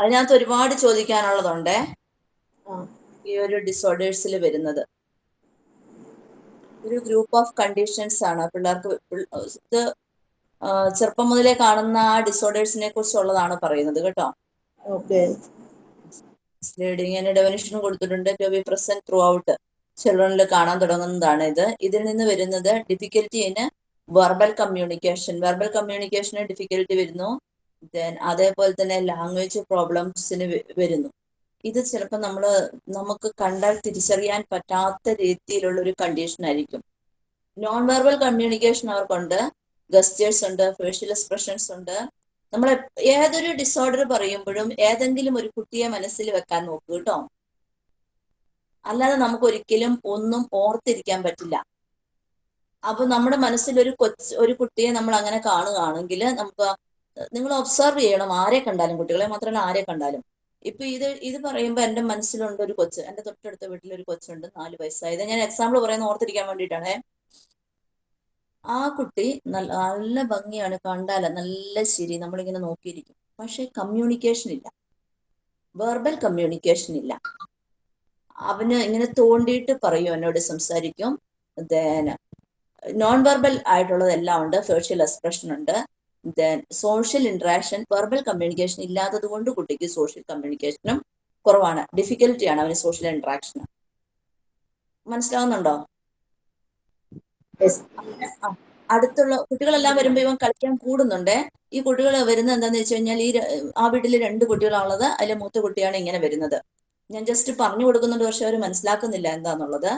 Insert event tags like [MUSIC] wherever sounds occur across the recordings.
അതിനകത്ത് ഒരുപാട് ചോദിക്കാനുള്ളതുണ്ട്. ഈ ഒരു ഡിസോർഡേഴ്സിൽ വരുന്നത്. ഒരു ഗ്രൂപ്പ് ഓഫ് കണ്ടീഷൻസ് ആണ്. പിള്ളേർക്ക് ഇത് ചെറുപ്പം മുതലേ കാണുന്ന ആ ഡിസോർഡേഴ്സിനെ കുറിച്ചുള്ളതാണ് പറയുന്നത് കേട്ടോ. ഓക്കെ. സ്ലീഡിങ്ങിന് ഡെഫിനിഷനും കൊടുത്തിട്ടുണ്ട് to be present throughout ചിൽഡ്രനിൽ കാണാൻ തുടങ്ങുന്നതാണ് ഇത്. ഇതിൽ നിന്ന് വരുന്നത് difficulty in verbal communication verbal communication difficulty വരുന്നു. ദെൻ അതേപോലെ തന്നെ ലാംഗ്വേജ് പ്രോബ്ലംസിന് വരുന്നു. ഇത് ചിലപ്പോൾ നമ്മൾ നമുക്ക് കണ്ടാൽ തിരിച്ചറിയാൻ പറ്റാത്ത രീതിയിലുള്ള ഒരു കണ്ടീഷൻ ആയിരിക്കും. നോൺ വെർബൽ കമ്മ്യൂണിക്കേഷൻ അവർക്കുണ്ട്. ഗസ്റ്റേഴ്സ് ഉണ്ട് ഫേഷ്യൽ എക്സ്പ്രഷൻസ് ഉണ്ട്. നമ്മൾ ഏതൊരു ഡിസോർഡർ പറയുമ്പോഴും ഏതെങ്കിലും ഒരു കുട്ടിയെ മനസ്സിൽ വെക്കാൻ നോക്കൂ കേട്ടോ. അല്ലാതെ നമുക്ക് ഒരിക്കലും ഒന്നും ഓർത്തിരിക്കാൻ പറ്റില്ല. അപ്പൊ നമ്മുടെ മനസ്സിൽ ഒരു കൊച്ചു ഒരു കുട്ടിയെ നമ്മൾ അങ്ങനെ കാണുകയാണെങ്കിൽ നമുക്ക് നിങ്ങൾ ഒബ്സർവ് ചെയ്യണം ആരെ കണ്ടാലും കുട്ടികളെ മാത്രമല്ല ആരെ കണ്ടാലും. ഇപ്പൊ ഇത് ഇത് പറയുമ്പോൾ എന്റെ മനസ്സിലുണ്ട് ഒരു കൊച്ച് എന്റെ തൊട്ടടുത്ത വീട്ടിൽ ഒരു കൊച്ചുണ്ട് നാല് വയസ്സായത്. ഞാൻ എക്സാമ്പിൾ പറയുന്ന ഓർത്തിരിക്കാൻ വേണ്ടിയിട്ടാണേ. ആ കുട്ടി നല്ല നല്ല ഭംഗിയാണ് കണ്ടാല നല്ല ശരി നമ്മളിങ്ങനെ നോക്കിയിരിക്കും. പക്ഷെ കമ്മ്യൂണിക്കേഷൻ ഇല്ല. വെർബൽ കമ്മ്യൂണിക്കേഷൻ ഇല്ല. അവന് ഇങ്ങനെ തോണ്ടിയിട്ട് പറയും എന്നോട് സംസാരിക്കും. ദേന നോൺ വെർബൽ ആയിട്ടുള്ളതെല്ലാം ഉണ്ട് ഫേഷ്യൽ എക്സ്പ്രഷൻ ഉണ്ട്. Then social interaction verbal communication ഇല്ലാത്തത് കൊണ്ട് കുട്ടിക്ക് സോഷ്യൽ കമ്മ്യൂണിക്കേഷനും കുറവാണ്. ഡിഫിക്കൽട്ടിയാണ് അവന് സോഷ്യൽ ഇന്ററാക്ഷൻ മനസ്സിലാവുന്നുണ്ടോ? അടുത്തുള്ള കുട്ടികളെല്ലാം വരുമ്പോ ഇവൻ കളിക്കാൻ കൂടുന്നുണ്ട്. ഈ കുട്ടികൾ വരുന്നത് എന്താന്ന് വെച്ച് കഴിഞ്ഞാൽ ഈ ആ വീട്ടിൽ രണ്ട് കുട്ടികളാണുള്ളത് അതിലെ മൂത്ത കുട്ടിയാണ് ഇങ്ങനെ വരുന്നത്. ഞാൻ ജസ്റ്റ് പറഞ്ഞു കൊടുക്കുന്നുണ്ട് പക്ഷെ അവർ മനസ്സിലാക്കുന്നില്ല എന്താന്നുള്ളത്.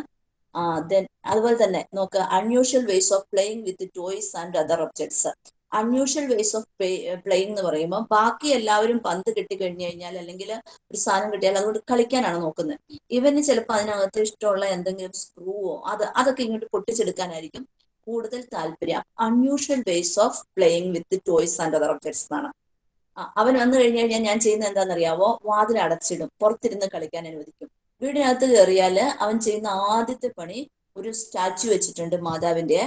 ആ ദെൻ അതുപോലെ തന്നെ നോക്ക് unusual ways of playing with toys and other objects unusual ways of playing എന്ന് പറയുമ്പോൾ ബാക്കി എല്ലാവരും പന്ത് കിട്ടിക്കഴിഞ്ഞു കഴിഞ്ഞാൽ അല്ലെങ്കിൽ ഒരു സാധനം കിട്ടിയാൽ അതുകൊണ്ട് കളിക്കാനാണ് നോക്കുന്നത്. ഇവന് ചിലപ്പോൾ അതിനകത്ത് ഇഷ്ടമുള്ള എന്തെങ്കിലും സ്ക്രൂവോ അത് അതൊക്കെ ഇങ്ങോട്ട് പൊട്ടിച്ചെടുക്കാനായിരിക്കും കൂടുതൽ താല്പര്യം. Unusual ways of playing with toys and other objects എന്നാണ്. അവൻ വന്നു കഴിഞ്ഞു കഴിഞ്ഞാൽ ഞാൻ ചെയ്യുന്ന എന്താണെന്നറിയാവോ? വാതിൽ അടച്ചിടും പുറത്തിരുന്ന് കളിക്കാൻ അനുവദിക്കും. വീടിനകത്ത് കയറിയാൽ അവൻ ചെയ്യുന്ന ആദ്യത്തെ പണി ഒരു സ്റ്റാച്ചു വെച്ചിട്ടുണ്ട് മാതാവിന്റെ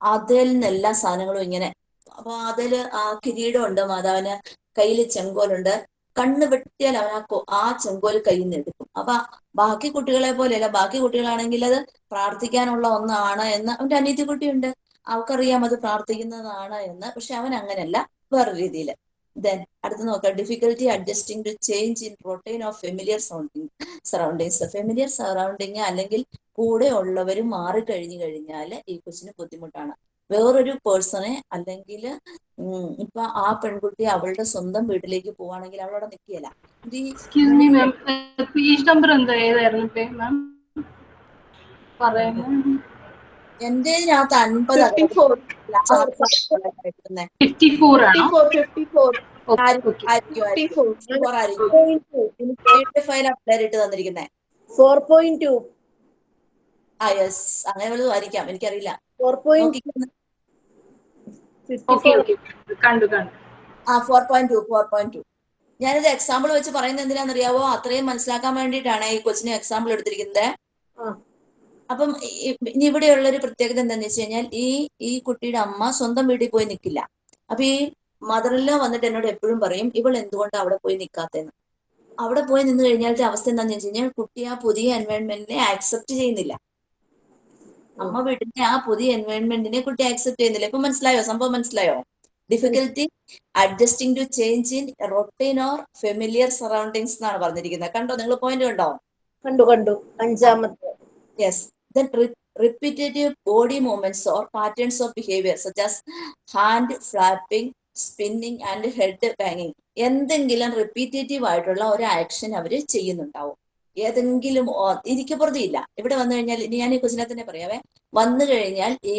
അതിൽ നിന്ന് എല്ലാ സാധനങ്ങളും ഇങ്ങനെ അപ്പൊ അതിൽ ആ കിരീടം ഉണ്ട് മാതാവിന് കയ്യിൽ ചെങ്കോലുണ്ട്. കണ്ണ് വെട്ടിയാൽ അവൻ ആ ആ ചെങ്കോൽ കയ്യിൽ നിന്ന് എടുക്കും. അപ്പൊ ബാക്കി കുട്ടികളെ പോലെയല്ല ബാക്കി കുട്ടികളാണെങ്കിൽ അത് പ്രാർത്ഥിക്കാനുള്ള ഒന്നാണ് എന്ന് അവന്റെ അനിയത്തി കുട്ടിയുണ്ട്. അവൾക്കറിയാം അത് പ്രാർത്ഥിക്കുന്നതാണ് എന്ന്. പക്ഷെ അവൻ അങ്ങനെയല്ല വേറെ രീതിയിൽ ദെൻ അടുത്ത് നോക്കാം. Difficulty adjusting to change in routine of familiar surrounding surroundings familiar surrounding അല്ലെങ്കിൽ കൂടെ ഉള്ളവർ മാറിക്കഴിഞ്ഞു കഴിഞ്ഞാൽ ഈ കൊച്ചിന് ബുദ്ധിമുട്ടാണ്. വേറൊരു പേഴ്സണെ അല്ലെങ്കിൽ ഇപ്പൊ ആ പെൺകുട്ടി അവളുടെ സ്വന്തം വീട്ടിലേക്ക് പോവാണെങ്കിൽ അവളവിടെ പറയുന്നത് എന്റെ ഇതിനകത്ത് അൻപത് ഫിഫ്റ്റി ഫോർ ഫിഫ്റ്റി ഫോർ ആണോ? Fifty four okay okay file apply ഇട്ട് തന്നിരിക്കുന്നേ. ഫോർ പോയിന്റ് ടു ആ യെസ് അങ്ങനെ വല്ലതും ആയിരിക്കാം. എനിക്കറിയില്ല. ഫോർ പോയിന്റ് നോക്കിക്കോ. ഫിഫ്റ്റി ഓക്കെ ഫോർ ഓക്കെ കണ്ടു കണ്ടു ആ four point two four point two ഞാനിത് എക്സാമ്പിൾ വെച്ച് പറയുന്നത് എന്തിനാണെന്നറിയാവോ? അത്രയും മനസ്സിലാക്കാൻ വേണ്ടിയിട്ടാണ് ഈ കൊച്ചിനെ എക്സാമ്പിൾ എടുത്തിരിക്കുന്നത്. അപ്പം ഇനി ഇവിടെയുള്ള ഒരു പ്രത്യേകത എന്താണെന്ന് വെച്ച് കഴിഞ്ഞാൽ ഈ ഈ കുട്ടിയുടെ അമ്മ സ്വന്തം വീട്ടിൽ പോയി നിൽക്കില്ല അപ്പൊ ഈ മദറിലോ വന്നിട്ട് എന്നോട് എപ്പോഴും പറയും ഇവൾ എന്തുകൊണ്ടാണ് അവിടെ പോയി നിൽക്കാത്തെന്ന് അവിടെ പോയി നിന്ന് കഴിഞ്ഞാലത്തെ അവസ്ഥ എന്താണെന്ന് വെച്ച് കഴിഞ്ഞാൽ കുട്ടി ആ പുതിയ എൻവയോൺമെന്റിനെ ആക്സെപ്റ്റ് ചെയ്യുന്നില്ല. അമ്മ വിടുന്ന ആ പുതിയ എൻവയോൺമെന്റിനെ കുട്ടി ആക്സെപ്റ്റ് ചെയ്യുന്നില്ല. ഇപ്പൊ മനസ്സിലായോ? സംഭവം മനസ്സിലായോ? Difficulty adjusting to change in routine or familiar surroundings എന്നാണ് പറഞ്ഞിരിക്കുന്നത്. കണ്ടോ? നിങ്ങൾ പോയിന്റ് കണ്ടോ? കണ്ടു കണ്ടു. അഞ്ചാമത്തെ. Yes then repetitive body movements or patterns of behaviour such as hand flapping spinning and head ബാങ്ങിങ് എന്തെങ്കിലും റിപ്പീറ്റേറ്റീവ് ആയിട്ടുള്ള ഒരു ആക്ഷൻ അവർ ചെയ്യുന്നുണ്ടാവും. ഏതെങ്കിലും എനിക്ക് പ്രതിയില്ല ഇവിടെ വന്നു കഴിഞ്ഞാൽ ഇനി ഞാൻ ഈ കൊച്ചിനെ തന്നെ പറയാവേ. വന്നു കഴിഞ്ഞാൽ ഈ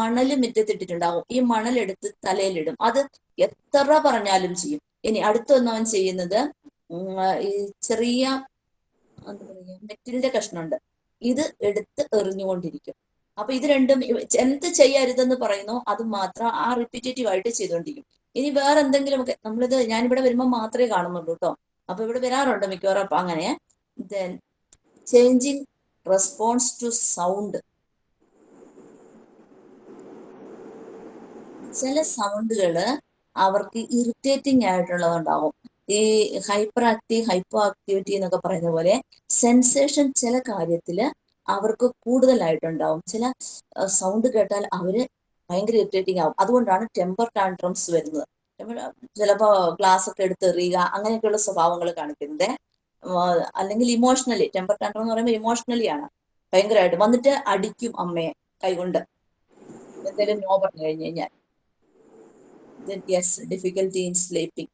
മണൽ മുറ്റത്തിട്ടിട്ടുണ്ടാവും. ഈ മണലെടുത്ത് തലയിലിടും. അത് എത്ര പറഞ്ഞാലും ചെയ്യും. ഇനി അടുത്തൊന്നവൻ ചെയ്യുന്നത് ഈ ചെറിയ എന്താ മെറ്റിലിന്റെ കഷ്ണമുണ്ട്. ഇത് എടുത്ത് എറിഞ്ഞുകൊണ്ടിരിക്കും. അപ്പൊ ഇത് രണ്ടും എന്ത് ചെയ്യരുതെന്ന് പറയുന്നു അത് മാത്രം ആ റിപ്പീറ്റേറ്റീവ് ആയിട്ട് ചെയ്തുകൊണ്ടിരിക്കും. ഇനി വേറെ എന്തെങ്കിലുമൊക്കെ നമ്മളിത് ഞാനിവിടെ വരുമ്പോൾ മാത്രമേ കാണുന്നുള്ളൂ കേട്ടോ അപ്പൊ ഇവിടെ വരാറുണ്ട് മിക്കവാറും. അപ്പൊ അങ്ങനെ then changing response to sound. ചില സൗണ്ടുകൾ അവർക്ക് ഇറിറ്റേറ്റിംഗ് ആയിട്ടുള്ളതുണ്ടാവും. ഈ ഹൈപ്പർ ആക്റ്റീവ് ഹൈപ്പോ ആക്ടിവിറ്റി എന്നൊക്കെ പറയുന്ന പോലെ സെൻസേഷൻ ചില കാര്യത്തിൽ അവർക്ക് കൂടുതലായിട്ടുണ്ടാവും. ചില സൗണ്ട് കേട്ടാൽ അവർ ഭയങ്കര ഇറിറ്റേറ്റിംഗ് ആവും. അതുകൊണ്ടാണ് ടെമ്പർ ടാൻട്രംസ് വരുന്നത്. ചിലപ്പോ ഗ്ലാസ് ഒക്കെ എടുത്തെറിയുക അങ്ങനെയൊക്കെയുള്ള സ്വഭാവങ്ങൾ കാണിക്കുന്നത് അല്ലെങ്കിൽ ഇമോഷണലി ടെമ്പർ ടാൻഡ്രം എന്ന് പറയുമ്പോൾ ഇമോഷണലി ആണ്. ഭയങ്കരമായിട്ട്. വന്നിട്ട് അടിക്കും അമ്മയെ കൈകൊണ്ട്. എന്തെങ്കിലും നോ പറഞ്ഞു കഴിഞ്ഞു കഴിഞ്ഞാൽ. യെസ് ഡിഫിക്കൽറ്റി ഇൻ സ്ലീപ്പിംഗ്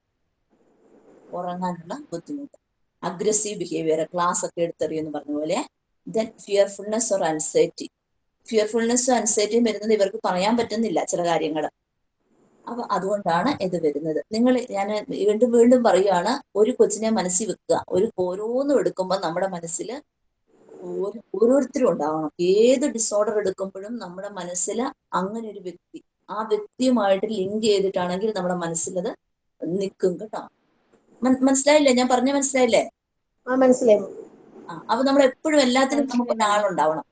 ഉറങ്ങാനുള്ള ബുദ്ധിമുട്ട്. അഗ്രസീവ് ബിഹേവിയർ ക്ലാസ് ഒക്കെ എടുത്തെറിയെന്ന് പറഞ്ഞ പോലെ. Then fearfulness or anxiety fearfulness അൻസൈറ്റിയും വരുന്നത് ഇവർക്ക് പറയാൻ പറ്റുന്നില്ല ചില കാര്യങ്ങൾ. അപ്പൊ അതുകൊണ്ടാണ് ഇത് വരുന്നത്. നിങ്ങൾ ഞാൻ വീണ്ടും വീണ്ടും പറയുകയാണ് ഒരു കൊച്ചിനെ മനസ്സിൽ വെക്കുക. ഒരു ഓരോന്നും എടുക്കുമ്പോൾ നമ്മുടെ മനസ്സിൽ ഓരോരുത്തരും ഉണ്ടാവണം. ഏത് ഡിസോർഡർ എടുക്കുമ്പോഴും നമ്മുടെ മനസ്സിൽ അങ്ങനെ ഒരു വ്യക്തി ആ വ്യക്തിയുമായിട്ട് ലിങ്ക് ചെയ്തിട്ടാണെങ്കിൽ നമ്മുടെ മനസ്സിലത് നിൽക്കും കേട്ടോ. മനസ്സിലായില്ലേ? ഞാൻ പറഞ്ഞ മനസ്സിലായില്ലേ? ആ മനസ്സിലായി. ആ അപ്പൊ നമ്മൾ എപ്പോഴും എല്ലാത്തിനും നമുക്ക് ഒരാളുണ്ടാവണം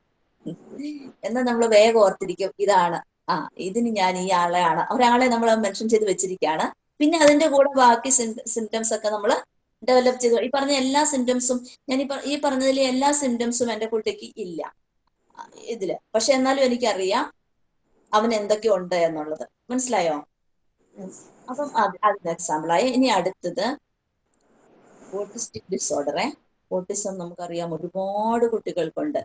എന്നാ നമ്മൾ വേഗം ഓർത്തിരിക്കും ഇതാണ്. ആ ഇതിന് ഞാൻ ഈ ആളെയാണ് ഒരാളെ നമ്മൾ മെൻഷൻ ചെയ്ത് വെച്ചിരിക്കുകയാണ് പിന്നെ അതിന്റെ കൂടെ ബാക്കി സിംറ്റംസ് ഒക്കെ നമ്മൾ ഡെവലപ്പ് ചെയ്തു. ഈ പറഞ്ഞ എല്ലാ സിംറ്റംസും ഞാൻ ഈ പറഞ്ഞതിലെ എല്ലാ സിംറ്റംസും എന്റെ കുട്ടിക്ക് ഇല്ല. ഇതിൽ. പക്ഷെ എന്നാലും എനിക്കറിയാം അവൻ എന്തൊക്കെ ഉണ്ട് എന്നുള്ളത്. മനസ്സിലായോ? അപ്പം അത് അതിന് എക്സാമ്പിളായി ഇനി അടുത്തത് ഓട്ടിസ്റ്റിക് ഡിസോർഡറെ ഓട്ടിസം നമുക്കറിയാം ഒരുപാട് കുട്ടികൾക്കുണ്ട്.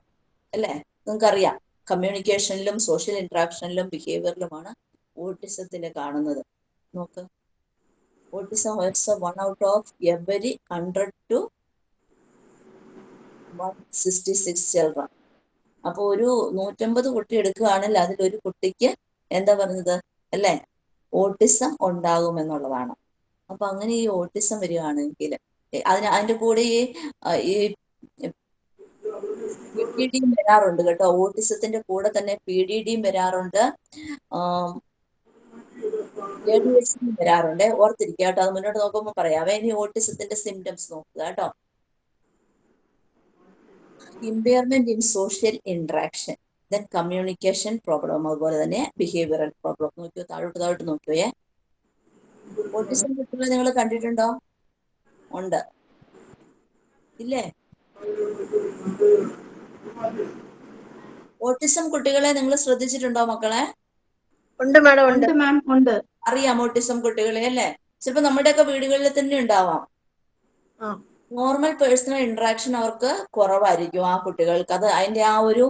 അല്ലേ? നിങ്ങൾക്കറിയാം. കമ്മ്യൂണിക്കേഷനിലും സോഷ്യൽ ഇന്ററാക്ഷനിലും ബിഹേവിയറിലുമാണ് ഓട്ടിസത്തിന് കാണുന്നത്. നോക്ക്. Autism hurts one out of every hundred to one sixty six children അപ്പോൾ ഒരു നൂറ്റമ്പത് കുട്ടി എടുക്കുകയാണെങ്കിൽ അതിൽ ഒരു കുട്ടിക്ക് എന്താ പറഞ്ഞത്? അല്ലേ? ഓട്ടിസം ഉണ്ടാകുമെന്നുള്ളതാണ് അപ്പൊ അങ്ങനെ ഈ ഓട്ടിസം വരികയാണെങ്കിൽ അതിന് അതിന്റെ കൂടെ ഈ പി ഡിയും വരാറുണ്ട് കേട്ടോ. ഓട്ടിസത്തിന്റെ കൂടെ തന്നെ പി ഡി ഡിയും വരാറുണ്ട് വരാറുണ്ട്. ഓർത്തിരിക്കുക കേട്ടോ അത് മുന്നോട്ട് നോക്കുമ്പോൾ പറയാവേ ഇനി ഓട്ടിസത്തിന്റെ സിംറ്റംസ് നോക്കുക കേട്ടോ. Impairment in social interaction then communication problem അതുപോലെ തന്നെ ബിഹേവിയറൽ പ്രോബ്ലം നോക്കിയോ താഴോട്ട് താഴോട്ട് നോക്കിയോയെ. ഓട്ടിസം കുട്ടികളെ നിങ്ങൾ കണ്ടിട്ടുണ്ടോ? ഉണ്ട്. ഇല്ലേ? ഓട്ടിസം കുട്ടികളെ നിങ്ങൾ ശ്രദ്ധിച്ചിട്ടുണ്ടോ മക്കളെ? ഉണ്ട് മാഡം ഉണ്ട്. മാം ഉണ്ട്. അറിയാം ഓട്ടിസം കുട്ടികളെ അല്ലേ? ചിലപ്പോ നമ്മുടെയൊക്കെ വീടുകളിൽ തന്നെ ഉണ്ടാവാം. ആ. നോർമൽ പേഴ്സണൽ ഇന്ററാക്ഷൻ അവർക്ക് കുറവായിരിക്കും ആ കുട്ടികൾക്ക്. അത് അതിന്റെ ആ ഒരു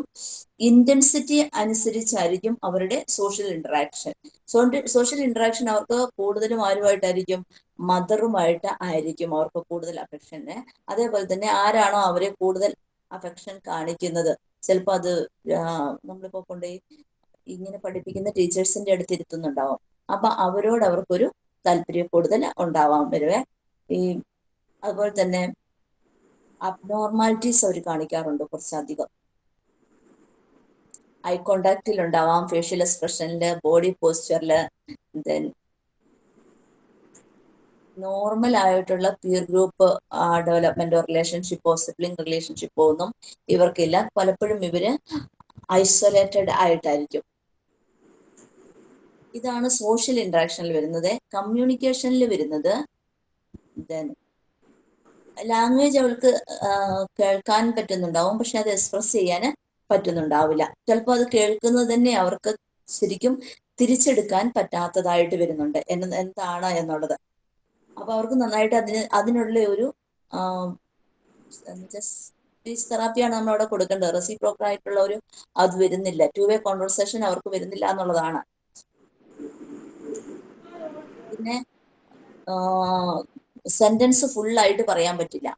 ഇന്റൻസിറ്റി അനുസരിച്ചായിരിക്കും അവരുടെ സോഷ്യൽ ഇന്ററാക്ഷൻ സോഷ്യൽ ഇന്ററാക്ഷൻ അവർക്ക് കൂടുതലും ആരുമായിട്ടായിരിക്കും മദറുമായിട്ട് ആയിരിക്കും അവർക്ക് കൂടുതൽ അഫെക്ഷന് അതേപോലെ തന്നെ ആരാണോ അവരെ കൂടുതൽ അഫെക്ഷൻ കാണിക്കുന്നത്. ചിലപ്പോൾ അത് നമ്മളിപ്പോ കൊണ്ടുപോയി ഇങ്ങനെ പഠിപ്പിക്കുന്ന ടീച്ചേഴ്സിന്റെ അടുത്ത് ഇരുത്തുന്നുണ്ടാവും. അപ്പൊ അവരോട് അവർക്കൊരു താല്പര്യം കൂടുതൽ ഉണ്ടാവാൻ വരുവേ. ഈ അതുപോലെ തന്നെ അബ്നോർമാലിറ്റീസ് അവർ കാണിക്കാറുണ്ട് കുറച്ചധികം. ഐ കോണ്ടാക്റ്റിൽ ഉണ്ടാവാം. ഫേഷ്യൽ എക്സ്പ്രഷനിൽ ബോഡി പോസ്ചറിൽ ദെൻ നോർമൽ ആയിട്ടുള്ള പിയർ ഗ്രൂപ്പ് ഡെവലപ്മെന്റോ റിലേഷൻഷിപ്പോ സിബ്ലിംഗ് റിലേഷൻഷിപ്പോ ഒന്നും ഇവർക്കില്ല. പലപ്പോഴും ഇവർ ഐസൊലേറ്റഡ് ആയിട്ടായിരിക്കും. ഇതാണ് സോഷ്യൽ ഇന്ററാക്ഷനിൽ വരുന്നത്. കമ്മ്യൂണിക്കേഷനിൽ വരുന്നത്. ദെൻ ലാംഗ്വേജ് അവൾക്ക് കേൾക്കാൻ പറ്റുന്നുണ്ടാവും. പക്ഷെ അത് എക്സ്പ്രസ് ചെയ്യാൻ പറ്റുന്നുണ്ടാവില്ല. ചിലപ്പോൾ അത് കേൾക്കുന്നത് തന്നെ അവർക്ക് ശരിക്കും തിരിച്ചെടുക്കാൻ പറ്റാത്തതായിട്ട് വരുന്നുണ്ട്. എന്ന എന്താണ് എന്നുള്ളത്. അപ്പൊ അവർക്ക് നന്നായിട്ട് അതിന് അതിനുള്ള ഒരു സ്പീച്ച് തെറാപ്പിയാണ് നമ്മൾ അവിടെ കൊടുക്കേണ്ടത്. റെസി ആയിട്ടുള്ള ഒരു അത് വരുന്നില്ല. ടു വേ കോൺവെർസേഷൻ അവർക്ക് വരുന്നില്ല എന്നുള്ളതാണ്. പിന്നെ സെന്റൻസ് ഫുള്ളായിട്ട് പറയാൻ പറ്റില്ല.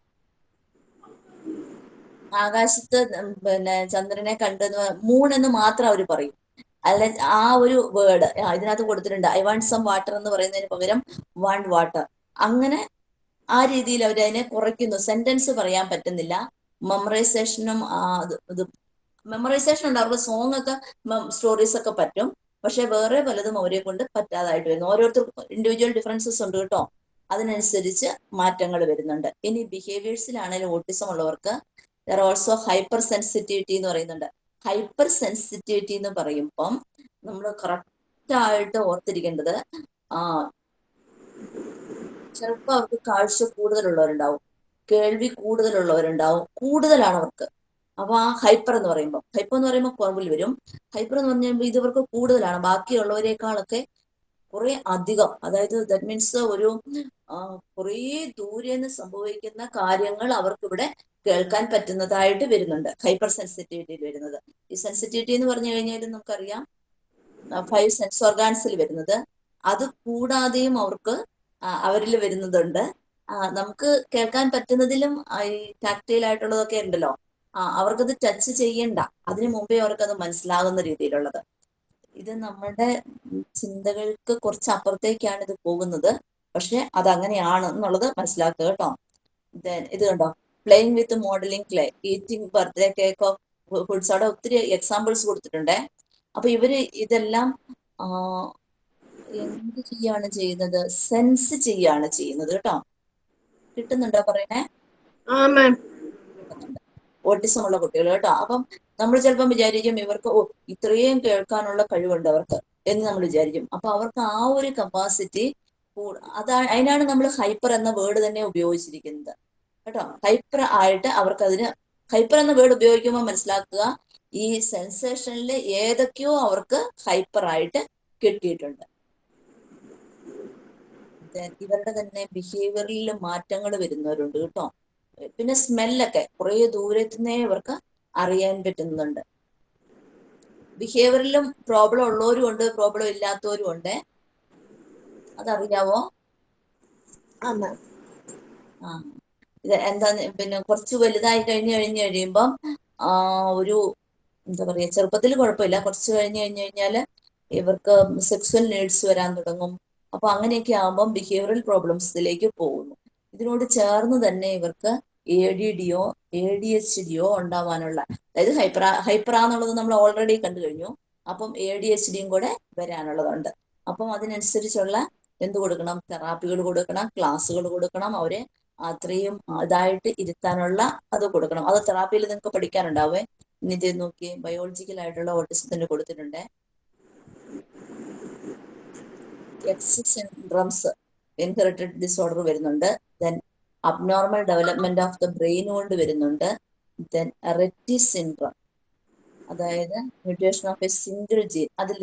ആകാശത്ത് പിന്നെ ചന്ദ്രനെ കണ്ടെന്ന് എന്ന് മാത്രം അവർ പറയും. അല്ല ആ ഒരു വേർഡ് ഇതിനകത്ത് കൊടുത്തിട്ടുണ്ട്. ഐ വാണ്ട് സം വാട്ടർ എന്ന് പറയുന്നതിന് പകരം വാണ്ട് വാട്ടർ അങ്ങനെ ആ രീതിയിൽ അവർ അതിനെ കുറയ്ക്കുന്നു. സെന്റൻസ് പറയാൻ പറ്റുന്നില്ല. മെമ്മറൈസേഷനും ഇത് മെമ്മറൈസേഷൻ ഉണ്ട്. അവരുടെ സോങ് ഒക്കെ സ്റ്റോറീസ് ഒക്കെ പറ്റും. പക്ഷെ വേറെ പലതും അവരെ കൊണ്ട് പറ്റാതായിട്ട് വരുന്നു. ഓരോരുത്തർക്കും ഇൻഡിവിജ്വൽ ഡിഫറൻസസ് ഉണ്ട് കേട്ടോ. അതിനനുസരിച്ച് മാറ്റങ്ങൾ വരുന്നുണ്ട്. ഇനി ബിഹേവിയേഴ്സിലാണെങ്കിലും ഓട്ടിസം ഉള്ളവർക്ക് ദർ ഓൾസോ ഹൈപ്പർ സെൻസിറ്റിവിറ്റി എന്ന് പറയുന്നുണ്ട്. ഹൈപ്പർ സെൻസിറ്റിവിറ്റി എന്ന് പറയുമ്പം നമ്മൾ കറക്റ്റ് ആയിട്ട് ഓർത്തിരിക്കേണ്ടത് ആ ചിലപ്പോൾ അവർക്ക് കാഴ്ച കൂടുതലുള്ളവരുണ്ടാവും. കേൾവി കൂടുതലുള്ളവരുണ്ടാവും. കൂടുതലാണ് അവർക്ക് അപ്പൊ ആ ഹൈപ്പർ എന്ന് പറയുമ്പോൾ ഹൈപ്പർ എന്ന് പറയുമ്പോൾ കുറവിൽ വരും. ഹൈപ്പർ എന്ന് പറഞ്ഞാൽ ഇത് ഇവർക്ക് കൂടുതലാണ്. ബാക്കിയുള്ളവരെക്കാളൊക്കെ കുറെ അധികം. അതായത് ദാറ്റ് മീൻസ് ഒരു കുറേ ദൂരെ നിന്ന് സംഭവിക്കുന്ന കാര്യങ്ങൾ അവർക്ക് ഇവിടെ കേൾക്കാൻ പറ്റുന്നതായിട്ട് വരുന്നുണ്ട്. ഹൈപ്പർ സെൻസിറ്റിവിറ്റിയിൽ വരുന്നത്. ഈ സെൻസിറ്റിവിറ്റി എന്ന് പറഞ്ഞു കഴിഞ്ഞാൽ നമുക്കറിയാം ഫൈവ് സെൻസ് ഓർഗാൻസിൽ വരുന്നത്. അത് കൂടാതെയും അവർക്ക് അവരിൽ വരുന്നതുണ്ട്. നമുക്ക് കേൾക്കാൻ പറ്റുന്നതിലും ഈ ടാക്ടൈൽ ആയിട്ടുള്ളതൊക്കെ ഉണ്ടല്ലോ. അവർക്കത് ടച്ച് ചെയ്യണ്ട. അതിനു മുമ്പേ അവർക്കത് മനസ്സിലാകുന്ന രീതിയിലുള്ളത്. ഇത് നമ്മുടെ ചിന്തകൾക്ക് കുറച്ച് അപ്പുറത്തേക്കാണ് ഇത് പോകുന്നത്. പക്ഷെ അത് അങ്ങനെയാണ് എന്നുള്ളത് മനസ്സിലാക്കുക കേട്ടോ. ഇത് കണ്ടോ? Playing with modelling clay eating birthday cake of foods അവിടെ ഒത്തിരി എക്സാമ്പിൾസ് കൊടുത്തിട്ടുണ്ട്. അപ്പൊ ഇവർ ഇതെല്ലാം എന്ത് ചെയ്യാണ് ചെയ്യുന്നത്? സെൻസ് ചെയ്യാണ് ചെയ്യുന്നത് കേട്ടോ. കിട്ടുന്നുണ്ടോ പറയണേ ഓട്ടിസം ഉള്ള കുട്ടികൾ കേട്ടോ. അപ്പം നമ്മൾ ചിലപ്പം വിചാരിക്കും ഇവർക്ക് ഓ ഇത്രയും കേൾക്കാനുള്ള കഴിവുണ്ട് അവർക്ക് എന്ന് നമ്മൾ വിചാരിക്കും. അപ്പൊ അവർക്ക് ആ ഒരു കപ്പാസിറ്റി അതാ അതിനാണ് നമ്മൾ ഹൈപ്പർ എന്ന വേർഡ് തന്നെ ഉപയോഗിച്ചിരിക്കുന്നത്. കേട്ടോ? ഹൈപ്പർ ആയിട്ട് അവർക്ക് അതിന് ഹൈപ്പർ എന്ന വേർഡ് ഉപയോഗിക്കുമ്പോൾ മനസ്സിലാക്കുക ഈ സെൻസേഷനിൽ ഏതൊക്കെയോ അവർക്ക് ഹൈപ്പർ ആയിട്ട് കിട്ടിയിട്ടുണ്ട്. ഇവരുടെ തന്നെ ബിഹേവിയറിൽ മാറ്റങ്ങൾ വരുന്നവരുണ്ട് കേട്ടോ. പിന്നെ സ്മെല്ലൊക്കെ കുറേ ദൂരത്തുനിന്നേ ഇവർക്ക് അറിയാൻ പറ്റുന്നുണ്ട്. ബിഹേവിയറിലും പ്രോബ്ലം ഉള്ളവരും ഉണ്ട് പ്രോബ്ലം ഇല്ലാത്തവരും ഉണ്ട്. അതറിയാവോ? ആ. എന്താ പിന്നെ കുറച്ച് വലുതായി കഴിഞ്ഞ് കഴിഞ്ഞ് കഴിയുമ്പം ഒരു എന്താ പറയാ ചെറുപ്പത്തിൽ കുഴപ്പമില്ല. കുറച്ച് കഴിഞ്ഞ് കഴിഞ്ഞ് കഴിഞ്ഞാൽ ഇവർക്ക് സെക്സ്വൽ നീഡ്സ് വരാൻ തുടങ്ങും. അപ്പൊ അങ്ങനെയൊക്കെ ആകുമ്പം ബിഹേവിയറൽ പ്രോബ്ലംസിലേക്ക് പോകുന്നു. ഇതിനോട് ചേർന്ന് തന്നെ ഇവർക്ക് എ ഡി ഡിയോ എ ഡി എച്ച് ഡിയോ ഉണ്ടാവാനുള്ള അതായത് ഹൈപ്ര ഹൈപ്ര എന്നുള്ളത് നമ്മൾ ഓൾറെഡി കണ്ടു കഴിഞ്ഞു. അപ്പം എ ഡി എച്ച് ഡിയും കൂടെ വരാനുള്ളതുണ്ട്. അപ്പം അതിനനുസരിച്ചുള്ള എന്ത് കൊടുക്കണം? തെറാപ്പികൾ കൊടുക്കണം ക്ലാസ്സുകൾ കൊടുക്കണം. അവരെ അത്രയും ഇതായിട്ട് ഇരുത്താനുള്ള അത് കൊടുക്കണം. അത് തെറാപ്പിയിൽ നിങ്ങൾക്ക് പഠിക്കാനുണ്ടാവേ? ഇനി ഇത് നോക്കി ബയോളജിക്കൽ ആയിട്ടുള്ള ഓട്ടിസത്തിന് കൊടുത്തിട്ടുണ്ട്. എക്സ് സിൻഡ്രംസ് ഇൻഹെറിറ്റഡ് ഡിസോർഡർ വരുന്നുണ്ട്. Then abnormal development of the brain കൊണ്ട് വരുന്നുണ്ട്. ദെൻ റെറ്റി സിൻഡ്രം അതായത് mutation of a single gene അതിൽ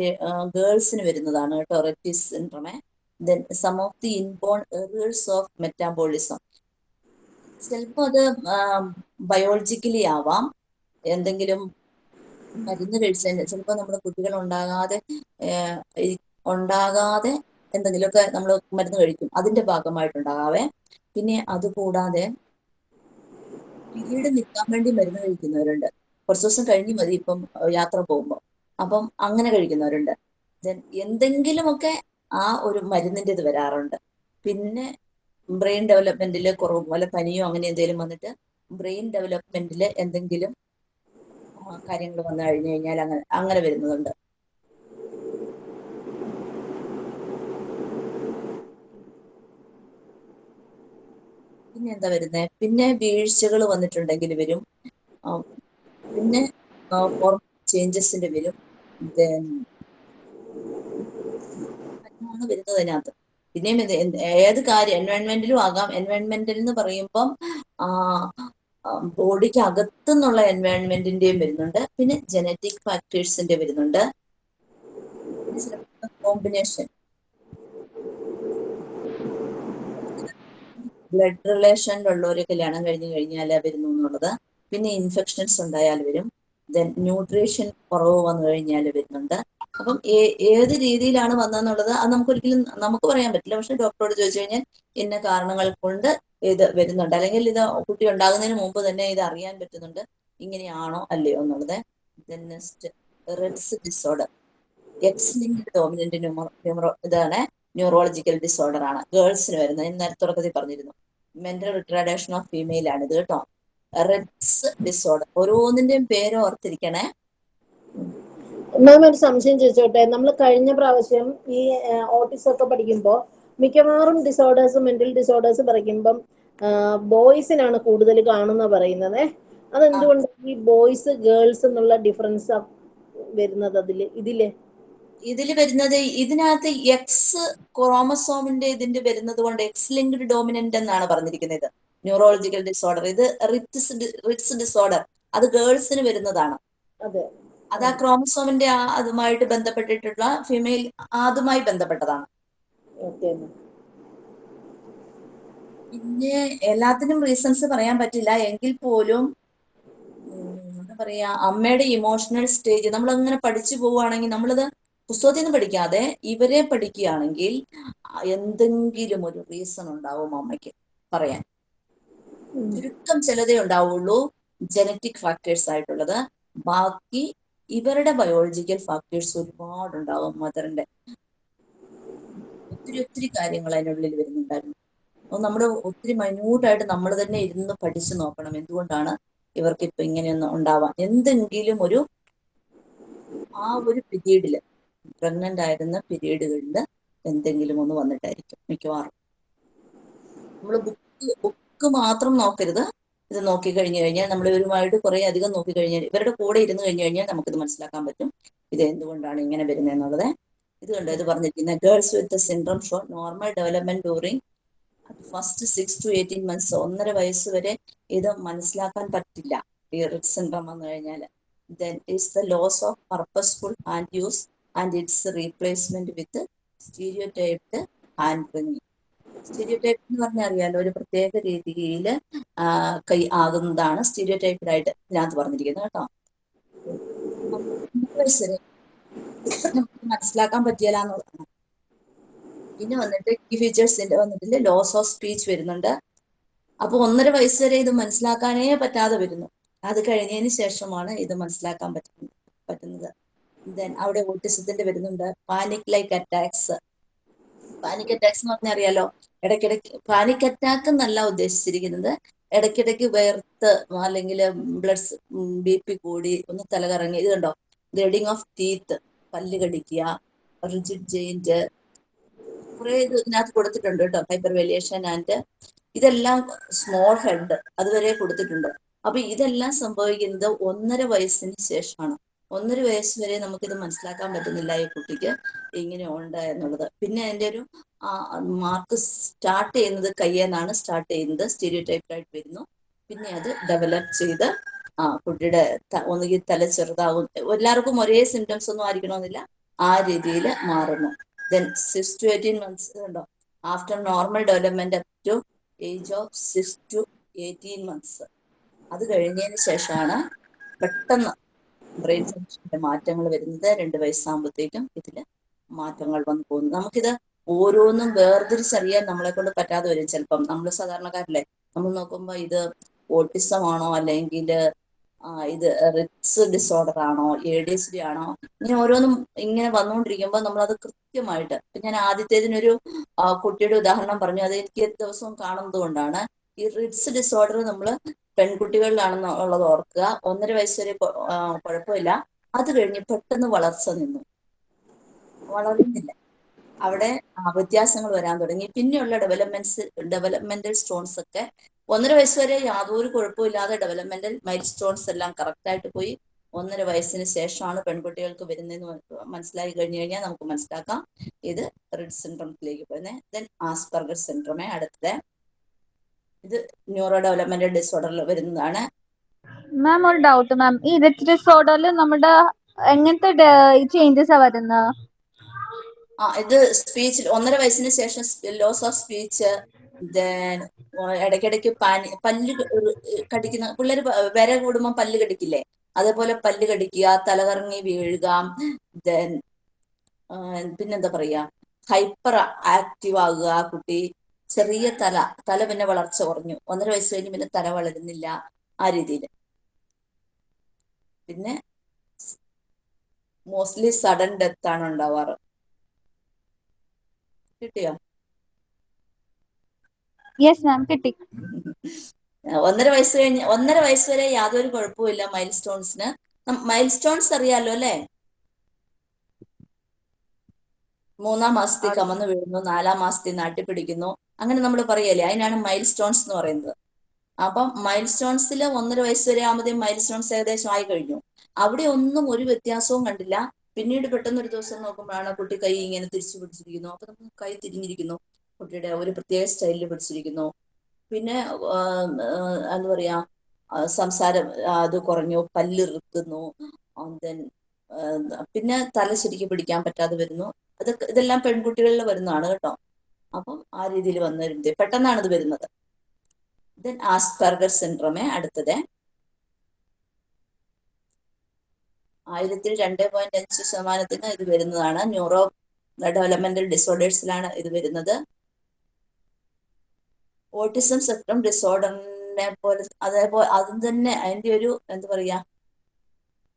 ഗേൾസിന് വരുന്നതാണ് കേട്ടോ Rett സിൻഡ്രമേ then some of the inborn errors of metabolism ചിലപ്പോൾ അത് ബയോളജിക്കലി ആവാം. എന്തെങ്കിലും മരുന്ന് കഴിച്ചതിന് ചിലപ്പോൾ നമ്മുടെ കുട്ടികൾ ഉണ്ടാകാതെ ഉണ്ടാകാതെ എന്തെങ്കിലുമൊക്കെ നമ്മൾ മരുന്ന് കഴിക്കും. അതിന്റെ ഭാഗമായിട്ടുണ്ടാകാവേ. പിന്നെ അതുകൂടാതെ പീരീഡ് നിൽക്കാൻ വേണ്ടി മരുന്ന് കഴിക്കുന്നവരുണ്ട്. കുറച്ച് ദിവസം കഴിഞ്ഞ് മതി ഇപ്പം യാത്ര പോകുമ്പോൾ അപ്പം അങ്ങനെ കഴിക്കുന്നവരുണ്ട്. Then എന്തെങ്കിലുമൊക്കെ ആ ഒരു മരുന്നിന്റെ ഇത് വരാറുണ്ട്. പിന്നെ ബ്രെയിൻ ഡെവലപ്മെന്റിൽ കുറവ് പോലെ പനിയോ അങ്ങനെ എന്തെങ്കിലും വന്നിട്ട് ബ്രെയിൻ ഡെവലപ്മെന്റിൽ എന്തെങ്കിലും കാര്യങ്ങൾ വന്നു കഴിഞ്ഞു കഴിഞ്ഞാൽ അങ്ങനെ അങ്ങനെ വരുന്നതുണ്ട്. പിന്നെ എന്താ വരുന്നത് പിന്നെ വീഴ്ചകൾ വന്നിട്ടുണ്ടെങ്കിൽ വരും. പിന്നെ ചേഞ്ചസിന്റെ വരും. വരുന്നത് അതിനകത്ത്. പിന്നെയും ഏത് കാര്യം എൻവയോൺമെന്റിലും ആകാം. എൻവയൺമെന്റിൽ എന്ന് പറയുമ്പം ബോഡിക്ക് അകത്തുനിന്നുള്ള എൻവയോൺമെന്റിന്റെയും വരുന്നുണ്ട്. പിന്നെ ജനറ്റിക് ഫാക്ടേഴ്സിന്റെ വരുന്നുണ്ട്. കോമ്പിനേഷൻ ബ്ലഡ് റിലേഷനിലുള്ളവർ കല്യാണം കഴിഞ്ഞു കഴിഞ്ഞാൽ വരുന്നു എന്നുള്ളത്. പിന്നെ ഇൻഫെക്ഷൻസ് ഉണ്ടായാൽ വരും. ദെൻ ന്യൂട്രീഷൻ കുറവ് വന്നു കഴിഞ്ഞാൽ വരുന്നുണ്ട്. അപ്പം ഏത് രീതിയിലാണ് വന്നതെന്നുള്ളത് അത് നമുക്ക് ഒരിക്കലും നമുക്ക് പറയാൻ പറ്റില്ല. പക്ഷെ ഡോക്ടറോട് ചോദിച്ചു കഴിഞ്ഞാൽ ഇന്ന കാരണങ്ങൾ കൊണ്ട് ഇത് വരുന്നുണ്ട്. അല്ലെങ്കിൽ ഇത് കുട്ടി ഉണ്ടാകുന്നതിന് മുമ്പ് തന്നെ ഇത് അറിയാൻ പറ്റുന്നുണ്ട്. ഇങ്ങനെയാണോ അല്ലയോ എന്നുള്ളത്. Next Rett's disorder X dominant ന്യൂമറോ ഇതാണ് ന്യൂറോളജിക്കൽ ഡിസോർഡർ ആണ്. ഗേൾസിന് വരുന്നത്. നേരത്തെ തുടക്കത്തിൽ പറഞ്ഞിരുന്നു. മെന്റൽ റിട്രാഡേഷൻ ഓഫ് ഫീമെയിൽ ആണ് ഇത് കേട്ടോ. റെഡ്സ് ഡിസോർഡർ ഓരോന്നിന്റെയും പേര് ഓർത്തിരിക്കണേ. മാം ഒരു സംശയം ചോദിച്ചോട്ടെ? നമ്മൾ കഴിഞ്ഞ പ്രാവശ്യം ഈ ഓട്ടിസം ഒക്കെ പഠിക്കുമ്പോൾ മിക്കവാറും ഡിസോർഡേഴ്സ് മെന്റൽ ഡിസോർഡേഴ്സ് പറയുമ്പം ബോയ്സിനാണ് കൂടുതൽ കാണുന്ന പറയുന്നത്. അതെന്തുകൊണ്ട് ഈ ബോയ്സ് ഗേൾസ് എന്നുള്ള ഡിഫറൻസ് വരുന്നത് അതിൽ ഇതിൽ? ഇതിൽ വരുന്നത് ഇതിനകത്ത് എക്സ് ക്രോമസോമിന്റെ ഇതിന്റെ വരുന്നത് കൊണ്ട് എക്സ് ലിങ്ക്ഡ് ഡോമിനന്റ് എന്നാണ് പറഞ്ഞിരിക്കുന്നത്. ന്യൂറോളജിക്കൽ ഡിസോർഡർ ഇത് റിറ്റ്സ് റിറ്റ്സ് ഡിസോർഡർ അത് ഗേൾസിന് വരുന്നതാണ്. അതെ. അത് ആ ക്രോമസോമിന്റെ ആ അതുമായിട്ട് ബന്ധപ്പെട്ടിട്ടുള്ള ഫീമെയിൽ അതുമായി ബന്ധപ്പെട്ടതാണ്. പിന്നെ എല്ലാത്തിനും റീസൺസ് പറയാൻ പറ്റില്ല. എങ്കിൽ പോലും എന്താ പറയാ അമ്മയുടെ ഇമോഷണൽ സ്റ്റേജ് നമ്മൾ അങ്ങനെ പഠിച്ചു പോവുകയാണെങ്കിൽ നമ്മളത് പുസ്തകത്തിൽ നിന്ന് പഠിക്കാതെ ഇവരെ പഠിക്കുകയാണെങ്കിൽ എന്തെങ്കിലും ഒരു റീസൺ ഉണ്ടാവും അമ്മയ്ക്ക് പറയാൻ. ചുരുക്കം ചിലതേ ഉണ്ടാവുള്ളൂ. ജനറ്റിക് ഫാക്ടേഴ്സ് ആയിട്ടുള്ളത്. ബാക്കി ഇവരുടെ ബയോളജിക്കൽ ഫാക്ടേഴ്സ് ഒരുപാട് ഒരുപാടുണ്ടാവും മദറിന്റെ ഒത്തിരി ഒത്തിരി കാര്യങ്ങൾ അതിനുള്ളിൽ വരുന്നുണ്ടായിരുന്നു. അപ്പോൾ നമ്മൾ ഒത്തിരി മൈന്യൂട്ടായിട്ട് നമ്മൾ തന്നെ ഇരുന്ന് പഠിച്ചു നോക്കണം എന്തുകൊണ്ടാണ് ഇവർക്ക് ഇപ്പൊ ഇങ്ങനെയൊന്നും ഉണ്ടാവാം എന്തെങ്കിലും ഒരു ആ ഒരു പിരീഡിൽ പ്രഗ്നന്റ് ആയിരുന്ന പിരീഡുകളിൽ എന്തെങ്കിലും ഒന്ന് വന്നിട്ടായിരിക്കും മിക്കവാറും. നമ്മൾ ബുക്ക് ബുക്ക് മാത്രം നോക്കരുത്. ഇത് നോക്കി കഴിഞ്ഞു കഴിഞ്ഞാൽ നമ്മൾ ഇവരുമായിട്ട് കുറെ അധികം നോക്കി കഴിഞ്ഞാൽ ഇവരുടെ കൂടെ ഇരുന്ന് കഴിഞ്ഞു കഴിഞ്ഞാൽ നമുക്കിത് മനസ്സിലാക്കാൻ പറ്റും. ഇത് എന്തുകൊണ്ടാണ് ഇങ്ങനെ വരുന്നത് എന്നുള്ളത്. ഇത് ഇത് പറഞ്ഞിരിക്കുന്ന girls with syndrome show normal development during first six to eighteen months ഒന്നര വയസ്സ് വരെ ഇത് മനസ്സിലാക്കാൻ പറ്റില്ല. ഈ സിൻഡ്രം വന്നു കഴിഞ്ഞാൽ then it's the loss of purposeful hand use and it's replacement with stereotyped hand wringing stereotype എന്ന് പറഞ്ഞാൽ അറിയാലോ ഒരു പ്രത്യേക രീതിയിൽ കൈ ആകുന്നതാണ് സ്റ്റീരിയോ ടൈപ്പിലായിട്ട് ഇതിനകത്ത് പറഞ്ഞിരിക്കുന്നത് കേട്ടോ. മനസ്സിലാക്കാൻ പറ്റിയല്ല എന്നുള്ളതാണ് പിന്നെ വന്നിട്ട് ഈ ഫീച്ചേഴ്സിന്റെ വന്നിട്ട് ലോസ് ഓഫ് സ്പീച്ച് വരുന്നുണ്ട്. അപ്പൊ ഒന്നര വയസ്സ് വരെ ഇത് മനസ്സിലാക്കാനേ പറ്റാതെ വരുന്നു. അത് കഴിഞ്ഞതിന് ശേഷമാണ് ഇത് മനസ്സിലാക്കാൻ പറ്റുന്നത്. പറ്റുന്നത്. ദെൻ അവിടെ ഓട്ടിസത്തിന്റെ വരുന്നുണ്ട്. Panic like attacks panic attacks എന്ന് പറഞ്ഞാൽ അറിയാലോ? ഇടയ്ക്കിടയ്ക്ക് പാനിക് അറ്റാക്ക് എന്നല്ല ഉദ്ദേശിച്ചിരിക്കുന്നത്. ഇടയ്ക്കിടയ്ക്ക് വേർത്ത് അല്ലെങ്കിൽ ബ്ലഡ് ബി പി കൂടി ഒന്ന് തലകറങ്ങി. ഇത് കണ്ടോ? ഗ്രഡിങ് ഓഫ് ടീത്ത് പല്ല് കടിക്കുക റിജിഡ് ജെയിന്റ് കുറെ ഇത് ഇതിനകത്ത് കൊടുത്തിട്ടുണ്ട് കേട്ടോ. ഹൈപ്പർ വേലിയേഷൻ ആൻഡ് ഇതെല്ലാം സ്മോൾ ഹെഡ് അതുവരെ കൊടുത്തിട്ടുണ്ട്. അപ്പൊ ഇതെല്ലാം സംഭവിക്കുന്നത് ഒന്നര വയസ്സിന് ശേഷമാണ്. ഒന്നര വയസ്സ് വരെ നമുക്കിത് മനസ്സിലാക്കാൻ പറ്റുന്നില്ല ഈ കുട്ടിക്ക് ഇങ്ങനെ ഉണ്ട് എന്നുള്ളത്. പിന്നെ അതിന്റെ ഒരു മാർക്ക് സ്റ്റാർട്ട് ചെയ്യുന്നത് കയ്യെന്നാണ് സ്റ്റാർട്ട് ചെയ്യുന്നത്. സ്റ്റീരിയോ ടൈപ്പായിട്ട് വരുന്നു. പിന്നെ അത് ഡെവലപ്പ് ചെയ്ത് ആ കുട്ടിയുടെ ഒന്നുകിൽ തല ചെറുതാവും. എല്ലാവർക്കും ഒരേ സിംറ്റംസ് ഒന്നും ആയിരിക്കണമെന്നില്ല. ആ രീതിയിൽ മാറുന്നു. Then six to eighteen months ഉണ്ടോ? After normal development up to age of six to eighteen months അത് കഴിഞ്ഞതിന് ശേഷമാണ് പെട്ടെന്ന് ബ്രെയിൻ ഫംഗ്ഷന്റെ മാറ്റങ്ങൾ വരുന്നത് രണ്ട് വയസ്സാകുമ്പോഴത്തേക്കും ഇതിൽ മാറ്റങ്ങൾ വന്നു പോകുന്നു. നമുക്കിത് ഓരോന്നും വേർതിരിച്ചറിയാൻ നമ്മളെ കൊണ്ട് പറ്റാതെ വരും ചിലപ്പം. നമ്മൾ സാധാരണക്കാരല്ലേ? നമ്മൾ നോക്കുമ്പോൾ ഇത് ഓട്ടിസം ആണോ അല്ലെങ്കിൽ ഇത് റിറ്റ്സ് ഡിസോർഡർ ആണോ എ ഡി എസ് ഡി ആണോ? ഇങ്ങനെ ഓരോന്നും ഇങ്ങനെ വന്നുകൊണ്ടിരിക്കുമ്പോൾ നമ്മളത് കൃത്യമായിട്ട് ഞാൻ ആദ്യത്തേതിനൊരു കുട്ടിയുടെ ഉദാഹരണം പറഞ്ഞു. അത് എനിക്ക് ദിവസവും കാണുന്നത് കൊണ്ടാണ് ഈ റിറ്റ്സ് ഡിസോർഡർ നമ്മൾ പെൺകുട്ടികളിലാണെന്ന് ഉള്ളത് ഓർക്കുക. ഒന്നര വയസ്സ് വരെ കുഴപ്പമില്ല. അത് കഴിഞ്ഞ് പെട്ടെന്ന് വളർച്ച നിന്നു. വളർന്നില്ല. അവിടെ വ്യത്യാസങ്ങൾ വരാൻ തുടങ്ങി. പിന്നെയുള്ള ഡെവലപ്മെന്റ്സ് ഡെവലപ്മെന്റൽ സ്റ്റോൺസ് ഒക്കെ ഒന്നര വയസ്സ് വരെ യാതൊരു കുഴപ്പമില്ലാതെ ഡെവലപ്മെന്റൽ മൈൽ സ്റ്റോൺസ് എല്ലാം കറക്റ്റ് ആയിട്ട് പോയി. ഒന്നര വയസ്സിന് ശേഷമാണ് പെൺകുട്ടികൾക്ക് വരുന്നതെന്ന് മന- മനസ്സിലായി കഴിഞ്ഞു കഴിഞ്ഞാൽ നമുക്ക് മനസ്സിലാക്കാം. ഇത് റിഡ് സിൻഡ്രമത്തിലേക്ക് പോയത് ദെൻ ആസ്പെർഗർ സിൻഡ്രമേ അടുത്തത്. ഇത് ന്യൂറോ ഡെവലപ്മെന്റൽ ഡിസോർഡറിൽ വരുന്നതാണ്. മാം ഒരു ഡൗട്ട് മാം. ഈ റിച്ച് ഡിസോർഡറിൽ നമ്മുടെ എങ്ങനത്തെ ചേഞ്ചസ് ആ വരുന്നത് ആ ഇത് സ്പീച്ച് ഒന്നര വയസ്സിന് ശേഷം ലോസ് ഓഫ് സ്പീച്ച് ഇടയ്ക്കിടയ്ക്ക് പനി പല്ല് കടിക്കുന്ന പിള്ളേർ വിര കൂടുമ്പോൾ പല്ല് കടിക്കില്ലേ? അതേപോലെ പല്ല് കടിക്കുക തലകറങ്ങി വീഴുക ദെൻ പിന്നെന്താ പറയാ? ഹൈപ്പർ ആക്റ്റീവ് ആകുക കുട്ടി. ചെറിയ തല തല പിന്നെ വളർച്ച കുറഞ്ഞു. ഒന്നര വയസ്സ് കഴിഞ്ഞ് പിന്നെ തല വളരുന്നില്ല ആ രീതിയിൽ പിന്നെ മോസ്റ്റ്ലി സഡൻ ഡെത്ത് ആണ് ഉണ്ടാവാറ്. കിട്ടിയോ? യെസ് മാം കിട്ടി. ഒന്നര വയസ്സ് കഴിഞ്ഞ് ഒന്നര വയസ്സ് വരെ യാതൊരു കുഴപ്പമില്ല മൈൽ സ്റ്റോൺസിന് മൈൽ സ്റ്റോൺസ് അറിയാലോ അല്ലെ? മൂന്നാം മാസത്തിൽ കമന്ന് വീഴുന്നു നാലാം മാസത്തിൽ നാട്ടിപ്പിടിക്കുന്നു അങ്ങനെ നമ്മൾ പറയല്ലേ അതിനാണ് മൈൽ സ്റ്റോൺസ് എന്ന് പറയുന്നത്. അപ്പം മൈൽ സ്റ്റോൺസിൽ ഒന്നര വയസ്സ് വരെ ആകുമ്പോൾ മൈൽ സ്റ്റോൺസ് ഏകദേശം ആയി കഴിഞ്ഞു. അവിടെ ഒന്നും ഒരു വ്യത്യാസവും കണ്ടില്ല. പിന്നീട് പെട്ടെന്ന് ഒരു ദിവസം നോക്കുമ്പോഴാണ് കുട്ടി കൈ ഇങ്ങനെ തിരിച്ചു പിടിച്ചിരിക്കുന്നു. അപ്പൊ നമുക്ക് കൈ തിരിഞ്ഞിരിക്കുന്നു. കുട്ടിയുടെ ഒരു പ്രത്യേക സ്റ്റൈലിൽ പിടിച്ചിരിക്കുന്നു. പിന്നെ എന്താ പറയാ സംസാരം അത് കുറഞ്ഞു പല്ലിറുക്കുന്നു. ദെൻ പിന്നെ തല ശരിക്കും പിടിക്കാൻ പറ്റാതെ വരുന്നു. അതൊക്കെ ഇതെല്ലാം പെൺകുട്ടികളിൽ വരുന്നതാണ് കേട്ടോ. അപ്പം ആ രീതിയിൽ വന്നിരുന്നത് പെട്ടെന്നാണ് ഇത്. വരുന്നത്. ദെൻ ആസ്പെർഗർ സിൻഡ്രോമേ അടുത്തത്. ആയിരത്തിൽ രണ്ട് പോയിന്റ് അഞ്ച് ശതമാനത്തിന് ഇത് വരുന്നതാണ്. ന്യൂറോ ഡെവലപ്മെന്റൽ ഡിസോർഡേഴ്സിലാണ് ഇത് വരുന്നത്. ഓട്ടിസം സ്പെക്ട്രം ഡിസോർഡറിനെ പോലെ അതേപോലെ അതും തന്നെ അതിന്റെ ഒരു എന്താ പറയാ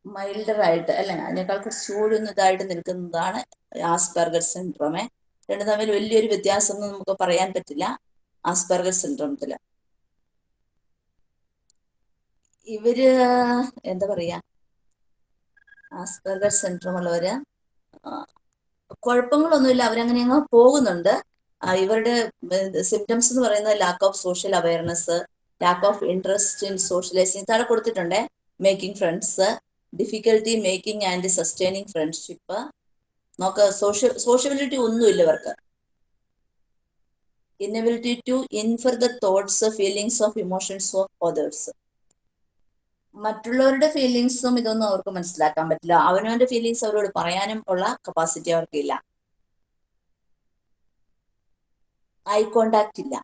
മൈൽഡർ ആയിട്ട് അല്ലെ അതിനേക്കാൾ കുറച്ച് ചൂടുന്നതായിട്ട് നിൽക്കുന്നതാണ് ആസ്പെർഗർ സിൻഡ്രോമേ രണ്ടും തമ്മിൽ വലിയൊരു വ്യത്യാസം ഒന്നും നമുക്ക് പറയാൻ പറ്റില്ല ആസ്പെർഗർ സിൻഡ്രോമത്തിൽ ഇവർ എന്താ പറയാ ആസ്പെർഗർ സിൻഡ്രോം ഉള്ളവര് കുഴപ്പങ്ങളൊന്നുമില്ല അവരങ്ങനെ അങ്ങ് പോകുന്നുണ്ട്. ഇവരുടെ സിംറ്റംസ് എന്ന് പറയുന്നത് lack of social awareness lack of interest in socialising താഴെ കൊടുത്തിട്ടുണ്ട് making friends difficulty making and sustaining friendship നോക്ക സോഷ്യ സോഷ്യബിലിറ്റി ഒന്നുമില്ല ഇവർക്ക്. Inability to infer the thoughts feelings of emotions of others മറ്റുള്ളവരുടെ ഫീലിങ്സും ഇതൊന്നും അവർക്ക് മനസ്സിലാക്കാൻ പറ്റില്ല. അവനവന്റെ ഫീലിങ്സ് അവരോട് പറയാനും ഉള്ള കപ്പാസിറ്റി അവർക്കില്ല. ഐ കോണ്ടാക്ട് ഇല്ല.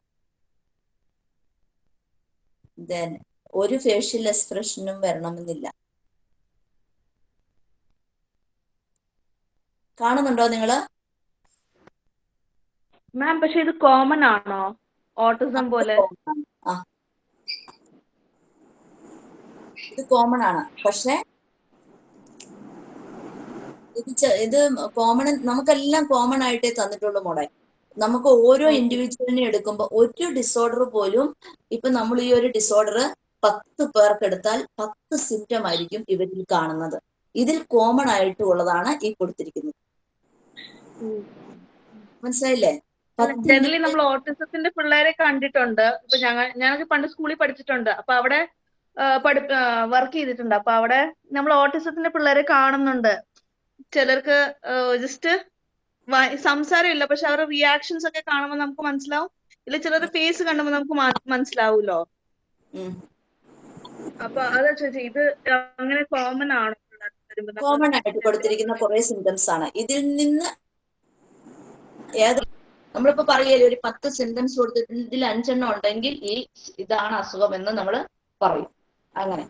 ദെൻ ഒരു ഫേഷ്യൽ എക്സ്പ്രഷനും വരണമെന്നില്ല. കാണുന്നുണ്ടോ നിങ്ങൾ? മാം പക്ഷെ ഇത് കോമൺ ആണോ? ഓട്ടിസം പോലെ. ഇത് കോമൺ ആണ്. പക്ഷെ ഇത് ഇത് കോമൺ നമുക്കെല്ലാം കോമൺ ആയിട്ടേ തന്നിട്ടുള്ളൂ മോഡൽ നമുക്ക് ഓരോ ഇൻഡിവിജ്വലിനെ എടുക്കുമ്പോൾ ഒരു ഡിസോർഡർ പോലും ഇപ്പൊ നമ്മൾ ഈ ഒരു ഡിസോർഡർ പത്ത് പേർക്ക് എടുത്താൽ പത്ത് സിംറ്റം ആയിരിക്കും ഇവരിൽ കാണുന്നത്. ഇതിൽ കോമൺ ആയിട്ടുള്ളതാണ് ഈ കൊടുത്തിരിക്കുന്നത്. മനസ്സിലായില്ലേ? ജനറലി നമ്മൾ ഓട്ടിസത്തിന്റെ പിള്ളേരെ കണ്ടിട്ടുണ്ട്. ഇപ്പൊ ഞങ്ങൾ ഞങ്ങൾക്ക് പണ്ട് സ്കൂളിൽ പഠിച്ചിട്ടുണ്ട്. അപ്പൊ അവിടെ പഠി വർക്ക് ചെയ്തിട്ടുണ്ട്. അപ്പൊ അവിടെ നമ്മൾ ഓട്ടിസത്തിന്റെ പിള്ളേരെ കാണുന്നുണ്ട്. ചിലർക്ക് ജസ്റ്റ് സംസാരമില്ല. പക്ഷെ അവരുടെ റിയാക്ഷൻസ് ഒക്കെ കാണുമ്പോൾ നമുക്ക് മനസ്സിലാവും. ഇല്ല ചിലരുടെ ഫേസ് കാണുമ്പോൾ നമുക്ക് മനസ്സിലാവൂലോ. അപ്പൊ അതാ ചോദിച്ചത് ഇത് അങ്ങനെ കോമൺ ആണോ? കോമൺ ആയിട്ട് കൊടുത്തിരിക്കുന്ന കുറെ സിംറ്റംസ് ആണ്. ഇതിൽ നിന്ന് ഏത് നമ്മളിപ്പോ പറയല്ലേ ഒരു പത്ത് സെന്റൻസ് കൊടുത്തിട്ടുണ്ട് ഇതിൽ അഞ്ചെണ്ണം ഉണ്ടെങ്കിൽ ഈ ഇതാണ് അസുഖം എന്ന് നമ്മൾ പറയും. അങ്ങനെ.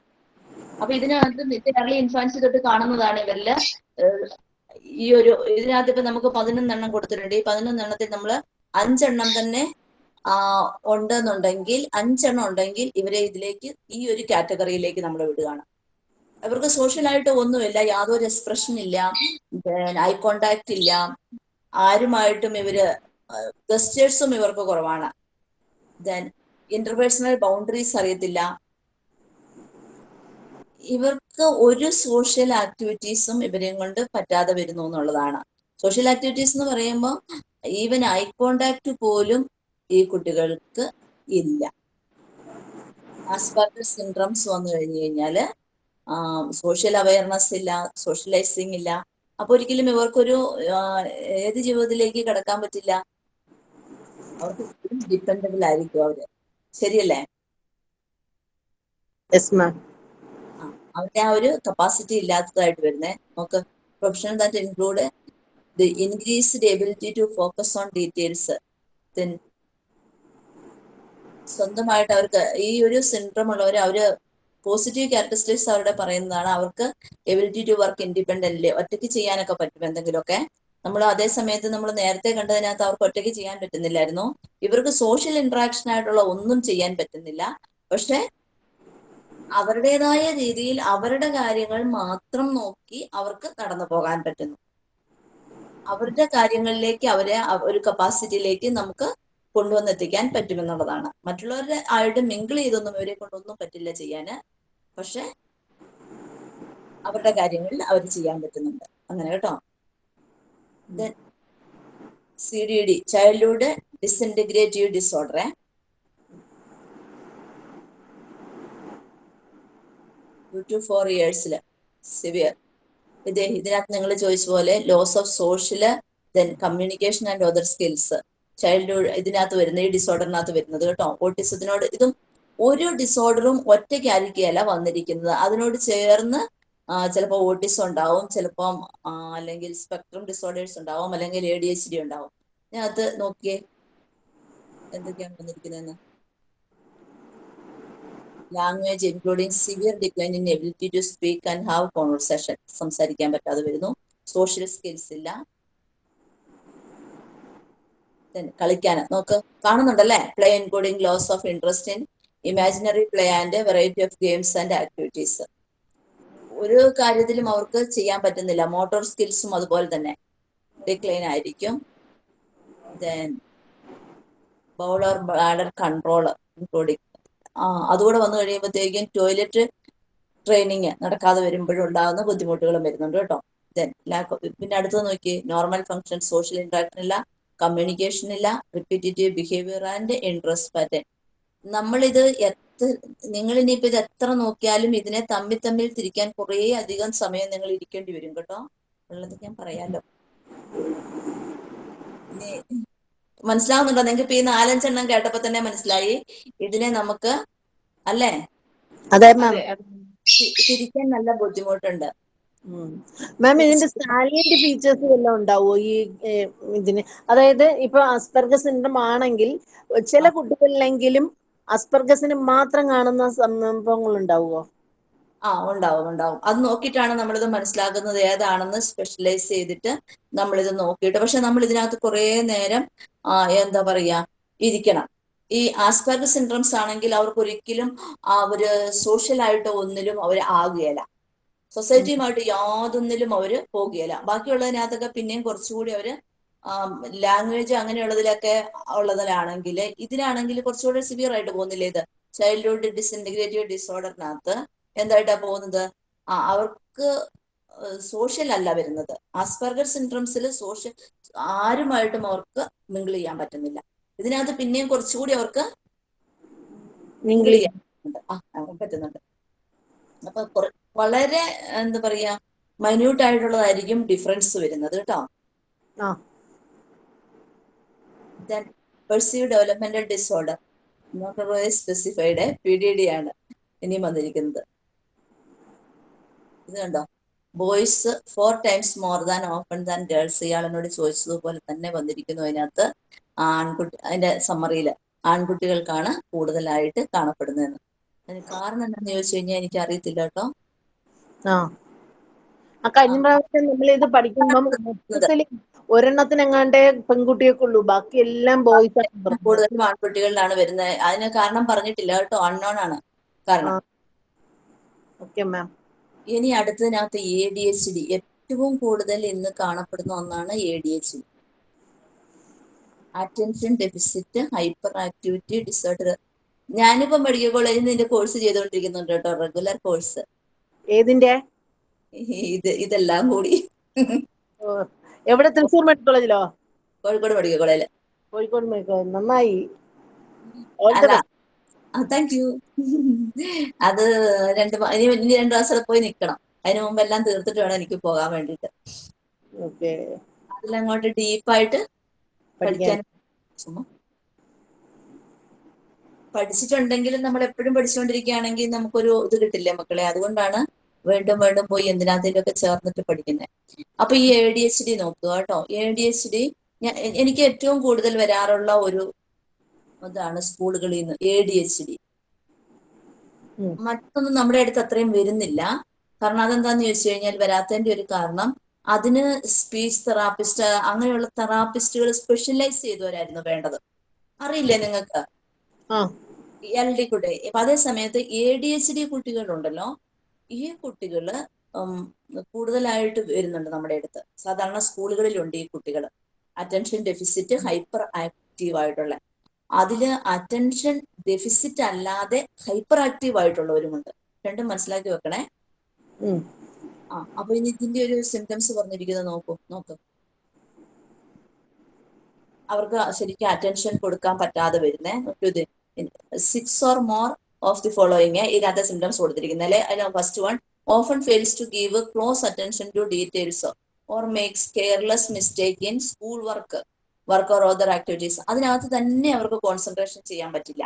അപ്പൊ ഇതിനകത്ത് കേരള ഇൻഫാൻസി തൊട്ട് കാണുന്നതാണ് ഇവരിൽ ഈ ഒരു ഇതിനകത്ത് ഇപ്പൊ നമുക്ക് പതിനൊന്നെണ്ണം കൊടുത്തിട്ടുണ്ട്. ഈ പതിനൊന്നെണ്ണത്തിൽ നമ്മൾ അഞ്ചെണ്ണം തന്നെ ആ ഉണ്ടെന്നുണ്ടെങ്കിൽ അഞ്ചെണ്ണം ഉണ്ടെങ്കിൽ ഇവരെ ഇതിലേക്ക് ഈ ഒരു കാറ്റഗറിയിലേക്ക് നമ്മൾ വിടുകയാണ്. ഇവർക്ക് സോഷ്യലായിട്ട് ഒന്നുമില്ല യാതൊരു എക്സ്പ്രഷൻ ഇല്ല ഐ കോണ്ടാക്ട് ഇല്ല. ആരുമായിട്ടും ഇവർ ഗസ്റ്റേഴ്സും ഇവർക്ക് കുറവാണ്. ദെൻ ഇന്റർപേഴ്സണൽ ബൗണ്ടറീസ് അറിയത്തില്ല. ഇവർക്ക് ഒരു സോഷ്യൽ ആക്ടിവിറ്റീസും ഇവരെയും കൊണ്ട് പറ്റാതെ വരുന്നു എന്നുള്ളതാണ്. സോഷ്യൽ ആക്ടിവിറ്റീസ് എന്ന് പറയുമ്പോൾ ഈവൻ ഐ കോണ്ടാക്ട് പോലും ഈ കുട്ടികൾക്ക് ഇല്ല. ആസ്പാർട്ടർ സിൻഡ്രംസ് വന്നു കഴിഞ്ഞു കഴിഞ്ഞാൽ സോഷ്യൽ അവയർനെസ് ഇല്ല സോഷ്യലൈസിങ് ഇല്ല. അപ്പൊ ഒരിക്കലും ഇവർക്കൊരു ഏത് ജീവിതത്തിലേക്ക് കടക്കാൻ പറ്റില്ല. അവർക്ക് ഡിപ്പെൻഡബിൾ ആയിരിക്കും അവർ. ശരിയല്ലേ? അവന്റെ ആ, അവരുടെ ആ ഒരു കപ്പാസിറ്റി ഇല്ലാത്തതായിട്ട് വരുന്നേ. നമുക്ക് professional that include the increased ability to focus on details സ്വന്തമായിട്ട് അവർക്ക് ഈ ഒരു സിൻഡ്രം ഉള്ളവർ അവർ പോസിറ്റീവ് ക്യാരക്ടറിസ്റ്റിക്സ് അവരുടെ പറയുന്നതാണ്. അവർക്ക് എബിലിറ്റി ടു വർക്ക് ഇൻഡിപെൻഡന്റ് ഒറ്റയ്ക്ക് ചെയ്യാനൊക്കെ പറ്റും എന്തെങ്കിലുമൊക്കെ. നമ്മൾ അതേ സമയത്ത് നമ്മൾ നേരത്തെ കണ്ടതിനകത്ത് അവർക്ക് ഒറ്റയ്ക്ക് ചെയ്യാൻ പറ്റുന്നില്ലായിരുന്നു. ഇവർക്ക് സോഷ്യൽ ഇന്ററാക്ഷൻ ആയിട്ടുള്ള ഒന്നും ചെയ്യാൻ പറ്റുന്നില്ല. പക്ഷെ അവരുടേതായ രീതിയിൽ അവരുടെ കാര്യങ്ങൾ മാത്രം നോക്കി അവർക്ക് നടന്നു പോകാൻ പറ്റുന്നു. അവരുടെ കാര്യങ്ങളിലേക്ക് അവരെ ഒരു കപ്പാസിറ്റിയിലേക്ക് നമുക്ക് കൊണ്ടുവന്നെത്തിക്കാൻ പറ്റുമെന്നുള്ളതാണ്. മറ്റുള്ളവരുടെ ആയിട്ട് മിങ്കിൾ ചെയ്തൊന്നും ഇവരെ കൊണ്ടൊന്നും പറ്റില്ല ചെയ്യാന്. പക്ഷെ അവരുടെ കാര്യങ്ങളിൽ അവർ ചെയ്യാൻ പറ്റുന്നുണ്ട്. അങ്ങനെ കേട്ടോ? C D D childhood disintegrative disorder two four ഇയേഴ്സിൽ severe ഇത് ഇതിനകത്ത് നിങ്ങൾ ചോദിച്ച പോലെ loss of social then communication and other skills childhood ഇതിനകത്ത് വരുന്ന ഈ ഡിസോർഡറിനകത്ത് വരുന്നത് കേട്ടോ. ഓട്ടിസത്തിനോട് ഇതും ഒരു ഡിസോർഡറും ഒറ്റയ്ക്കായിരിക്കുകയല്ല വന്നിരിക്കുന്നത്. അതിനോട് ചേർന്ന് ചിലപ്പോൾ ഓട്ടിസം ഉണ്ടാവും ചിലപ്പം അല്ലെങ്കിൽ സ്പെക്ട്രം ഡിസോർഡേഴ്സ് ഉണ്ടാവും അല്ലെങ്കിൽ എ ഡി എച്ച് ഡി ഉണ്ടാവും. ഞാൻ അത് നോക്കിയേ. എന്തൊക്കെയാണ് വന്നിരിക്കുന്നതെന്ന്? Language including severe decline in ability to speak and have conversation സംസാരിക്കാൻ പറ്റാതെ വരുന്നു. സോഷ്യൽ സ്കിൽസ് ഇല്ല. കളിക്കാൻ. നോക്ക് കാണുന്നുണ്ടല്ലേ? Play including loss of interest in imaginary play and variety of games and activities ഒരു കാര്യത്തിലും അവർക്ക് ചെയ്യാൻ പറ്റുന്നില്ല. മോട്ടോർ സ്കിൽസും അതുപോലെ തന്നെ. ഡിക്ലൈൻ ആയിരിക്കും. Then bowel bladder control including ആ അതുകൂടെ വന്നു കഴിയുമ്പോഴത്തേക്കും ടോയ്ലറ്റ് ട്രെയിനിങ് നടക്കാതെ വരുമ്പോഴും ഉണ്ടാകുന്ന ബുദ്ധിമുട്ടുകളും വരുന്നുണ്ട് കേട്ടോ. ദെൻ ലാക്ക് പിന്നെ അടുത്ത് നോക്കി. നോർമൽ ഫങ്ഷൻ സോഷ്യൽ ഇന്ററാക്ഷൻ ഇല്ല. കമ്മ്യൂണിക്കേഷൻ ഇല്ല repetitive behaviour and interest pattern നമ്മളിത് എത്ര നിങ്ങൾ ഇനിയിപ്പോ ഇത് എത്ര നോക്കിയാലും ഇതിനെ തമ്മിൽ തമ്മിൽ തിരിക്കാൻ കുറേ അധികം സമയം നിങ്ങൾ ഇരിക്കേണ്ടി വരും കേട്ടോ. ഉള്ളത് ഞാൻ പറയാലോ. മനസ്സിലാവുന്നുണ്ടോ? നിങ്ങൾക്ക് ഇപ്പൊ ഈ നാലഞ്ചെണ്ണം കേട്ടപ്പോ തന്നെ മനസ്സിലായി. ഇതിനെ നമുക്ക് അല്ലേ? തിരിക്കാൻ നല്ല ബുദ്ധിമുട്ടുണ്ട്. മാം ഇതിന്റെ സാലിയന്റ് ഫീച്ചേഴ്സ് വല്ലതും ഉണ്ടാവോ? ഈ ഇതിന്? അതായത് ഇപ്പൊ അസ്പർഗ സിൻഡ്രം ആണെങ്കിൽ ചില കുട്ടികളിലെങ്കിലും അസ്പെർഗസിന് മാത്രം കാണുന്ന സംഭവങ്ങൾ ഉണ്ടാവുമോ ആ ഉണ്ടാവും ഉണ്ടാവും. അത് നോക്കിയിട്ടാണ് നമ്മളിത് മനസ്സിലാക്കുന്നത് ഏതാണെന്ന് സ്പെഷ്യലൈസ് ചെയ്തിട്ട് നമ്മളിത് നോക്കിയിട്ട്. പക്ഷെ നമ്മൾ ഇതിനകത്ത് കുറേ നേരം ആ, എന്താ പറയാ ഇരിക്കണം. ഈ ആസ്പെർഗ സിൻഡ്രംസ് ആണെങ്കിൽ അവർക്ക് ഒരിക്കലും അവർ സോഷ്യലായിട്ട് ഒന്നിലും അവർ ആകുകയില്ല. സൊസൈറ്റിയുമായിട്ട് യാതൊന്നിലും അവർ പോകുകയില്ല. ബാക്കിയുള്ളതിനകത്തൊക്കെ പിന്നെയും കുറച്ചുകൂടി അവർ ലാംഗ്വേജ് അങ്ങനെയുള്ളതിലൊക്കെ ഉള്ളതിലാണെങ്കിൽ ഇതിനാണെങ്കിൽ കുറച്ചുകൂടി സിവിയർ ആയിട്ട് പോകുന്നില്ല ഇത്? ചൈൽഡ്ഹുഡ് ഡിസിന്റഗ്രേറ്റീവ് ഡിസോർഡറിനകത്ത് എന്തായിട്ടാ പോകുന്നത്? ആ അവർക്ക് സോഷ്യൽ അല്ല വരുന്നത്. ആസ്പെർഗർ സിൻഡ്രംസിൽ സോഷ്യൽ ആരുമായിട്ടും അവർക്ക് മിങ്കിൾ ചെയ്യാൻ പറ്റുന്നില്ല. ഇതിനകത്ത് പിന്നെയും കുറച്ചുകൂടി അവർക്ക് മിങ്കിൾ ചെയ്യാൻ പറ്റുന്നുണ്ട്. ആ ആ, പറ്റുന്നുണ്ട്. അപ്പൊ കുറ- വളരെ എന്താ പറയാ മൈന്യൂട്ട് ആയിട്ടുള്ളതായിരിക്കും ഡിഫറൻസ് വരുന്നത് കേട്ടോ. Pervasive developmental disorder specified P D D ആണ് ഇനിയും വന്നിരിക്കുന്നത്. ഇത് കണ്ടോ? Boys four times more than often than girls ഇയാൾ എന്നോട് ചോദിച്ചതുപോലെ തന്നെ വന്നിരിക്കുന്നു അതിനകത്ത്. ആൺകുട്ടി അതിന്റെ സമ്മറിയിൽ ആൺകുട്ടികൾക്കാണ് കൂടുതലായിട്ട് കാണപ്പെടുന്നതെന്ന്. അതിന് കാരണം എന്താണെന്ന് ചോദിച്ചു കഴിഞ്ഞാൽ എനിക്ക് അറിയത്തില്ല കേട്ടോ. ആ. ആ കഴിഞ്ഞ പ്രാവശ്യം നമ്മൾ ഇത് പഠിക്കുമ്പം മൊത്തത്തിൽ ഒരെണ്ണത്തിനെങ്ങാണ്ടേ പെൺകുട്ടിയൊക്കെ ഉള്ളൂ. ബാക്കി എല്ലാം ബോയ്സ്. കൂടുതലും ആൺകുട്ടികളിലാണ് വരുന്നത് അതിന് കാരണം പറഞ്ഞിട്ടില്ല കേട്ടോ. അൺനോൺ ആണ്. കാരണം. ഓക്കെ മാം ഇനി അടുത്തതിനകത്ത് എ ഡി എച്ച് ഡി ഏറ്റവും കൂടുതൽ ഇന്ന് കാണപ്പെടുന്ന ഒന്നാണ് A D H D attention deficit hyperactivity disorder ഞാനിപ്പോ മെഡിക്കൽ കോളേജിൽ നിന്ന് ഇതിന്റെ കോഴ്സ് ചെയ്തുകൊണ്ടിരിക്കുന്നുണ്ട് കേട്ടോ. റെഗുലർ കോഴ്സ് ഏതിന്റെ? ഇത് ഇതെല്ലാം കൂടി. എവിടെ? തൃശ്ശൂർ മെഡിക്കൽ കോളേജിലോ? കോഴിക്കോട് മെഡിക്കൽ കോളേജിൽ കോഴിക്കോട് മെഡിക്കൽ കോളേജ്. നന്നായി. താങ്ക് യു അത്. രണ്ട് ഇനി ഇനി രണ്ട് മാസം പോയി നിക്കണം. അതിന് മുമ്പ് എല്ലാം തീർത്തിട്ട് വേണം എനിക്ക് പോകാൻ വേണ്ടിട്ട് അതിലങ്ങോട്ട് ഡീപ്പായിട്ട് പഠിക്കാൻ പഠിച്ചിട്ടുണ്ടെങ്കിലും നമ്മൾ എപ്പോഴും പഠിച്ചുകൊണ്ടിരിക്കുകയാണെങ്കിൽ നമുക്കൊരു ഇത് കിട്ടില്ലേ മക്കളെ? അതുകൊണ്ടാണ് വീണ്ടും വീണ്ടും പോയി എന്തിനകത്തേലൊക്കെ ചേർന്നിട്ട് പഠിക്കുന്നത് അപ്പൊ ഈ എ ഡി എച്ച് ഡി നോക്കുക കേട്ടോ. എ ഡി എച്ച് ഡി എനിക്ക് ഏറ്റവും കൂടുതൽ വരാറുള്ള ഒരു ഇതാണ് സ്കൂളുകളിൽ നിന്ന് എ ഡി എച്ച് ഡി മറ്റൊന്നും നമ്മുടെ അടുത്ത് അത്രയും വരുന്നില്ല. കാരണം അതെന്താന്ന് ചോദിച്ചു കഴിഞ്ഞാൽ വരാത്തതിന്റെ ഒരു കാരണം അതിന് സ്പീച്ച് തെറാപ്പിസ്റ്റ് അങ്ങനെയുള്ള തെറാപ്പിസ്റ്റുകൾ സ്പെഷ്യലൈസ് ചെയ്തവരായിരുന്നു വേണ്ടത്. അറിയില്ലേ നിങ്ങൾക്ക്? എൽ ഡി കുട്ടി അപ്പൊ അതേ സമയത്ത് എ ഡി എച്ച് ഡി കുട്ടികളുണ്ടല്ലോ. ഈ കുട്ടികൾ കൂടുതലായിട്ട് വരുന്നുണ്ട് നമ്മുടെ അടുത്ത്. സാധാരണ സ്കൂളുകളിലുണ്ട് ഈ കുട്ടികൾ അറ്റൻഷൻ ഡെഫിസിറ്റ് ഹൈപ്പർ ആക്റ്റീവ് ആയിട്ടുള്ള. അതിൽ അറ്റൻഷൻ ഡെഫിസിറ്റ് അല്ലാതെ ഹൈപ്പർ ആക്റ്റീവ് ആയിട്ടുള്ളവരുമുണ്ട് രണ്ടും മനസ്സിലാക്കി വെക്കണേ. ആ അപ്പൊ ഇനി ഇതിന്റെ ഒരു സിംറ്റംസ് പറഞ്ഞിരിക്കുന്നത് നോക്കൂ നോക്ക്. അവർക്ക് ശരിക്കും അറ്റൻഷൻ കൊടുക്കാൻ പറ്റാതെ വരുന്നേ. Six or more of the following ഇതിനകത്തെ സിംറ്റംസ് കൊടുത്തിരിക്കുന്നത്. അല്ലെ? അതിന് first one often fails to give close attention to details or makes careless mistake in school work work or other activities അതിനകത്ത് തന്നെ അവർക്ക് കോൺസെൻട്രേഷൻ ചെയ്യാൻ പറ്റില്ല.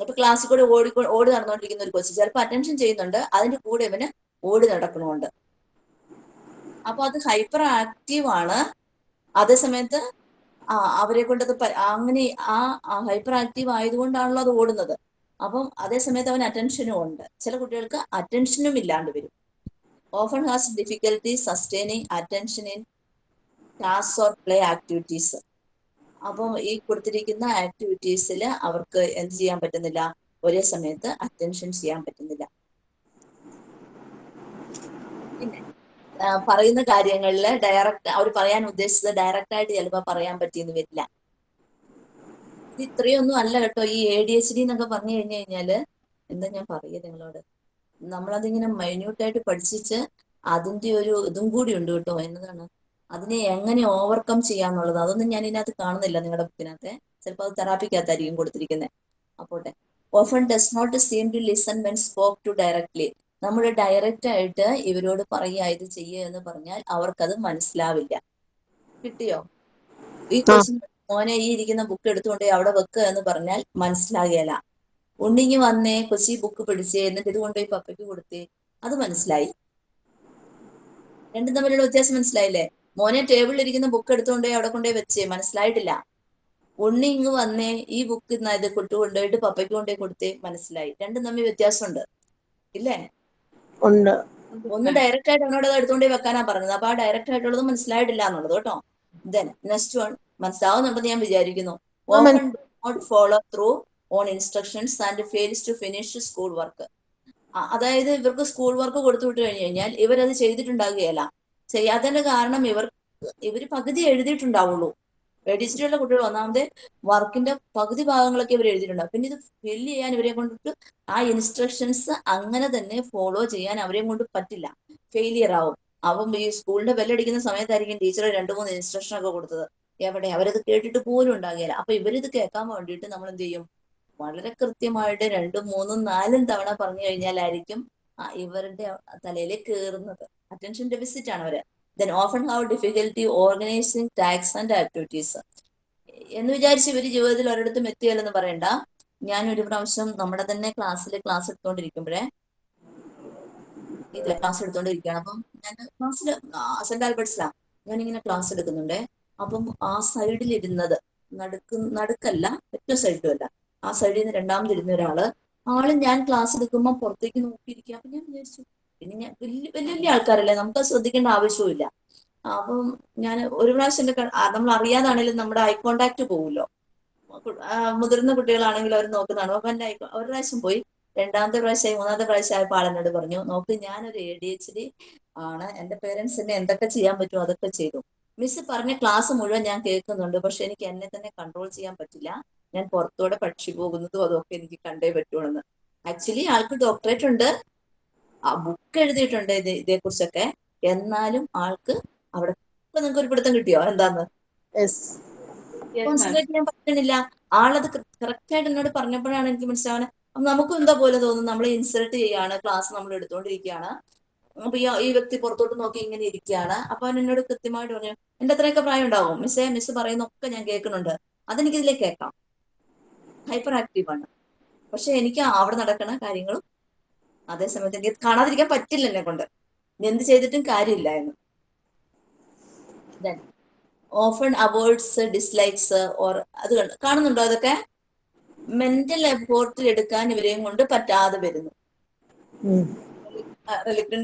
ഇപ്പൊ ക്ലാസ്സിൽ കൂടെ ഓടി ഓടി നടന്നുകൊണ്ടിരിക്കുന്ന ഒരു കൊച്ചു ചിലപ്പോൾ അറ്റൻഷൻ ചെയ്യുന്നുണ്ട്. അതിന്റെ കൂടെ ഇവന് ഓടി നടക്കണമുണ്ട്. അപ്പൊ അത് ഹൈപ്പർ ആക്റ്റീവ് ആണ്. അതേ സമയത്ത് ആ അവരെ കൊണ്ടത് അങ്ങനെ ആ ഹൈപ്പർ ആക്റ്റീവ് ആയതുകൊണ്ടാണല്ലോ അത് ഓടുന്നത്. അപ്പം അതേ സമയത്ത് അവൻ അറ്റൻഷനും ഉണ്ട്. ചില കുട്ടികൾക്ക് അറ്റൻഷനും ഇല്ലാണ്ട് വരും. Often has difficulty sustaining attention in class or play activities അപ്പം ഈ കൊടുത്തിരിക്കുന്ന ആക്ടിവിറ്റീസിൽ അവർക്ക് എന്ത് ചെയ്യാൻ പറ്റുന്നില്ല? ഒരേ സമയത്ത് അറ്റൻഷൻ ചെയ്യാൻ പറ്റുന്നില്ല. പിന്നെ പറയുന്ന കാര്യങ്ങളിൽ ഡയറക്റ്റ് അവർ പറയാൻ ഉദ്ദേശിച്ചത് ഡയറക്റ്റ് ആയിട്ട് ചിലപ്പോൾ പറയാൻ പറ്റിയെന്ന് വരില്ല. ഇത് ഇത്രയൊന്നും അല്ല കേട്ടോ. ഈ എ ഡി എച്ച് ഡി എന്നൊക്കെ പറഞ്ഞു കഴിഞ്ഞു കഴിഞ്ഞാൽ എന്താ ഞാൻ പറയുക നിങ്ങളോട്? നമ്മളതിങ്ങനെ മൈന്യൂട്ടായിട്ട് പഠിച്ചിട്ട് അതിന്റെ ഒരു ഇതും കൂടി ഉണ്ട് കേട്ടോ. എന്നതാണ്? അതിനെ എങ്ങനെ ഓവർകം ചെയ്യാന്നുള്ളത്. അതൊന്നും ഞാൻ ഇതിനകത്ത് കാണുന്നില്ല നിങ്ങളുടെ ബുക്കിനകത്തെ. ചിലപ്പോൾ അത് തെറാപ്പിക്കകത്തായിരിക്കും കൊടുത്തിരിക്കുന്നത് അപ്പോട്ടെ. Often does not seem to listen when spoke to directly നമ്മൾ ഡയറക്റ്റ് ആയിട്ട് ഇവരോട് പറയുക ഇത് ചെയ്യുക എന്ന് പറഞ്ഞാൽ അവർക്കത് മനസ്സിലാവില്ല. കിട്ടിയോ? ഈ ക്വസ്റ്റ്യൻ മോനെ ഈ ഇരിക്കുന്ന ബുക്ക് എടുത്തുകൊണ്ട് അവിടെ വെക്കുക എന്ന് പറഞ്ഞാൽ മനസ്സിലാകില്ല ഉണ്ണിങ്ങി വന്നേ കൊച്ചി ബുക്ക് പിടിച്ചേ എന്നിട്ട് ഇത് കൊണ്ടുപോയി പപ്പയ്ക്ക് കൊടുത്തേ അത് മനസ്സിലായി. രണ്ടും തമ്മിലുള്ള വ്യത്യാസം മനസ്സിലായില്ലേ? മോനെ ടേബിളിൽ ഇരിക്കുന്ന ബുക്ക് എടുത്തുകൊണ്ടേ അവിടെ കൊണ്ടുപോയി വെച്ചേ മനസ്സിലായിട്ടില്ല. ഉണ്ണി ഇങ്ങ് വന്നേ ഈ ബുക്ക് ഇത് കൊട്ടു കൊണ്ടുപോയിട്ട് പപ്പയ്ക്ക് കൊണ്ടുപോയി കൊടുത്തേ മനസ്സിലായി. രണ്ടും തമ്മിൽ വ്യത്യാസമുണ്ട്. ഇല്ലേ? ഉണ്ട്. ഒന്ന് ഡയറക്റ്റ് ആയിട്ട് അവനോട് എടുത്തുകൊണ്ട് വെക്കാനാ പറഞ്ഞത്. അപ്പൊ ആ ഡയറക്റ്റ് ആയിട്ടുള്ളത് മനസ്സിലായിട്ടില്ല എന്നുള്ളത് കേട്ടോ. ദെൻ നെക്സ്റ്റ് വൺ മനസ്സിലാവുന്നുണ്ടെന്ന് ഞാൻ വിചാരിക്കുന്നു. Not follow through on instructions and fails to finish school work അതായത് ഇവർക്ക് സ്കൂൾ വർക്ക് കൊടുത്തു വിട്ട് കഴിഞ്ഞു കഴിഞ്ഞാൽ ഇവരത് ചെയ്തിട്ടുണ്ടാകുകയല്ല. ചെയ്യാത്തതിന്റെ കാരണം ഇവർ ഇവർ പകുതി എഴുതിയിട്ടുണ്ടാവുള്ളൂ. എഡിച്ചിട്ടുള്ള കുട്ടികൾ ഒന്നാമത് വർക്കിന്റെ പകുതി ഭാഗങ്ങളൊക്കെ ഇവർ എഴുതിയിട്ടുണ്ടാവും പിന്നെ ഇത് ഫില്ല് ചെയ്യാൻ ഇവരെ കൊണ്ടിട്ട് ആ ഇൻസ്ട്രക്ഷൻസ് അങ്ങനെ തന്നെ ഫോളോ ചെയ്യാൻ അവരെ കൊണ്ട് പറ്റില്ല. ഫെയിലിയർ ആവും. അപ്പം ഈ സ്കൂളിന്റെ ബെല്ലടിക്കുന്ന സമയത്തായിരിക്കും ടീച്ചർ രണ്ട് മൂന്ന് ഇൻസ്ട്രക്ഷൻ ഒക്കെ കൊടുത്തത്. എവിടെ? അവരത് കേട്ടിട്ട് പോലും ഉണ്ടാകില്ല അപ്പൊ ഇവരിത് കേൾക്കാൻ വേണ്ടിയിട്ട് നമ്മൾ എന്ത് ചെയ്യും വളരെ കൃത്യമായിട്ട് രണ്ടും മൂന്നും നാലും തവണ പറഞ്ഞു കഴിഞ്ഞാലായിരിക്കും ഇവരുടെ തലയിൽ കയറുന്നത് അറ്റൻഷൻ ഡെഫിസിറ്റ് ആണ് അവർ. Then often have difficulty organising tasks and activities എന്ന് വിചാരിച്ച് ഇവർ ജീവിതത്തിൽ ഒരിടത്തും എത്തിയല്ലെന്ന് പറയണ്ട. ഞാൻ ഒരു പ്രാവശ്യം നമ്മുടെ തന്നെ ക്ലാസ്സിൽ ക്ലാസ് എടുത്തോണ്ടിരിക്കുമ്പോഴേ ഇതിലെ ക്ലാസ് എടുത്തോണ്ടിരിക്കുകയാണ്. അപ്പം ഞാൻ ക്ലാസ്സിൽ സെന്റ് ആൽബർട്ട്സിലാണ് ഞാനിങ്ങനെ ക്ലാസ് എടുക്കുന്നുണ്ടേ. അപ്പം ആ സൈഡിൽ ഇരുന്നത് നടുക്ക് നടുക്കല്ല ഏറ്റവും സൈഡിലും അല്ല. ആ സൈഡിൽ നിന്ന് രണ്ടാമതിരുന്ന ഒരാൾ. ആൾ ഞാൻ ക്ലാസ് എടുക്കുമ്പോൾ പുറത്തേക്ക് നോക്കിയിരിക്കുക അപ്പൊ ഞാൻ വിചാരിച്ചു പിന്നെ ഞാൻ വലിയ വലിയ വലിയ ആൾക്കാരല്ലേ നമുക്ക് ശ്രദ്ധിക്കേണ്ട ആവശ്യമില്ല അപ്പം ഞാൻ ഒരു പ്രാവശ്യം നമ്മൾ അറിയാതാണെങ്കിലും നമ്മുടെ ഐ കോണ്ടാക്ട് പോകുമല്ലോ മുതിർന്ന കുട്ടികളാണെങ്കിലും അവർ നോക്കുന്നതാണ്. അപ്പൊ എന്റെ ഒരു പ്രാവശ്യം പോയി രണ്ടാമത്തെ പ്രാവശ്യമായി മൂന്നാമത്തെ പ്രാവശ്യം ആയപ്പോൾ ആളെന്നോട് പറഞ്ഞു നോക്ക് ഞാനൊരു എ ഡി എച്ച് ഡി ആണ്. എന്റെ പേരൻസിനെ എന്തൊക്കെ ചെയ്യാൻ പറ്റുമോ അതൊക്കെ ചെയ്തു. മിസ് പറഞ്ഞ ക്ലാസ് മുഴുവൻ ഞാൻ കേൾക്കുന്നുണ്ട് പക്ഷെ എനിക്ക് എന്നെ തന്നെ കൺട്രോൾ ചെയ്യാൻ പറ്റില്ല. ഞാൻ പുറത്തോടെ പക്ഷി പോകുന്നതും അതൊക്കെ എനിക്ക് കണ്ടേ പറ്റുള്ളൂ ആക്ച്വലി ആൾക്ക് ഡോക്ടറേറ്റ് ഉണ്ട്. ബുക്ക് എഴുതിയിട്ടുണ്ട് ഇത് ഇതേക്കുറിച്ചൊക്കെ. എന്നാലും ആൾക്ക് അവിടെ ഇപ്പൊ നിങ്ങൾക്ക് ഒരു പിടുത്തം കിട്ടിയോ? എന്താന്ന് യെസ് കോൺസെൻട്രേറ്റ് ചെയ്യാൻ പറ്റുന്നില്ല ആളത് കറക്റ്റ് ആയിട്ട് എന്നോട് പറഞ്ഞപ്പോഴാണ് എനിക്ക് മനസ്സിലാവുന്നത് അപ്പൊ നമുക്കും എന്താ പോലെ തോന്നുന്നു? നമ്മൾ ഇൻസൾട്ട് ചെയ്യാണ് ക്ലാസ് നമ്മൾ എടുത്തുകൊണ്ടിരിക്കുകയാണ് അപ്പൊ ഈ ഈ വ്യക്തി പുറത്തോട്ട് നോക്കി ഇങ്ങനെ ഇരിക്കുകയാണ് അപ്പൊ അവൻ എന്നോട് കൃത്യമായിട്ട് പറഞ്ഞു എന്റെ അത്രയൊക്കെ പ്രായം ഉണ്ടാവും മിസ്സേ മിസ് പറയുന്നൊക്കെ ഞാൻ കേൾക്കുന്നുണ്ട്. അതെനിക്ക് ഇതിലേക്ക് കേൾക്കാം. ഹൈപ്പർ ആക്റ്റീവ് ആണ്. പക്ഷെ എനിക്ക് അവിടെ നടക്കുന്ന കാര്യങ്ങളും അതേസമയത്ത് എനിക്ക് കാണാതിരിക്കാൻ പറ്റില്ല എന്നെ കൊണ്ട്. എന്ത് ചെയ്തിട്ടും കാര്യമില്ല എന്ന്. ഓഫൺ അവോയ്ഡ്സ് ഡിസ്ലൈക്സ് ഓർ അത് കാണുന്നുണ്ടോ അതൊക്കെ? മെന്റൽ എഫോർട്ടിൽ എടുക്കാൻ ഇവരെയും കൊണ്ട് പറ്റാതെ വരുന്നു.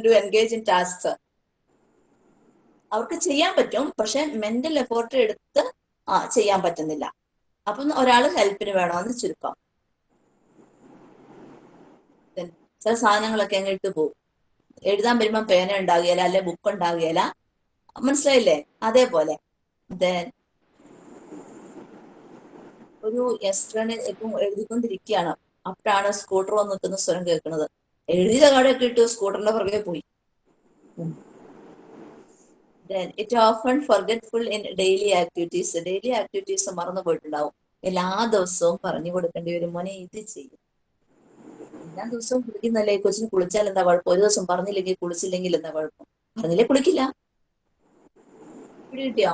ടു എൻഗേജ് ഇൻ ടാസ്ക് അവർക്ക് ചെയ്യാൻ പറ്റും പക്ഷെ മെന്റൽ എഫോർട്ട് എടുത്ത് ആ ചെയ്യാൻ പറ്റുന്നില്ല. അപ്പം ഒരാൾ ഹെൽപ്പിന് വേണമെന്ന് ചുരുക്കം Then ചില സാധനങ്ങളൊക്കെ അങ്ങ് ഇട്ട് പോകും എഴുതാൻ വരുമ്പം പേന ഉണ്ടാകുകയില്ല അല്ലെ ബുക്ക് ഉണ്ടാകുകയില്ല. മനസ്സിലായില്ലേ? അതേപോലെ. ഒരു എസ്ട്രന് ഇപ്പം എഴുതിക്കൊണ്ടിരിക്കുകയാണ്. അപ്പോഴാണ് സ്കൂട്ടർ വന്ന് നിൽക്കുന്ന സ്വരം കേൾക്കുന്നത്. എഴുതിയ കാടൊക്കെ ഇട്ട് സ്കൂട്ടറിന്റെ പുറകെ പോയി. It often forgetful in daily activities. Daily activities മറന്നു പോയിട്ടുണ്ടാവും. എല്ലാ ദിവസവും പറഞ്ഞു കൊടുക്കേണ്ടി വരും. മോനെ ഇത് ചെയ്യും. എല്ലാ ദിവസവും കുളിക്കുന്നല്ലേ? കൊച്ചിന് കുളിച്ചാൽ എന്താ കുഴപ്പം? ഒരു ദിവസം പറഞ്ഞില്ലെങ്കിൽ കുളിച്ചില്ലെങ്കിൽ എന്താ കുഴപ്പം? പറഞ്ഞില്ലേ കുളിക്കില്ല? കിട്ടിയോ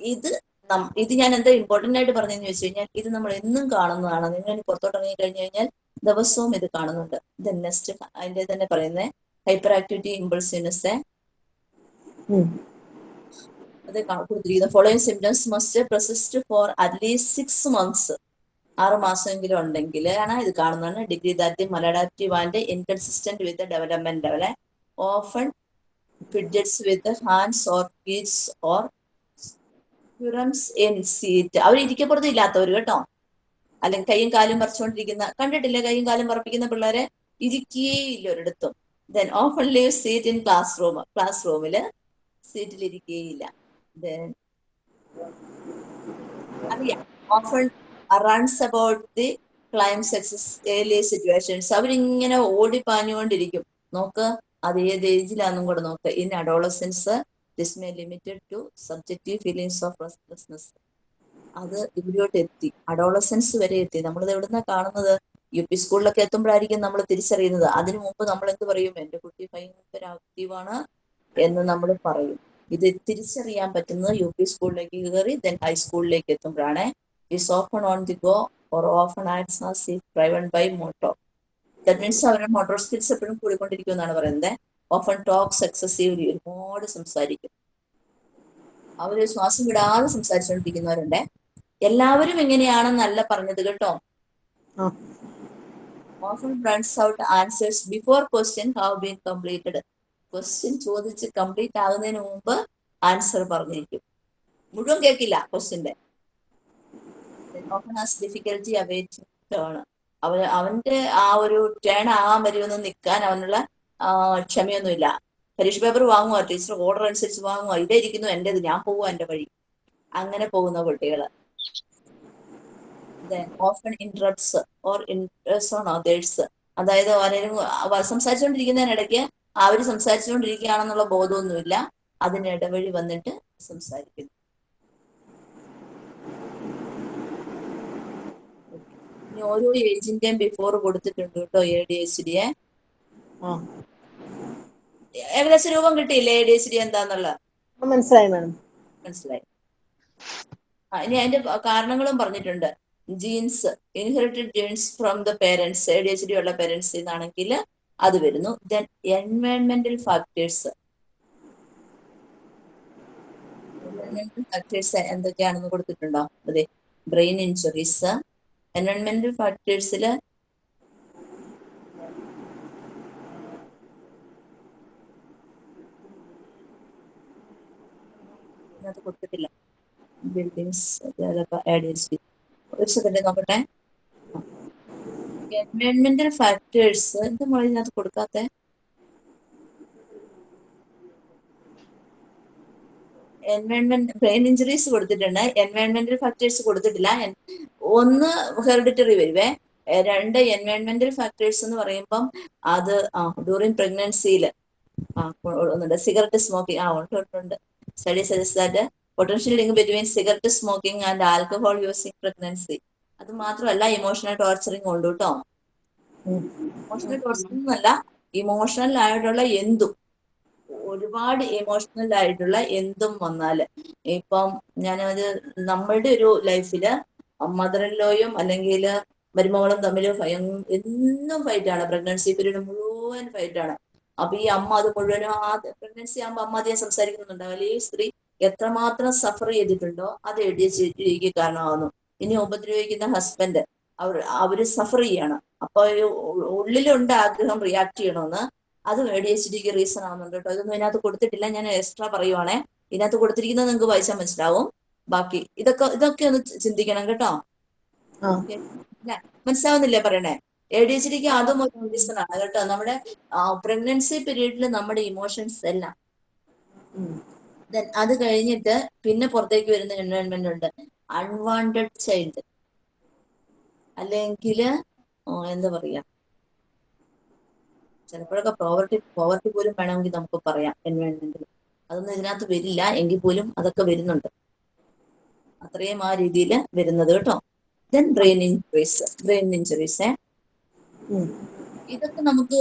ഇത് ഇത് ഞാൻ എന്താ ഇമ്പോർട്ടന്റ് ആയിട്ട് പറഞ്ഞതെന്ന് വെച്ച് കഴിഞ്ഞാൽ ഇത് നമ്മൾ എന്നും കാണുന്നതാണ്. നിങ്ങൾ പുറത്തോട്ട് ഇറങ്ങി കഴിഞ്ഞു കഴിഞ്ഞാൽ ദിവസവും ഇത് കാണുന്നുണ്ട്. ഇത് നെക്സ്റ്റ് അതിന്റെ തന്നെ പറയുന്നത് ഹൈപ്പർ ആക്ടിവിറ്റി ഇമ്പൾസിനസ്. അത് കൊടുത്തിരിക്കുന്നത് following symptoms must persist for at least six months ആറ് മാസമെങ്കിലും ഉണ്ടെങ്കിൽ ആണ് ഇത് കാണുന്നതാണ് degree that maladaptive and inconsistent with development ലെവലെ often fidgets with hands or keys or squirms in seat അവർ ഇരിക്കപ്പുറത്ത് ഇല്ലാത്തവർ കേട്ടോ. അല്ലെങ്കിൽ കൈയും കാലും പറിച്ചുകൊണ്ടിരിക്കുന്ന കണ്ടിട്ടില്ലേ? കൈയും കാലും പറപ്പിക്കുന്ന പിള്ളേരെ ഇരിക്കുകയില്ല ഒരിടത്തും. Then often leave seat in classroom class റൂമിൽ സീറ്റിൽ ഇരിക്കുകയില്ല ദെൻ അറിയാം. Often runs about the climbs excessively early situations അവരിങ്ങനെ ഓടി പാഞ്ഞുകൊണ്ടിരിക്കും. നോക്ക് അത് ഏത് ഏജിലാന്നും കൂടെ നോക്ക്. In adolescence this may limited to subjective feelings of restlessness അത് ഇവിടോട്ട് എത്തി. അഡോളസൻസ് വരെ എത്തി. നമ്മളിത് എവിടുന്ന കാണുന്നത്? യു പി സ്കൂളിലൊക്കെ എത്തുമ്പോഴായിരിക്കും നമ്മൾ തിരിച്ചറിയുന്നത്. അതിനു മുമ്പ് നമ്മൾ എന്ത് പറയും? എന്റെ കുട്ടി ഭയങ്കര ആക്റ്റീവാണ് എന്ന് നമ്മൾ പറയും. ഇത് തിരിച്ചറിയാൻ പറ്റുന്നത് യു പി സ്കൂളിലേക്ക് കയറി ദെൻ ഹൈസ്കൂളിലേക്ക് എത്തുമ്പോഴാണ്. Is often on the go or often acts as if driven by motor. That means അവരുടെ മോട്ടോർ സ്കിൽസ് എപ്പോഴും കൂടിക്കൊണ്ടിരിക്കും എന്നാണ് പറയുന്നത് ഓഫൺ ടോക്സ് എക്സസീവ്ലി ഒരുപാട് സംസാരിക്കും. അവർ ശ്വാസം വിടാതെ സംസാരിച്ചുകൊണ്ടിരിക്കുന്നവരുണ്ട്. എല്ലാവരും എങ്ങനെയാണെന്നല്ല പറഞ്ഞത് കേട്ടോ. Often runs out answers before question have been completed question ചോദിച്ച് കംപ്ലീറ്റ് ആകുന്നതിന് മുമ്പ് ആൻസർ പറഞ്ഞിരിക്കും. മുഴുവൻ കേൾക്കില്ല ക്വസ്റ്റ്യന്റെ often has difficulty awaiting turn അവൻ അവന്റെ ആ ഒരു ടേൺ ആകാൻ വരുമെന്ന് നിൽക്കാൻ അവനുള്ള ക്ഷമയൊന്നുമില്ല. പരീക്ഷ പേപ്പർ വാങ്ങുക ടീച്ചർ ഓർഡർ അനുസരിച്ച് വാങ്ങുക ഇതേ ഇരിക്കുന്നു എന്റെത് ഞാൻ പോവുക എന്റെ വഴി. അങ്ങനെ പോകുന്ന കുട്ടികൾ often interrupts or intrudes on others അതായത് ആരെങ്കിലും സംസാരിച്ചുകൊണ്ടിരിക്കുന്നതിനിടയ്ക്ക് അവർ സംസാരിച്ചുകൊണ്ടിരിക്കുകയാണെന്നുള്ള ബോധമൊന്നുമില്ല. അതിന് ഇടവഴി വന്നിട്ട് സംസാരിക്കുന്നു. ഇനി ഓരോ ഏജിന്റെയും ബിഫോർ കൊടുത്തിട്ടുണ്ട് കേട്ടോ എ ഡി എച്ച് ഡിയെ ഏകദേശം രൂപം കിട്ടിയില്ലേ എ ഡി എച്ച് ഡി എന്താന്നുള്ള? മനസ്സിലായി മാഡം മനസ്സിലായി. ഇനി അതിന്റെ കാരണങ്ങളും പറഞ്ഞിട്ടുണ്ട്. Genes inherited genes from the parents A D H D ഉള്ള പേരൻസ് എന്നാണെങ്കിൽ അത് വരുന്നു. ദെൻ എൻവയൺമെന്റൽ ഫാക്ടേഴ്സ് എൻവയൺമെന്റൽ ഫാക്ടേഴ്സ് എന്തൊക്കെയാണെന്ന് കൊടുത്തിട്ടുണ്ടോ? അതെ ബ്രെയിൻ ഇഞ്ചുറീസ് എൻവയൺമെന്റൽ ഫാക്ടേഴ്സിൽ അത് കൊടുത്തിട്ടില്ല. ബിൽഡിങ്സ് ആഡ് ചെയ്ത് ഒരു സെക്കൻഡ് നോക്കട്ടെ. എൻവയൺമെന്റൽ ഫാക്ടേഴ്സ് എന്താ മോളെ ഇതിനകത്ത് കൊടുക്കാത്തെ? എൻവയൺമെന്റ് ബ്രെയിൻ ഇഞ്ചുറീസ് കൊടുത്തിട്ടുണ്ട്. എൻവയൺമെന്റൽ ഫാക്ടേഴ്സ് കൊടുത്തിട്ടില്ല. ഒന്ന് ഹെറിഡിറ്ററി വരുവേ. രണ്ട് എൻവയൺമെന്റൽ ഫാക്ടേഴ്സ് എന്ന് പറയുമ്പം അത് ഡ്യൂറിങ് പ്രഗ്നൻസിയിൽ സിഗരറ്റ് സ്മോക്കിംഗ് ആ ഉണ്ട് ഉണ്ട്, study suggest that potential link between cigarette smoking and alcohol using pregnancy അത് മാത്രമല്ല ഇമോഷണൽ ടോർച്ചറിങ് ഉണ്ട് കേട്ടോ. ഇമോഷണൽ ടോർച്ചറിംഗ് എന്നല്ല ഇമോഷണൽ ആയിട്ടുള്ള എന്തും. ഒരുപാട് ഇമോഷണൽ ആയിട്ടുള്ള എന്തും വന്നാൽ. ഇപ്പം ഞാനത് നമ്മളുടെ ഒരു ലൈഫിൽ മദറിലോയും അല്ലെങ്കിൽ മരുമകളും തമ്മിൽ എന്നും ഫൈറ്റാണ് പ്രഗ്നൻസി പീരീഡ് മുഴുവൻ ഫൈറ്റാണ് അപ്പൊ ഈ അമ്മ അത് മുഴുവനും ആ പ്രഗ്നൻസി ആകുമ്പോൾ അമ്മ അധികം സംസാരിക്കുന്നുണ്ടാവില്ല. ഈ സ്ത്രീ എത്രമാത്രം സഫർ ചെയ്തിട്ടുണ്ടോ അത് എഡിച്ചിരിക്ക് കാരണമാകുന്നു ഇനി ഉപദ്രവിക്കുന്ന ഹസ്ബൻഡ് അവർ അവർ സഫർ ചെയ്യണം. അപ്പൊ ഉള്ളിലുണ്ട് ആഗ്രഹം റിയാക്ട് ചെയ്യണമെന്ന് അത് എ ഡി എച്ച് ഡിക്ക് റീസൺ ആവുന്നുണ്ട് കേട്ടോ. ഇതൊന്നും ഇതിനകത്ത് കൊടുത്തിട്ടില്ല. ഞാൻ എക്സ്ട്രാ പറയുവാണേ. ഇതിനകത്ത് കൊടുത്തിരിക്കുന്നത് നിങ്ങൾക്ക് വായിച്ചാൽ മനസ്സിലാവും. ബാക്കി ഇതൊക്കെ ഇതൊക്കെ ഒന്ന് ചിന്തിക്കണം കേട്ടോ. മനസ്സിലാവുന്നില്ലേ പറയണേ? എ ഡി എച്ച് ഡിക്ക് അതും ഒരു റീസൺ ആണ് കേട്ടോ. നമ്മുടെ പ്രഗ്നൻസി പീരീഡിൽ നമ്മുടെ ഇമോഷൻസ് എല്ലാം. അത് കഴിഞ്ഞിട്ട് പിന്നെ പുറത്തേക്ക് വരുന്ന എൻവയോൺമെന്റ് ഉണ്ട്. അൺവാണ്ടഡ് ചൈൽഡ് അല്ലെങ്കിൽ എന്താ പറയാ? ചിലപ്പോഴൊക്കെ പോവർട്ടി പോവർട്ടി പോലും വേണമെങ്കിൽ നമുക്ക് പറയാം എൻവയോൺമെന്റിൽ അതൊന്നും ഇതിനകത്ത് വരില്ല. എങ്കിൽ പോലും അതൊക്കെ വരുന്നുണ്ട്. അത്രയും ആ രീതിയിൽ വരുന്നത് കേട്ടോ. Then brain injuries brain injuries. ഇതൊക്കെ നമുക്ക്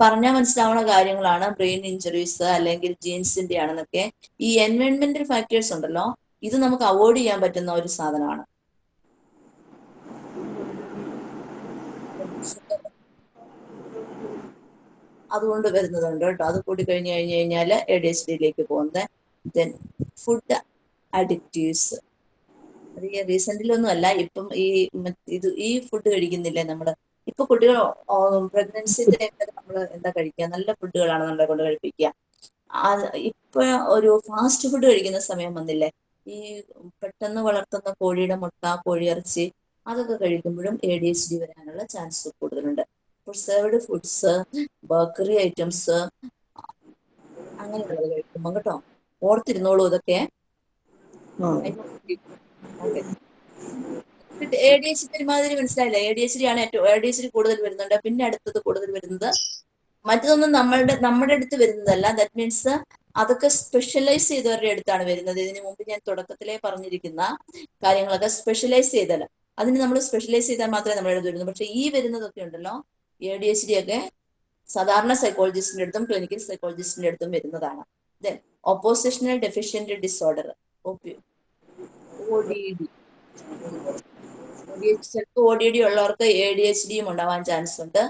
പറഞ്ഞാൽ മനസ്സിലാവുന്ന കാര്യങ്ങളാണ്. ബ്രെയിൻ ഇഞ്ചുറീസ് അല്ലെങ്കിൽ ജീൻസിന്റെ ആണെന്നൊക്കെ. ഈ എൻവയോൺമെന്റൽ ഫാക്ടേഴ്സ് ഉണ്ടല്ലോ. ഇത് നമുക്ക് അവോയ്ഡ് ചെയ്യാൻ പറ്റുന്ന ഒരു സാധനമാണ്. അതുകൊണ്ട് വരുന്നതുണ്ട് കേട്ടോ. അത് കൂടി കഴിഞ്ഞ് കഴിഞ്ഞ് കഴിഞ്ഞാൽ എ ഡി എച്ച് ഡിയിലേക്ക് പോകുന്നത്. ദെൻ ഫുഡ് അഡിക്റ്റീവ്സ് അത് ഈ റീസെന്റിലൊന്നും അല്ല ഇപ്പം ഈ ഇത് ഈ ഫുഡ് കഴിക്കുന്നില്ലേ നമ്മൾ? ഇപ്പൊ കുട്ടികൾ പ്രഗ്നൻസി നമ്മൾ എന്താ കഴിക്കുക? നല്ല ഫുഡുകളാണ് നമ്മളെ കൊണ്ട് കഴിപ്പിക്കുക. ഇപ്പൊ ഒരു ഫാസ്റ്റ് ഫുഡ് കഴിക്കുന്ന സമയം വന്നില്ലേ? ഈ പെട്ടെന്ന് വളർത്തുന്ന കോഴിയുടെ മുട്ട കോഴിയിറച്ചി അതൊക്കെ കഴിക്കുമ്പോഴും എ ഡി എച്ച് ഡി വരാനുള്ള ചാൻസ് കൂടുതലുണ്ട്. പ്രിസർവ്ഡ് ഫുഡ്സ് ബേക്കറി ഐറ്റംസ് അങ്ങനെയുള്ളത് കഴിക്കുമ്പോൾ കേട്ടോ. ഓർത്തിരുന്നോളൂ ഇതൊക്കെ. എ ഡി എച്ച് പെരുമാതിരി മനസ്സിലായില്ല? എ ഡി എച്ച് ആണ് ഏറ്റവും എ ഡി എച്ച് കൂടുതൽ വരുന്നുണ്ട്. പിന്നെ അടുത്തത് കൂടുതൽ വരുന്നത് മറ്റതൊന്നും നമ്മളുടെ നമ്മുടെ അടുത്ത് വരുന്നതല്ല. ദാറ്റ് മീൻസ് അതൊക്കെ സ്പെഷ്യലൈസ് ചെയ്തവരുടെ അടുത്താണ് വരുന്നത്. ഇതിനു മുമ്പ് ഞാൻ തുടക്കത്തിലേ പറഞ്ഞിരിക്കുന്ന കാര്യങ്ങളൊക്കെ സ്പെഷ്യലൈസ് ചെയ്തല്ല അതിന് നമ്മൾ സ്പെഷ്യലൈസ് ചെയ്താൽ മാത്രമേ നമ്മുടെ അടുത്ത് വരുന്നു പക്ഷെ ഈ വരുന്നതൊക്കെ ഉണ്ടല്ലോ. എ ഡി എച്ച് ഡി ഒക്കെ സാധാരണ സൈക്കോളജിസ്റ്റിന്റെ അടുത്തും ക്ലിനിക്കൽ സൈക്കോളജിസ്റ്റിന്റെ അടുത്തും വരുന്നതാണ്. ദെൻ ഓപ്പോസിഷണൽ ഡെഫിഷ്യന്റ് ഡിസോർഡർ ചിലപ്പോൾ ഒ ഡി ഡി ഉള്ളവർക്ക് എ ഡി എച്ച് ഡിയും ഉണ്ടാവാൻ ചാൻസ് ഉണ്ട്.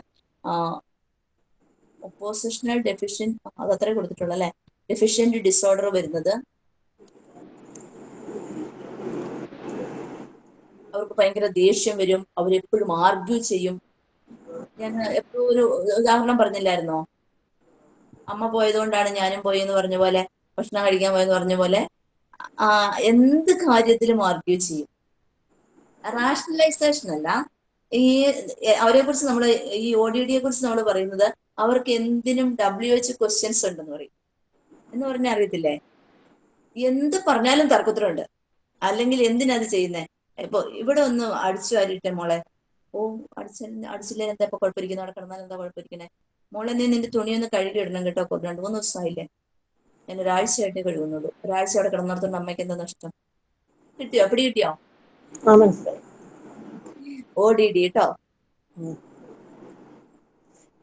ഒപ്പോസിഷണൽ ഡെഫിഷ്യൻ അത് അത്രേ കൊടുത്തിട്ടുള്ളൂ അല്ലെ? ഡെഫിഷ്യന്റ് ഡിസോർഡർ വരുന്നത്. അവർക്ക് ഭയങ്കര ദേഷ്യം വരും. അവരെപ്പോഴും ആർഗ്യൂ ചെയ്യും. ഞാൻ എപ്പോഴും ഒരു ഉദാഹരണം പറഞ്ഞില്ലായിരുന്നോ? അമ്മ പോയതുകൊണ്ടാണ് ഞാനും പോയി എന്ന് പറഞ്ഞ പോലെ ഭക്ഷണം കഴിക്കാൻ പോയെന്ന് പറഞ്ഞ പോലെ എന്ത് കാര്യത്തിലും ആർഗ്യൂ ചെയ്യും. റാഷണലൈസേഷൻ അല്ല. ഈ അവരെ കുറിച്ച് നമ്മൾ ഈ ഒ ഡി ഡിയെ കുറിച്ച് നമ്മൾ പറയുന്നത് അവർക്ക് എന്തിനും ഡബ്ല്യു എച്ച് ക്വസ്റ്റ്യൻസ് ഉണ്ടെന്ന് പറയും. എന്ന് പറഞ്ഞാൽ അറിയത്തില്ലേ? എന്ത് പറഞ്ഞാലും തർക്കത്തിലുണ്ട്. അല്ലെങ്കിൽ എന്തിനാ എന്തിനത് ചെയ്യുന്നേ? ഇപ്പൊ ഇവിടെ ഒന്ന് അടിച്ചു വാരിട്ടെ മോളെ. ഓ അടിച്ച അടിച്ചില്ലേ എന്താ ഇപ്പൊ കുഴപ്പമിരിക്കുന്നത് അവിടെ കിടന്നാൽ എന്താ കുഴപ്പമിരിക്കണേ മോളെ നീ നിന്റെ തുണിയൊന്ന് കഴുകി ഇടണം കേട്ടോ രണ്ട് മൂന്ന് ദിവസമായില്ലേ ഞാൻ ഒരാഴ്ചയായിട്ടേ കഴുകുന്നുള്ളൂ. ഒരാഴ്ച അവിടെ കിടന്നിടത്തോണ്ട് അമ്മയ്ക്ക് എന്താ നഷ്ടം? കിട്ടിയോ? പിടി കിട്ടിയോ? ഓ ഡി ഡി കേട്ടോ.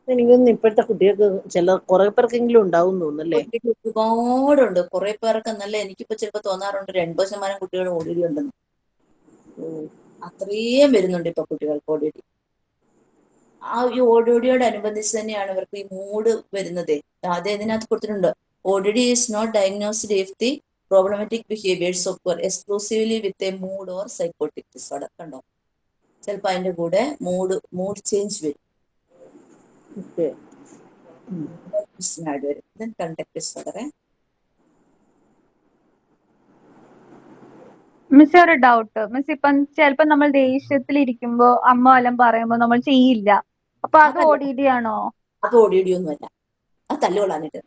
എനിക്കൊന്നും ഇപ്പോഴത്തെ കുട്ടികൾക്ക് ചില കുറെ പേർക്കെങ്കിലും ഉണ്ടാവും തോന്നുന്നല്ലേ? ഒരുപാടുണ്ട്. കുറെ പേർക്ക് നല്ല എനിക്കിപ്പോ ചിലപ്പോ തോന്നാറുണ്ട്. ഒരു എൺപത് ശതമാനം കുട്ടികൾ ഓ ഡി ഡി ഉണ്ടെന്ന് അത്രയും വരുന്നുണ്ട് ഇപ്പൊ കുട്ടികൾക്ക് ഡി ആ ഈ ഓടിയോടിയോടനുബന്ധിച്ച് തന്നെയാണ് ഇവർക്ക് ഈ മൂഡ് വരുന്നത്. ആദ്യം ഇതിനകത്ത് കൊടുത്തിട്ടുണ്ട് D is not diagnosed if the problematic behaviours of exclusively with a mood or psychotic disorder കണ്ടോ? ചിലപ്പോൾ അതിന്റെ കൂടെ മൂഡ് മൂഡ് ചേഞ്ച് വരും. വരും കണ്ടക്ട് ഡിസോർഡർ മിസ് ഒരു ഡൗട്ട് മിസ് ഇപ്പം ചിലപ്പോ നമ്മൾ ദേഷ്യത്തിലിരിക്കുമ്പോ അമ്മ വല്ലതും പറയുമ്പോ നമ്മൾ ചെയ്യില്ല. അപ്പൊ അത് അതല്ല. ഡി ഡി ആണോ അത് ഒ ഡി ഡി ഒന്നുമല്ല അത് തല്ലുകൊള്ളാനിട്ട്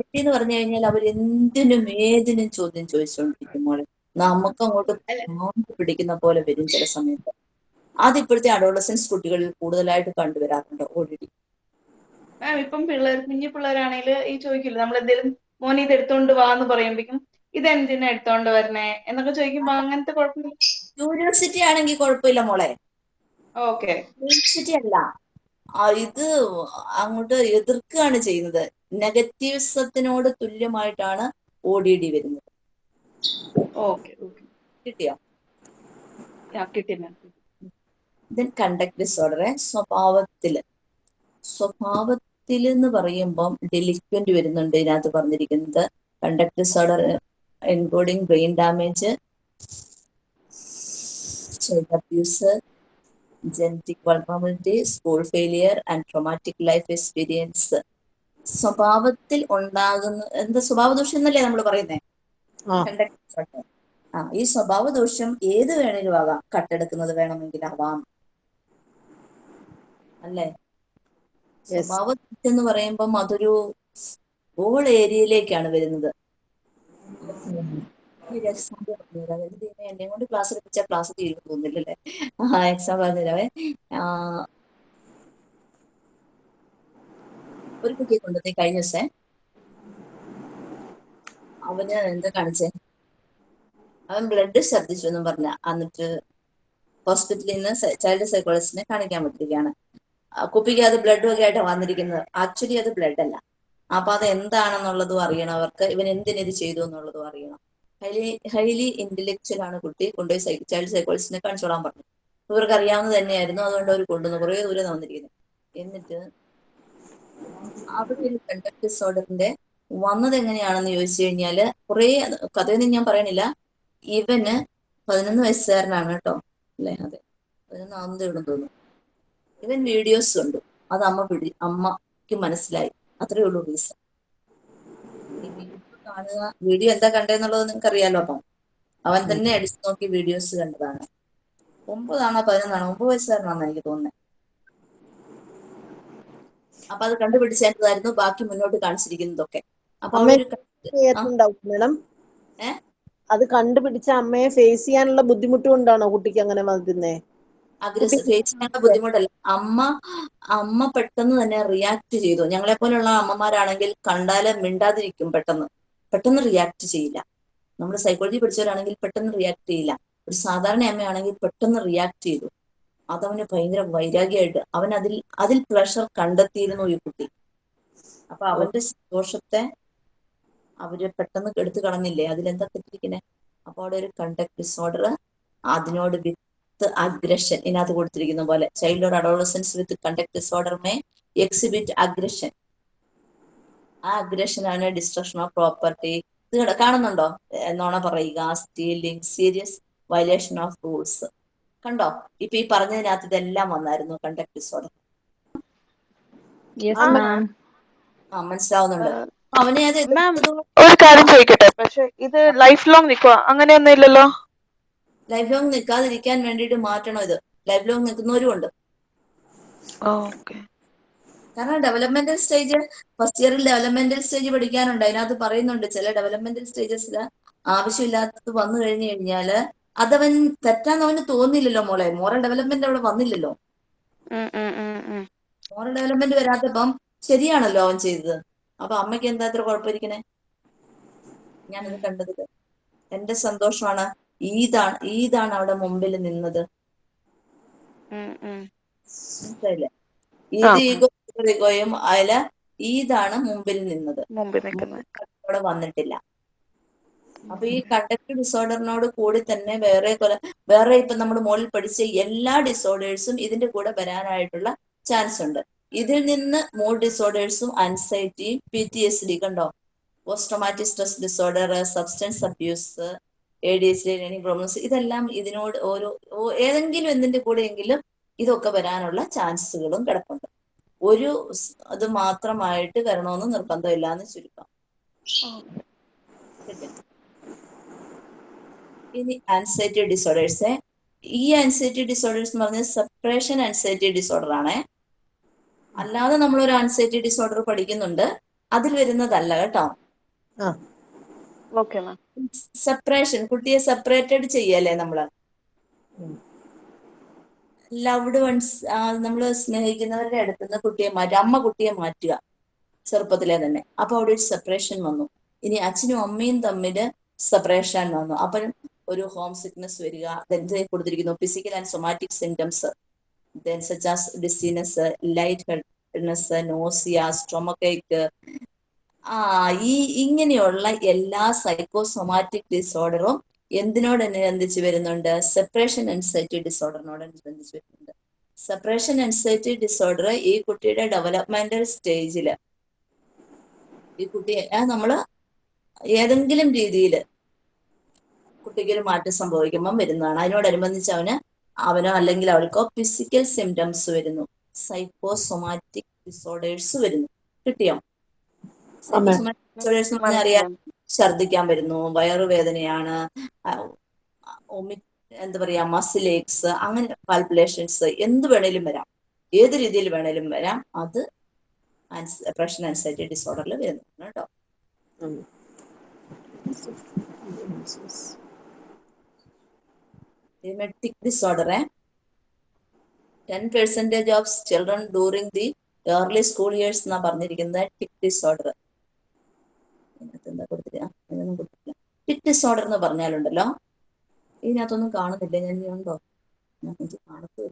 ഡി എന്ന് പറഞ്ഞു കഴിഞ്ഞാൽ അവർ എന്തിനും ഏതിനും ചോദ്യം ചോദിച്ചുകൊണ്ടിരിക്കും മോളെ. നമുക്ക് അങ്ങോട്ട് പിടിക്കുന്ന പോലെ വരും ചില സമയത്ത്. അത് ഇപ്പോഴത്തെ അഡോളസൻസ് കുട്ടികളിൽ കൂടുതലായിട്ട് കണ്ടുവരാറുണ്ട് ഓടി മാം ഇപ്പം പിള്ളേർ കുഞ്ഞു പിള്ളേരാണെങ്കിൽ ഈ ചോദിക്കില്ല നമ്മൾ എന്തെങ്കിലും മോനെ ഇത് എടുത്തോണ്ട് വാ എന്ന് പറയുമ്പോഴേക്കും ഇതെന്തിനാ എടുത്തോണ്ട് വരണേ? എന്നൊക്കെ ചോദിക്കുമ്പോ അങ്ങനത്തെ കുഴപ്പമില്ല യൂണിവേഴ്സിറ്റി ആണെങ്കിൽ കുഴപ്പമില്ല മോളെ. ഓക്കെ. യൂണിവേഴ്സിറ്റി അല്ല. ഇത് അങ്ങോട്ട് എതിർക്കുകയാണ് ചെയ്യുന്നത്. നെഗറ്റീവ്സത്തിനോട് തുല്യമായിട്ടാണ് ഒ ഡി ഡി വരുന്നത്. കിട്ടിയോ? ദെൻ കണ്ടക്ട് ഡിസോർഡർ സ്വഭാവത്തിൽ. സ്വഭാവത്തിൽ എന്ന് പറയുമ്പം ഡെലിക്വന്റ് വരുന്നുണ്ട് ഇതിനകത്ത് പറഞ്ഞിരിക്കുന്നത്. Conduct disorder including brain damage child abuse genetic vulnerability school failure and traumatic life experience സ്വഭാവത്തിൽ ഉണ്ടാകുന്ന എന്താ സ്വഭാവ ദോഷം എന്നല്ലേ നമ്മൾ പറയുന്നേ? ആ. ഈ സ്വഭാവ ദോഷം ഏത് വേണേലും ആകാം. കട്ടെടുക്കുന്നത് വേണമെങ്കിൽ ആവാം. അല്ലേ? സ്വഭാവ എന്ന് പറയുമ്പം അതൊരു ഓൾ ഏരിയയിലേക്കാണ് വരുന്നത്. എക്സാമ്പിൾ പറഞ്ഞുതരാം അതായത് ദൈവമേ, എന്നെ കൊണ്ട് ക്ലാസ് എടുപ്പിച്ചാൽ ക്ലാസ് തീരും തോന്നില്ലല്ലേ ആ എക്സാം പറഞ്ഞുതരാവേ ഒരു കുട്ടിയെ കൊണ്ടുപോയി കഴിഞ്ഞ ദിവസേ അവന് എന്താ കാണിച്ചേ? അവൻ ബ്ലഡ് ഛർദ്ദിച്ചു എന്നും പറഞ്ഞ എന്നിട്ട് ഹോസ്പിറ്റലിൽ നിന്ന് ചൈൽഡ് സൈക്കോളജിസ്റ്റിനെ കാണിക്കാൻ പറ്റിയിരിക്കുകയാണ് അത് ബ്ലഡ് ഒക്കെ ആയിട്ടാണ് വന്നിരിക്കുന്നത്. ആക്ച്വലി അത് ബ്ലഡ് അല്ല. അപ്പൊ അത് എന്താണെന്നുള്ളതും അറിയണം. അവർക്ക് ഇവൻ എന്തിനിത് ചെയ്തു എന്നുള്ളതും അറിയണം. ഹൈലി ഹൈലി ഇന്റലക്ച്വൽ ആണ് കുട്ടി. കൊണ്ടുപോയി സൈ ചൈൽഡ് സൈക്കോളജിസ്റ്റിനെ കാണിച്ചോളാൻ പറഞ്ഞു. ഇവർക്ക് അറിയാവുന്നത് തന്നെയായിരുന്നു. അതുകൊണ്ട് അവർ കൊണ്ടുവന്നു കുറേ ദൂരം വന്നിരിക്കുന്നത് എന്നിട്ട് അവിടെ കണ്ടക്ട് ഡിസോർഡറിന്റെ വന്നത് എങ്ങനെയാണെന്ന് ചോദിച്ചു കഴിഞ്ഞാൽ കുറേ കഥയൊന്നും ഞാൻ പറയണില്ല. ഇവന് പതിനൊന്ന് വയസ്സുകാരനാണ് കേട്ടോ. അല്ലേ? അതെ. പതിനൊന്നാമതേ ഉള്ളൂ തോന്നുന്നു. ഇവൻ വീഡിയോസ് കണ്ടു. അത് അമ്മ പിടി അമ്മയ്ക്ക് മനസ്സിലായി. അത്രേ ഉള്ളൂ റീസൺ വീഡിയോ കാണുക. വീഡിയോ എന്താ കണ്ടെന്നുള്ളത് നിങ്ങൾക്ക് അറിയാലോ അപ്പം. അവൻ തന്നെ അടിച്ചു നോക്കി വീഡിയോസ് കണ്ടതാണ്. ഒമ്പതാണോ പതിനൊന്നാണോ? ഒമ്പത് വയസ്സുകാരനാണെന്ന് എനിക്ക് തോന്നുന്നത് അപ്പൊ അത് കണ്ടുപിടിച്ചതായിരുന്നു ബാക്കി മുന്നോട്ട് കാണിച്ചിരിക്കുന്നതൊക്കെ. അപ്പൊ മേഡം? അത് കണ്ടുപിടിച്ച അമ്മയെ ഫേസ് ചെയ്യാനുള്ള ബുദ്ധിമുട്ട് കൊണ്ടാണോ കുട്ടിക്ക് അങ്ങനെ വന്നേ അഗ്രസ് ഫേസ് ചെയ്യാനുള്ള ബുദ്ധിമുട്ടല്ല. അമ്മ അമ്മ പെട്ടെന്ന് തന്നെ റിയാക്ട് ചെയ്തു. ഞങ്ങളെ പോലെയുള്ള അമ്മമാരാണെങ്കിൽ കണ്ടാൽ മിണ്ടാതിരിക്കും പെട്ടെന്ന്. പെട്ടെന്ന് റിയാക്ട് ചെയ്യില്ല. നമ്മൾ സൈക്കോളജി പഠിച്ചവരാണെങ്കിൽ പെട്ടെന്ന് റിയാക്ട് ചെയ്യില്ല. ഒരു സാധാരണ അമ്മയാണെങ്കിൽ പെട്ടെന്ന് റിയാക്ട് ചെയ്തു. അതവന് ഭയങ്കര വൈരാഗ്യമായിട്ട് അവൻ അതിൽ അതിൽ പ്രഷർ കണ്ടെത്തിയിരുന്നു ഈ കുട്ടി. അപ്പൊ അവന്റെ സന്തോഷത്തെ അവർ പെട്ടെന്ന് എടുത്തു കളഞ്ഞില്ലേ? അതിലെന്താ തെറ്റിരിക്കണേ അപ്പൊ അവിടെ ഒരു കണ്ടക്ട് ഡിസോർഡർ അതിനോട് വിത്ത് അഗ്രഷൻ ഇതിനകത്ത് കൊടുത്തിരിക്കുന്ന പോലെ child adolescence with conduct disorder may exhibit aggression ആ അഗ്രഷൻ ആണ് ഡിസ്ട്രക്ഷൻ ഓഫ് പ്രോപ്പർട്ടി ഇത് കാണുന്നുണ്ടോ? എന്നോണ നുണ പറയുക. Stealing serious violation of rules കണ്ടോ? ഇപ്പൊ ഈ പറഞ്ഞതിനകത്ത് ഇതെല്ലാം വന്നായിരുന്നു കണ്ടക്ട് ഡിസോർഡർ യെസ് ആ, മനസ്സിലാവുന്നുണ്ട്. അവനെ അത് ഒരു കാര്യം ചോദിക്കട്ടെ. പക്ഷെ ഇത് ലൈഫ് ലോങ് നിൽക്കുക അങ്ങനെയൊന്നും ഇല്ലല്ലോ? ലൈഫ് ലോങ് നിൽക്കാതിരിക്കാൻ വേണ്ടിയിട്ട് മാറ്റണം ഇത്. ലൈഫ് ലോങ് നിൽക്കുന്നവരും ഉണ്ട് കാരണം ഡെവലപ്മെന്റൽ സ്റ്റേജ് ഫസ്റ്റ് ഇയറിൽ ഡെവലപ്മെന്റൽ സ്റ്റേജ് പഠിക്കാനുണ്ട്. അതിനകത്ത് പറയുന്നുണ്ട് ചില ഡെവലപ്മെന്റൽ സ്റ്റേജസിൽ ആവശ്യമില്ലാത്തത് വന്നു കഴിഞ്ഞു കഴിഞ്ഞാൽ അതവൻ തെറ്റാന്ന് അവന് തോന്നില്ലല്ലോ മോളെ. മോറൽ ഡെവലപ്മെന്റ് അവിടെ വന്നില്ലല്ലോ. മോറൽ ഡെവലപ്മെന്റ് വരാത്തപ്പം ശരിയാണല്ലോ അവൻ ചെയ്തത്. അപ്പൊ അമ്മയ്ക്ക് എന്താ ഇത്ര കുഴപ്പമിരിക്കണേ? ഞാനത് കണ്ടത് എന്റെ സന്തോഷമാണ്. ഈദാണ് ഈദാണ് അവിടെ മുമ്പിൽ നിന്നത്. മനസ്സിലായില്ലേ. ഈദ് ഈഗോയും അതിൽ ഈദാണ് മുമ്പിൽ നിന്നത്. അവിടെ വന്നിട്ടില്ല. അപ്പൊ ഈ കണ്ടക്ട് ഡിസോർഡറിനോട് കൂടി തന്നെ വേറെ കൊല വേറെ ഇപ്പൊ നമ്മൾ മുകളിൽ പഠിച്ച എല്ലാ ഡിസോർഡേഴ്സും ഇതിന്റെ കൂടെ വരാനായിട്ടുള്ള ചാൻസ് ഉണ്ട്. ഇതിൽ നിന്ന് മൂഡ് ഡിസോർഡേഴ്സും അൻസൈറ്റിയും പി ടി എസ് ഡി കണ്ടോ? Posttraumatic stress disorder substance abuse A D H D learning problems ഇതെല്ലാം ഇതിനോട് ഓരോ ഏതെങ്കിലും എന്തിന്റെ കൂടെയെങ്കിലും ഇതൊക്കെ വരാനുള്ള ചാൻസുകളും കിടപ്പുണ്ട്. ഒരു അത് മാത്രമായിട്ട് വരണമെന്ന് നിർബന്ധമില്ല എന്ന് ചുരുക്കം ഇനി ആൻസൈറ്റി ഡിസോർഡേഴ്സ് ഈ ആൻസൈറ്റി ഡിസോർഡേഴ്സ് എന്ന് പറഞ്ഞാൽ സെപ്പറേഷൻ ആൻസൈറ്റി ഡിസോർഡർ ആണ്. അല്ലാതെ നമ്മൾ ഒരു ആൻസൈറ്റി ഡിസോർഡർ പഠിക്കുന്നുണ്ട്. അതിൽ വരുന്നതല്ല കേട്ടോ. സെപ്പറേഷൻ കുട്ടിയെ സെപ്പറേറ്റഡ് ചെയ്യല്ലേ നമ്മൾ? ലവ്ഡ് വൺസ് നമ്മൾ സ്നേഹിക്കുന്നവരുടെ അടുത്ത് നിന്ന് കുട്ടിയെ മാറ്റുക അമ്മ കുട്ടിയെ മാറ്റുക ചെറുപ്പത്തിലെ തന്നെ. അപ്പൊ അവിടെ ഒരു സെപ്പറേഷൻ വന്നു. ഇനി അച്ഛനും അമ്മയും തമ്മിൽ സെപ്പറേഷൻ വന്നു. അപ്പം ഒരു ഹോം സിക്നസ് വരിക കൊടുത്തിരിക്കുന്നു physical and somatic symptoms then such dizziness lightheadedness nausea stomachache ആ ഈ ഇങ്ങനെയുള്ള എല്ലാ സൈക്കോസൊമാറ്റിക് ഡിസോർഡറും എന്തിനോടനുബന്ധിച്ച് വരുന്നുണ്ട്? സെപ്പറേഷൻ ആൻസൈറ്റി ഡിസോർഡറിനോടനുബന്ധിച്ച് വരുന്നുണ്ട്. സെപ്പറേഷൻ അൻസൈറ്റി ഡിസോർഡർ ഈ കുട്ടിയുടെ ഡെവലപ്മെന്റൽ സ്റ്റേജിൽ ഈ കുട്ടിയെ നമ്മൾ ഏതെങ്കിലും രീതിയിൽ കുട്ടിക്ക് ഒരു മാറ്റം സംഭവിക്കുമ്പോൾ വരുന്നതാണ്. അതിനോടനുബന്ധിച്ച് അവന് അവനോ അല്ലെങ്കിൽ അവൾക്കോ ഫിസിക്കൽ സിംറ്റംസ് വരുന്നു. സൈക്കോസൊമാറ്റിക് ഡിസോർഡേഴ്സ് വരുന്നു. കിട്ടിയോ? അറിയാം ഛർദ്ദിക്കാൻ വരുന്നു വയറുവേദനയാണ് എന്താ പറയാ മസിൽ ഏക്സ് അങ്ങനെ പാൽപ്പുലേഷൻസ് എന്ത് വേണേലും വരാം. ഏത് രീതിയിൽ വേണേലും വരാം. അത് പ്രഷൻ ആൻസൈറ്റി ഡിസോർഡറിൽ വരുന്നതാണ് കേട്ടോ? ഉം. emetic disorder eh? 10 percentage of children during the early school years എന്നാ പറഞ്ഞിരിക്കുന്നത് ടിക് ഡിസോർഡർ എന്താ കൊടുത്തില്ല കൊടുത്തില്ല ഡിസോർഡർ എന്ന് പറഞ്ഞാലുണ്ടല്ലോ. ഇതിനകത്തൊന്നും കാണുന്നില്ല. ഞാൻ ഉണ്ടോ? കാണത്തു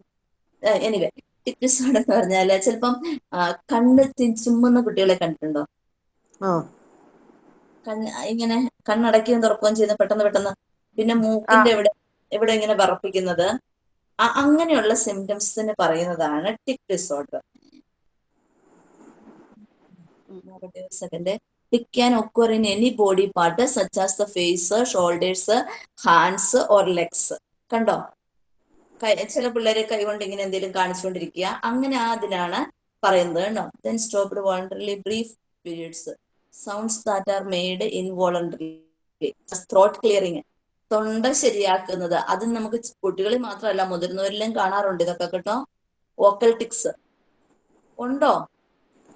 എനിവേ ടിക് ഡിസോർഡർ എന്ന് പറഞ്ഞാൽ ചിലപ്പം കണ്ണ് ചുമ്മുന്ന കുട്ടികളെ കണ്ടിട്ടുണ്ടോ? കണ്ണ് ഇങ്ങനെ കണ്ണടക്കുകയും തുറക്കുകയും ചെയ്യുന്ന പെട്ടെന്ന് പെട്ടെന്ന് പിന്നെ മൂക്കിന്റെ എവിടെ എവിടെ ഇങ്ങനെ വറപ്പിക്കുന്നത്. അങ്ങനെയുള്ള സിംറ്റംസിന് പറയുന്നതാണ് tic disorder second tic can occur in any body part such as the face shoulders hands or legs കണ്ടോ? ചില പിള്ളേരെ കൈകൊണ്ട് ഇങ്ങനെ എന്തെങ്കിലും കാണിച്ചുകൊണ്ടിരിക്കുക. അങ്ങനെ അതിനാണ് പറയുന്നത് കേട്ടോ. Then stopped voluntarily brief periods sounds that are made in involuntary throat clearing തൊണ്ട ശരിയാക്കുന്നത്. അത് നമുക്ക് കുട്ടികളിൽ മാത്രമല്ല മുതിർന്നവരിലും കാണാറുണ്ട്. ഇതൊക്കെ കേട്ടോ. വോക്കൽ ടിക്സ് ഉണ്ടോ?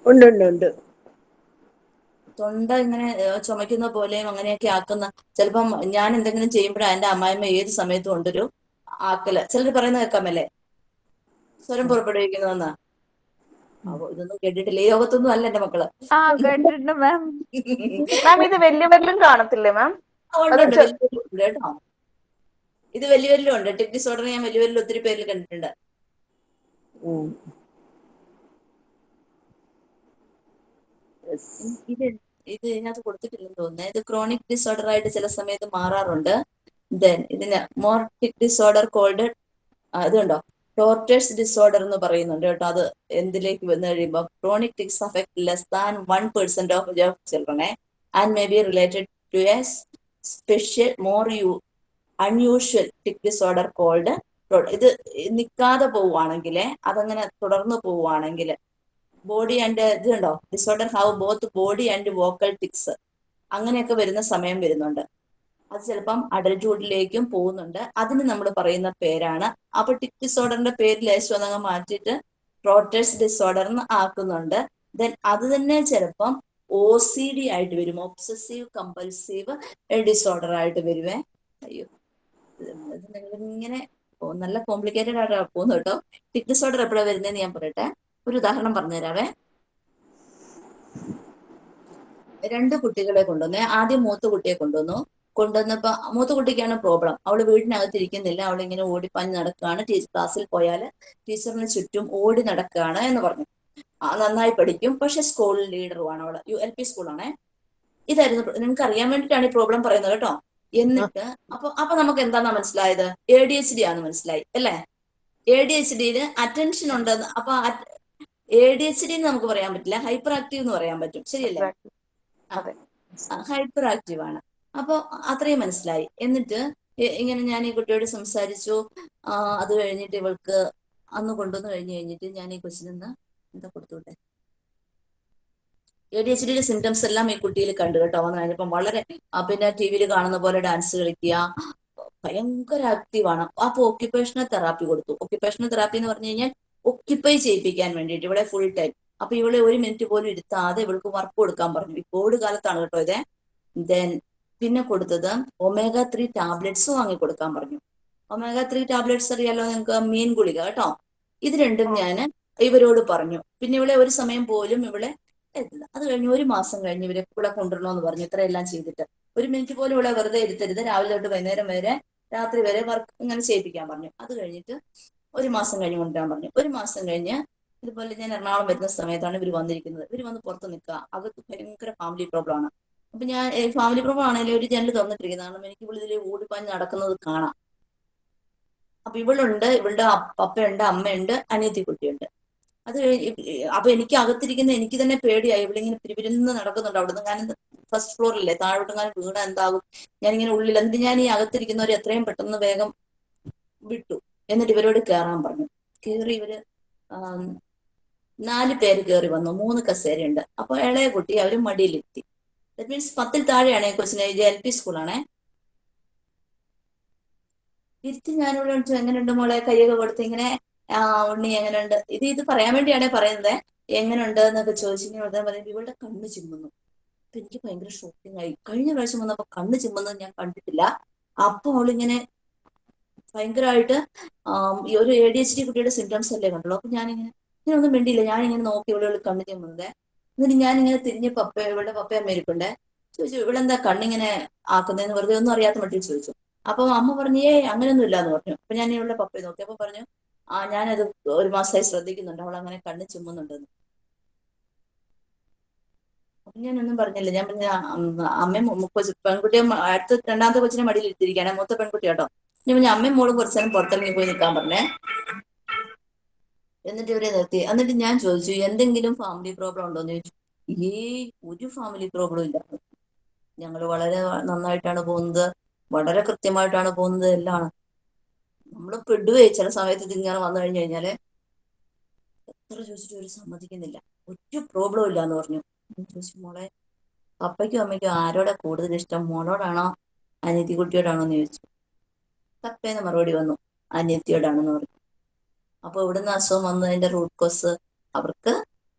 ഉണ്ട് ഉണ്ട് ഉണ്ട്. തൊണ്ട ഇങ്ങനെ ചുമയ്ക്കുന്ന ചുമക്കുന്ന പോലെയും അങ്ങനെയൊക്കെ ആക്കുന്ന ചിലപ്പം ഞാൻ എന്തെങ്കിലും ചെയ്യുമ്പോഴാണ് എന്റെ അമ്മായിമ്മ ഏത് സമയത്തും ഉണ്ടൊരു ആക്കൽ. ചിലർ പറയുന്ന കേൾക്കാമല്ലേ? സ്വരം പുറപ്പെടുവിക്കുന്നതെന്ന്? അപ്പൊ ഇതൊന്നും കേട്ടിട്ടില്ല. ഈ ലോകത്തൊന്നും അല്ല എന്റെ മക്കൾ. മാം. മാം ഇത് വലിയവരിലും കാണത്തില്ലേ മാം? കേട്ടോ. ഇത് വലിയവരിലും ഉണ്ട്. ടിക് ഡിസോർഡർ ഞാൻ വലിയവരിൽ ഒത്തിരി പേരിൽ കണ്ടിട്ടുണ്ട്. ഇത് ഇത് ഇതിനകത്ത് കൊടുത്തിട്ടില്ലെന്ന് തോന്നുന്നത് ഇത് ക്രോണിക് ഡിസോർഡർ ആയിട്ട് ചില സമയത്ത് മാറാറുണ്ട്. ദെൻ ഇതിന് മോർട്ടിക് ടിക് ഡിസോർഡർ കോൾഡ് ഇതുണ്ടോ? ടോർട്ടേഴ്സ് ഡിസോർഡർ എന്ന് പറയുന്നുണ്ട് കേട്ടോ. അത് എന്തിലേക്ക് വന്നു കഴിയുമ്പോൾ chronic tics affect less than one percent of ചിൽഡ്രനെ and may be related to a special more you unusual tic disorder called ഇത് നിൽക്കാതെ പോവുകയാണെങ്കിൽ അതങ്ങനെ തുടർന്ന് പോവുകയാണെങ്കിൽ ബോഡി ആൻഡ് ഇതുണ്ടോ? Disorder have both body and vocal tics അങ്ങനെയൊക്കെ വരുന്ന സമയം വരുന്നുണ്ട്. അത് ചിലപ്പം അഡൽട്ട്ഹുഡിലേക്കും പോകുന്നുണ്ട്. അതിന് നമ്മൾ പറയുന്ന പേരാണ്. അപ്പൊ ടിക് ഡിസോർഡറിന്റെ പേര് ലേശം ഒന്നങ്ങ് മാറ്റിയിട്ട് റോട്ടേഴ്സ് ഡിസോർഡർ എന്ന് ആക്കുന്നുണ്ട്. ദെൻ അത് തന്നെ ചിലപ്പം ഒ സി ഡി ആയിട്ട് വരും. ഒബ്സസീവ് കമ്പൽസീവ് ഡിസോർഡർ ആയിട്ട് വരുവേ. അയ്യോ. ഇത് നിങ്ങളിങ്ങനെ ഓ, നല്ല കോംപ്ലിക്കേറ്റഡ് ആയിട്ടാണ് പോകുന്നത് കേട്ടോ. ടിക് ഡിസോർഡർ എപ്പോഴാണ് വരുന്നതെന്ന് ഞാൻ പറയട്ടെ. ഒരു ഉദാഹരണം പറഞ്ഞുതരാവേ. രണ്ട് കുട്ടികളെ കൊണ്ടുവന്നേ ആദ്യം മൂത്ത കുട്ടിയെ കൊണ്ടുവന്നു. കൊണ്ടുവന്നപ്പോ മൂത്ത കുട്ടിക്കാണ് പ്രോബ്ലം അവൾ വീടിനകത്ത് ഇരിക്കുന്നില്ല. അവൾ ഇങ്ങനെ ഓടിപ്പാഞ്ഞ് നടക്കുകയാണ്. ടീച്ചർ ക്ലാസ്സിൽ പോയാൽ ടീച്ചറിന് ചുറ്റും ഓടി നടക്കുകയാണ് എന്ന് പറഞ്ഞു. നന്നായി പഠിക്കും. പക്ഷെ സ്കൂൾ ലീഡറുമാണ് അവൾ. യു എൽ പി സ്കൂളാണേ ഇതായിരുന്നു നിങ്ങൾക്ക് അറിയാൻ വേണ്ടിയിട്ടാണ് ഈ പ്രോബ്ലം പറയുന്നത് കേട്ടോ. എന്നിട്ട് അപ്പൊ അപ്പൊ നമുക്ക് എന്താണ് മനസ്സിലായത്? എ ഡി എച്ച് ഡി ആണെന്ന് മനസ്സിലായി അല്ലേ? എ ഡി എച്ച് ഡിയിൽ അറ്റൻഷൻ ഉണ്ടെന്ന് അപ്പൊ എ ഡി എച്ച് ഡി എന്ന് നമുക്ക് പറയാൻ പറ്റില്ല. ഹൈപ്പർ ആക്റ്റീവ് എന്ന് പറയാൻ പറ്റും. ശരിയല്ലേ? ഹൈപ്പർ ആക്റ്റീവ് ആണ്. അപ്പോൾ അത്രയും മനസ്സിലായി. എന്നിട്ട് ഇങ്ങനെ ഞാൻ ഈ കുട്ടിയോട് സംസാരിച്ചു. അത് കഴിഞ്ഞിട്ട് ഇവൾക്ക് അന്ന് കൊണ്ടുവന്ന് കഴിഞ്ഞ് കഴിഞ്ഞിട്ട് ഞാൻ ഈ കൊച്ചിനെന്ന് എന്താ കൊടുത്തുവിട്ടെ? എ ഡി എച്ച് ഡിയുടെ സിംറ്റംസ് എല്ലാം ഈ കുട്ടിയിൽ കണ്ടു കേട്ടോ. വന്നു കഴിഞ്ഞപ്പം വളരെ പിന്നെ ടി വിയിൽ കാണുന്ന പോലെ ഡാൻസ് കളിക്കുക. ഭയങ്കര ആക്റ്റീവാണ് അപ്പൊ ഓക്യുപ്പേഷണൽ തെറാപ്പി കൊടുത്തു. ഓക്യുപ്പേഷണൽ തെറാപ്പി എന്ന് പറഞ്ഞു കഴിഞ്ഞാൽ ഒക്യുപ്പൈ ചെയ്യിപ്പിക്കാൻ വേണ്ടിയിട്ട് ഇവിടെ ഫുൾ ടൈം അപ്പൊ ഇവളെ ഒരു മിനിറ്റ് പോലും ഇരുത്താതെ ഇവൾക്ക് വർക്ക് കൊടുക്കാൻ പറഞ്ഞു. ഈ കോവിഡ് കാലത്താണ് കേട്ടോ ഇത്. ദെൻ പിന്നെ കൊടുത്തത് ഒമേഗ ത്രീ ടാബ്ലറ്റ്സ് വാങ്ങി കൊടുക്കാൻ പറഞ്ഞു. ഒമേഗ ത്രീ ടാബ്ലറ്റ്സ് അറിയാലോ നിങ്ങൾക്ക്? മീൻ ഗുളിക കേട്ടോ. ഇത് രണ്ടും ഞാൻ ഇവരോട് പറഞ്ഞു. പിന്നെ ഇവിടെ ഒരു സമയം പോലും ഇവിടെ അത് കഴിഞ്ഞ് ഒരു മാസം കഴിഞ്ഞ് ഇവരെ ഇവിടെ കൊണ്ടുവരണമെന്ന് പറഞ്ഞു. ഇത്രയെല്ലാം ചെയ്തിട്ട്. ഒരു മിനിറ്റ് പോലും ഇവിടെ വെറുതെ ഇരുത്തരുത്. രാവിലെ തൊട്ട് വൈകുന്നേരം വരെ രാത്രി വരെ വർക്ക് ഇങ്ങനെ ചെയ്യിപ്പിക്കാൻ പറഞ്ഞു. അത് കഴിഞ്ഞിട്ട് ഒരു മാസം കഴിഞ്ഞ് കൊണ്ടുവരാൻ പറഞ്ഞു. ഒരു മാസം കഴിഞ്ഞ് ഇതുപോലെ ഞാൻ എറണാകുളം വരുന്ന സമയത്താണ് ഇവർ വന്നിരിക്കുന്നത്. ഇവർ വന്ന് പുറത്ത് നിൽക്കുക. അകത്ത് ഭയങ്കര ഫാമിലി പ്രോബ്ലം ആണ്. അപ്പൊ ഞാൻ ഫാമിലി പ്രോബ്ലം ആണെങ്കിലും ഒരു ജനൽ തുറന്നിട്ടിരിക്കുന്നത് കാരണം എനിക്ക് ഇവിടെ ഇതിൽ ഓടിപ്പാഞ്ഞ് നടക്കുന്നത് കാണാം. അപ്പൊ ഇവളുണ്ട് ഇവളുടെ പപ്പയുണ്ട് അമ്മയുണ്ട് അനിയത്തി കുട്ടിയുണ്ട് അത് അപ്പൊ എനിക്ക് അകത്തിരിക്കുന്ന എനിക്ക് തന്നെ പേടിയായി. ഇവളിങ്ങനെ പിരിപിരുന്ന് നടക്കുന്നുണ്ട് അവിടുന്ന്. ഞാൻ ഫസ്റ്റ് ഫ്ലോറിലല്ലേ താഴോട്ട് ഞാൻ വീണ എന്താകും? ഞാനിങ്ങനെ ഉള്ളിൽ എന്ത് ഞാൻ ഈ അകത്തിരിക്കുന്നവർ എത്രയും പെട്ടെന്ന് വേഗം വിട്ടു. എന്നിട്ട് ഇവരോട് കയറാൻ പറഞ്ഞു. കയറി ഇവർ നാല് പേര് കയറി വന്നു. മൂന്ന് കസേരയുണ്ട് അപ്പൊ ഇളയ കുട്ടി അവർ മടിയിലെത്തി ദറ്റ് മീൻസ് പത്തിൽ താഴെയാണ് ഈ കൊച്ചിനെ. ഇത് എൽ പി സ്കൂളാണേ ഇരുത്തി ഞാനിവിടെ വിളിച്ചു. എങ്ങനെയുണ്ട് മോളെ? കൈയൊക്കെ കൊടുത്ത് ഇങ്ങനെ ആ ഉണ്ണി എങ്ങനെയുണ്ട്? ഇത് ഇത് പറയാൻ വേണ്ടിയാണേ പറയുന്നത്. എങ്ങനെയുണ്ട് എന്നൊക്കെ ചോദിച്ചു ഇങ്ങനെ ഉടനെ പറയുമ്പോൾ ഇവളുടെ കണ്ണ് ചിമ്മുന്നു. അപ്പൊ എനിക്ക് ഭയങ്കര ഷോക്കിംഗ് ആയി. കഴിഞ്ഞ പ്രാവശ്യം വന്നപ്പോ കണ്ണ് ചിമ്മുന്നത് ഞാൻ കണ്ടിട്ടില്ല. അപ്പൊ അവളിങ്ങനെ ഭയങ്കരമായിട്ട് ഈ ഒരു എ ഡി എച്ച് ഡി കുട്ടിയുടെ സിംറ്റംസ് അല്ലേ കണ്ടുള്ളൂ. അപ്പൊ ഞാനിങ്ങനെ ഇങ്ങനെ ഒന്നും വേണ്ടിയില്ല ഞാനിങ്ങനെ നോക്കി ഇവിടെ കണ്ണ് മുന്നേ എന്നിട്ട് ഞാനിങ്ങനെ തിരിഞ്ഞ് പപ്പ ഇവളുടെ പപ്പ ഇരിപ്പുണ്ടേ ചോദിച്ചു എന്താ കണ്ണിങ്ങനെ ആക്കുന്നതെന്ന് വെറുതെ ഒന്നും അറിയാത്ത മട്ടിൽ ചോദിച്ചു. അപ്പൊ അമ്മ പറഞ്ഞു ഏ അങ്ങനെയൊന്നും ഇല്ലാന്ന് പറഞ്ഞു. അപ്പൊ ഞാൻ ഇവളുടെ പപ്പയെ നോക്കി. അപ്പൊ പറഞ്ഞു ആ ഞാനത് ഒരു മാസമായി ശ്രദ്ധിക്കുന്നുണ്ട്. അവൾ അങ്ങനെ കണ്ണ് ചുമ്മുന്നുണ്ടെന്ന്. അപ്പൊ ഞാനൊന്നും പറഞ്ഞില്ല. ഞാൻ പറഞ്ഞ അമ്മയും പെൺകുട്ടിയെ അടുത്ത രണ്ടാമത്തെ കൊച്ചിനെ മടിയിൽ ഇട്ടിരിക്കുകയാണ് മൂത്ത പെൺകുട്ടി കേട്ടോ. ഞാൻ അമ്മയും മോളും കുറച്ചു നേരം പുറത്തിറങ്ങി പോയി നിൽക്കാൻ പറഞ്ഞേ. എന്നിട്ട് ഇവരെ നിർത്തി. എന്നിട്ട് ഞാൻ ചോദിച്ചു എന്തെങ്കിലും ഫാമിലി പ്രോബ്ലം ഉണ്ടോ എന്ന് ചോദിച്ചു ഈ ഒരു ഫാമിലി പ്രോബ്ലം ഇല്ല. ഞങ്ങൾ വളരെ നന്നായിട്ടാണ് പോകുന്നത്. വളരെ കൃത്യമായിട്ടാണ് പോകുന്നത്. എല്ലാം നമ്മൾ പെടുവേ. ചില സമയത്ത് ഇതിങ്ങനെ വന്നു കഴിഞ്ഞു കഴിഞ്ഞാൽ എത്ര ചോദിച്ചിട്ട് ഒരു സമ്മതിക്കുന്നില്ല. ഒരു പ്രോബ്ലം ഇല്ല എന്ന് പറഞ്ഞു. ചോദിച്ചു മോളെ അപ്പയ്ക്കും അമ്മയ്ക്കും ആരോടെ കൂടുതൽ ഇഷ്ടം? മോളോടാണോ? അനിയത്തി കുട്ടിയോടാണോ എന്ന് ചോദിച്ചു. തപ്പേന്ന് മറുപടി വന്നു. അനിയത്തിയോടാണെന്ന് പറഞ്ഞു. അപ്പൊ ഇവിടുന്ന് അസുഖം വന്നതിന്റെ റൂട്ട് കോസ് അവർക്ക്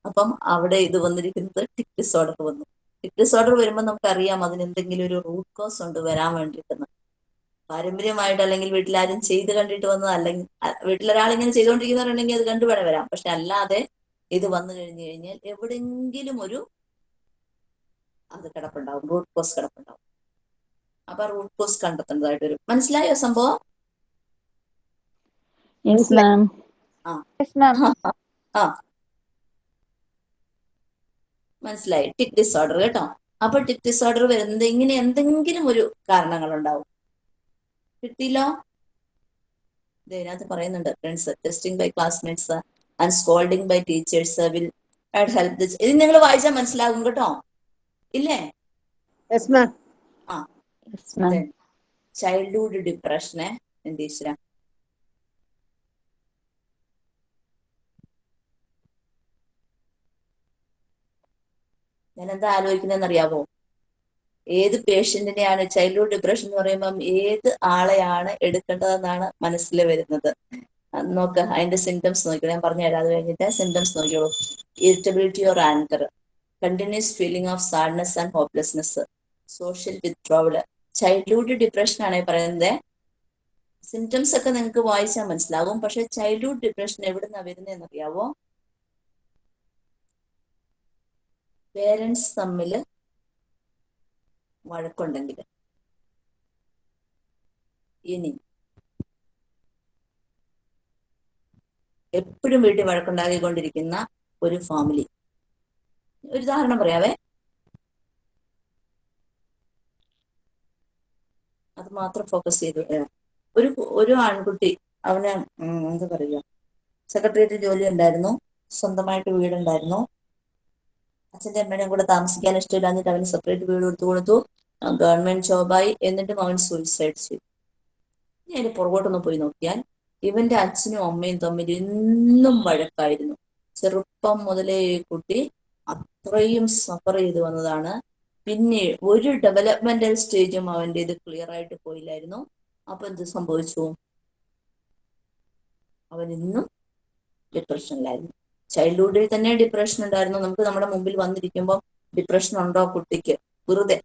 അപ്പം അവിടെ ഇത് വന്നിരിക്കുന്നത് ടിക് ഡിസോർഡർ വന്നു. ടിക് ഡിസോർഡർ വരുമ്പോൾ നമുക്കറിയാം അതിന് എന്തെങ്കിലും ഒരു റൂട്ട് കോസ് ഉണ്ട് വരാൻ വേണ്ടിയിട്ടെന്ന്. പാരമ്പര്യമായിട്ട് അല്ലെങ്കിൽ വീട്ടിലാരും ചെയ്ത് കണ്ടിട്ട് വന്നത് അല്ലെങ്കിൽ വീട്ടിലൊരാൾ വീട്ടിലൊരാളിങ്ങനെ ചെയ്തുകൊണ്ടിരിക്കുന്നവരുണ്ടെങ്കിൽ അത് കണ്ടു വേണേ വരാം പക്ഷെ അല്ലാതെ ഇത് വന്നു കഴിഞ്ഞു കഴിഞ്ഞാൽ എവിടെങ്കിലും ഒരു അത് കിടപ്പുണ്ടാവും. Root cause കിടപ്പുണ്ടാവും. അപ്പൊ റൂട്ട് കോസ് കണ്ടെത്തേണ്ടതായിട്ട് വരും മനസ്സിലായോ സംഭവം? ആ. മനസ്സിലായി. ടിക് ഡിസോർഡർ കേട്ടോ. അപ്പൊ ടിക് ഡിസോർഡർ വരുന്നത് ഇങ്ങനെ എന്തെങ്കിലും ഒരു കാരണങ്ങൾ ഉണ്ടാവും കിട്ടിയില്ലോ ഇതിനകത്ത് പറയുന്നുണ്ട് friends testing by classmates and scolding by teachers will help this ഇത് നിങ്ങൾ വായിച്ചാൽ മനസ്സിലാകും കേട്ടോ. ഇല്ലേ? യെസ് ചൈൽഡ്ഹുഡ് ഡിപ്രഷനെ എന്ത് ഞാൻ എന്താ ആലോചിക്കുന്നതെന്ന് അറിയാവോ ഏത് പേഷ്യന്റിനെയാണ് ചൈൽഡ്ഹുഡ് ഡിപ്രഷൻ എന്ന് പറയുമ്പം ഏത് ആളെയാണ് എടുക്കേണ്ടതെന്നാണ് മനസ്സിൽ വരുന്നത്. നോക്ക് അതിന്റെ സിംറ്റംസ് നോക്കിയോ ഞാൻ പറഞ്ഞു തരാം അത് കഴിഞ്ഞിട്ട് symptoms നോക്കിയോളൂ irritability or anger continuous feeling of sadness and hopelessness social withdrawal childhood depression ആണ് പറയുന്നത് സിംറ്റംസ് ഒക്കെ നിങ്ങൾക്ക് വായിച്ചാൽ മനസ്സിലാകും പക്ഷെ ചൈൽഡ്ഹുഡ് ഡിപ്രഷൻ എവിടുന്നാ വരുന്നതെന്ന് അറിയാവോ പേരൻസ് തമ്മിൽ വഴക്കുണ്ടെങ്കിൽ. ഇനി എപ്പോഴും വീട്ടിൽ വഴക്കുണ്ടാക്കിക്കൊണ്ടിരിക്കുന്ന ഒരു ഫാമിലി ഒരു ഉദാഹരണം പറയാവേ. അത് മാത്രം ഫോക്കസ് ചെയ്തു. ഒരു ഒരു ആൺകുട്ടി അവന് എന്താ പറയുക സെക്രട്ടേറിയറ്റ് ജോലി ഉണ്ടായിരുന്നു. സ്വന്തമായിട്ട് വീടുണ്ടായിരുന്നു. അച്ഛന്റെ അമ്മേനെയും കൂടെ താമസിക്കാൻ ഇഷ്ടമില്ലാഞ്ഞിട്ട് അവന് സെപ്പറേറ്റ് വീട് കൊടുത്തു. കൊടുത്തു ഗവൺമെന്റ് ജോബായി എന്നിട്ടും അവൻ സൂയിസൈഡ് ചെയ്തു. ഞാൻ പുറകോട്ടൊന്ന് പോയി നോക്കിയാൽ ഇവന്റെ അച്ഛനും അമ്മയും തമ്മിൽ ഇന്നും വഴക്കായിരുന്നു. ചെറുപ്പം മുതലേ കുട്ടി അത്രയും സഫർ ചെയ്തു വന്നതാണ്. പിന്നെ ഒരു ഡെവലപ്മെന്റൽ സ്റ്റേജും അവന്റെ ഇത് ക്ലിയർ ആയിട്ട് പോയില്ലായിരുന്നു. അപ്പൊ എന്ത് സംഭവിച്ചു? അവൻ ഇന്നും ഡിപ്രഷനിലായിരുന്നു ചൈൽഡ്ഹുഡിൽ തന്നെ ഡിപ്രഷൻ ഉണ്ടായിരുന്നു. നമുക്ക് നമ്മുടെ മുമ്പിൽ വന്നിരിക്കുമ്പോൾ ഡിപ്രഷൻ ഉണ്ടോ കുട്ടിക്ക്? വെറുതെ.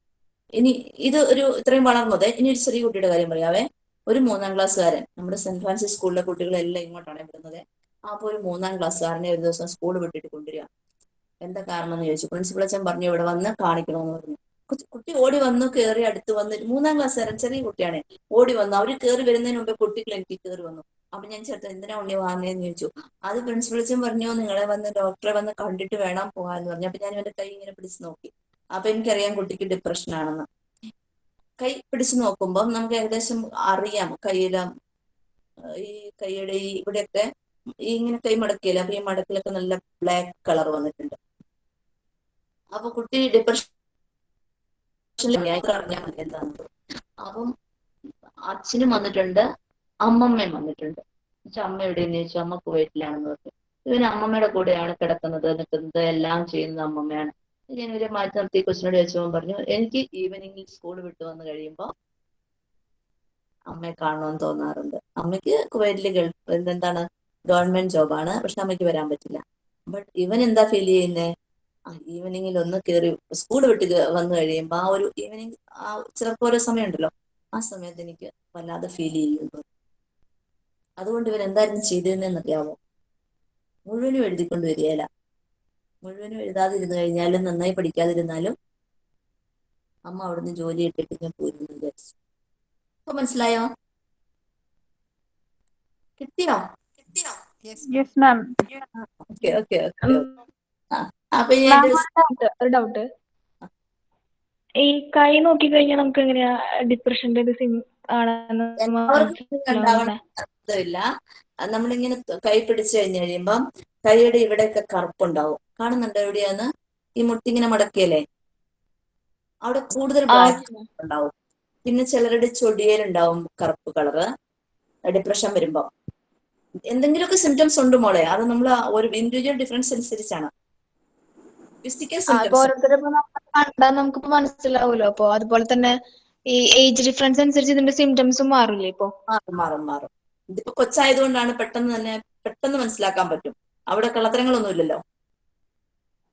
ഇനി ഇത് ഒരു ഇത്രയും വളർന്നത് ഇനി ഒരു ചെറിയ കുട്ടിയുടെ കാര്യം പറയാവേ. ഒരു മൂന്നാം ക്ലാസ്സുകാരൻ നമ്മുടെ സെന്റ് ഫ്രാൻസിസ് സ്കൂളിലെ കുട്ടികളെല്ലാം ഇങ്ങോട്ടാണ് വിടുന്നത്. അപ്പൊ ഒരു മൂന്നാം ക്ലാസ്സുകാരനെ ഒരു ദിവസം സ്കൂൾ വിട്ടിട്ട് കൊണ്ടുവരിക. എന്താ കാരണം എന്ന് ചോദിച്ചു. പ്രിൻസിപ്പൾ അച്ഛൻ പറഞ്ഞു ഇവിടെ വന്ന് കാണിക്കണമെന്ന് പറഞ്ഞു. കുട്ടി- ഓടി വന്നു കയറി അടുത്ത് വന്ന് മൂന്നാം ക്ലാസ് വരാൻ ചെറിയ കുട്ടിയാണ്. ഓടി വന്നു. അവർ കയറി വരുന്നതിന് മുമ്പേ കുട്ടികൾ എനിക്ക് കയറി വന്നു. അപ്പൊ ഞാൻ ചേർത്ത് എന്തിനാ ഉണ്ണി വാങ്ങുന്നതെന്ന് ചോദിച്ചു. അത് പ്രിൻസിപ്പൾ അച്ഛൻ പറഞ്ഞു നിങ്ങളെ വന്ന് ഡോക്ടറെ വന്ന് കണ്ടിട്ട് വേണം പോകാന്ന് പറഞ്ഞു. അപ്പൊ ഞാൻ ഇവന്റെ കൈ ഇങ്ങനെ പിടിച്ച് നോക്കി. അപ്പൊ എനിക്കറിയാം കുട്ടിക്ക് ഡിപ്രഷൻ ആണെന്ന്. കൈ പിടിച്ചു നോക്കുമ്പോൾ നമുക്ക് ഏകദേശം അറിയാം കയ്യിലും ഈ കൈയുടെ ഈ ഇവിടെയൊക്കെ ഇങ്ങനെ കൈ മടക്കിയില്ല അപ്പൊ ഈ മടക്കിലൊക്കെ നല്ല ബ്ലാക്ക് കളർ വന്നിട്ടുണ്ട്. അപ്പൊ കുട്ടി ഡിപ്രഷൻ അപ്പം അച്ഛനും വന്നിട്ടുണ്ട് അമ്മമ്മയും വന്നിട്ടുണ്ട്. അമ്മ എവിടെയെന്ന് ചോദിച്ചു അമ്മ കുവൈറ്റിലാണെന്ന് പറഞ്ഞു. ഇവന് അമ്മമ്മയുടെ കൂടെയാണ് കിടക്കുന്നത് നിൽക്കുന്നത് എല്ലാം ചെയ്യുന്നത് അമ്മമ്മയാണ്. ഞാൻ ഇവരെ മാറ്റി നിർത്തി കൊച്ചിനോട് ചോദിച്ചപ്പോൾ പറഞ്ഞു എനിക്ക് ഈവനിങ്ങിൽ സ്കൂൾ വിട്ടു വന്ന് കഴിയുമ്പോൾ അമ്മയെ കാണണമെന്ന് തോന്നാറുണ്ട്. അമ്മയ്ക്ക് കുവൈറ്റിൽ ഗൾഫ് എന്താണ് ഗവൺമെന്റ് ജോബാണ്. പക്ഷെ അമ്മയ്ക്ക് വരാൻ പറ്റില്ല. ബട്ട് ഇവൻ എന്താ ഫീൽ ചെയ്യുന്നേ? ആ ഈവനിങ്ങിൽ ഒന്ന് കയറി സ്കൂൾ വിട്ട് വന്നു കഴിയുമ്പോൾ ആ ഒരു ഈവനിങ് ആ ചിലപ്പോൾ ഓരോ സമയമുണ്ടല്ലോ. ആ സമയത്ത് എനിക്ക് വല്ലാതെ ഫീൽ ചെയ്യുന്നു. അതുകൊണ്ട് ഇവൻ എന്തായിരുന്നു ചെയ്തതെന്ന് അറിയാമോ മുഴുവനും എഴുതിക്കൊണ്ട് വരികയില്ല. മുഴുവനും എഴുതാതിരുന്നു കഴിഞ്ഞാലും നന്നായി പഠിക്കാതിരുന്നാലും അമ്മ അവിടുന്ന് ജോലി ഇട്ടിട്ട് ഞാൻ പോയിരുന്നു വിചാരിച്ചു. അപ്പൊ മനസ്സിലായോ? കിട്ടിയോ? കിട്ടിയോ ഓക്കെ ഓക്കെ ഓക്കെ ആ. അപ്പൊ ഒരു ഡൗട്ട് ഈ കൈ നോക്കി കഴിഞ്ഞാൽ നമുക്ക് എങ്ങനെയാ ഡിപ്രഷന്റെ ഒരു സിം ആണെന്ന് നമ്മളിങ്ങനെ കൈ പിടിച്ചു കഴിഞ്ഞ് കഴിയുമ്പം കൈയുടെ ഇവിടെയൊക്കെ കറുപ്പുണ്ടാവും. കാണുന്നുണ്ടോ എവിടെയാന്ന്? ഈ മുട്ടിങ്ങനെ മടക്കിയല്ലേ? അവിടെ കൂടുതൽ ബ്ലാക്ക് ഉണ്ടാവും. പിന്നെ ചിലരുടെ ചൊടിയേലുണ്ടാവും കറുപ്പ് കളറ് ഡിപ്രഷൻ വരുമ്പോ. എന്തെങ്കിലുമൊക്കെ സിംറ്റംസ് ഉണ്ട് മോളെ. അത് നമ്മൾ ഒരു ഇൻഡിവിജ്വൽ ഡിഫറൻസ് അനുസരിച്ചാണ്. കണ്ടാൽ നമുക്കിപ്പോ അപ്പൊ അതുപോലെ തന്നെ ഈ ഏജ് ഡിഫറൻസ് അനുസരിച്ച് ഇതിന്റെ സിംറ്റംസും മാറില്ലേ ഇപ്പൊ? മാറും മാറും മാറും. ഇതിപ്പോ കൊച്ചായതുകൊണ്ടാണ് പെട്ടെന്ന് തന്നെ പെട്ടെന്ന് മനസ്സിലാക്കാൻ പറ്റും. അവിടെ കള്ളത്തരങ്ങളൊന്നും ഇല്ലല്ലോ?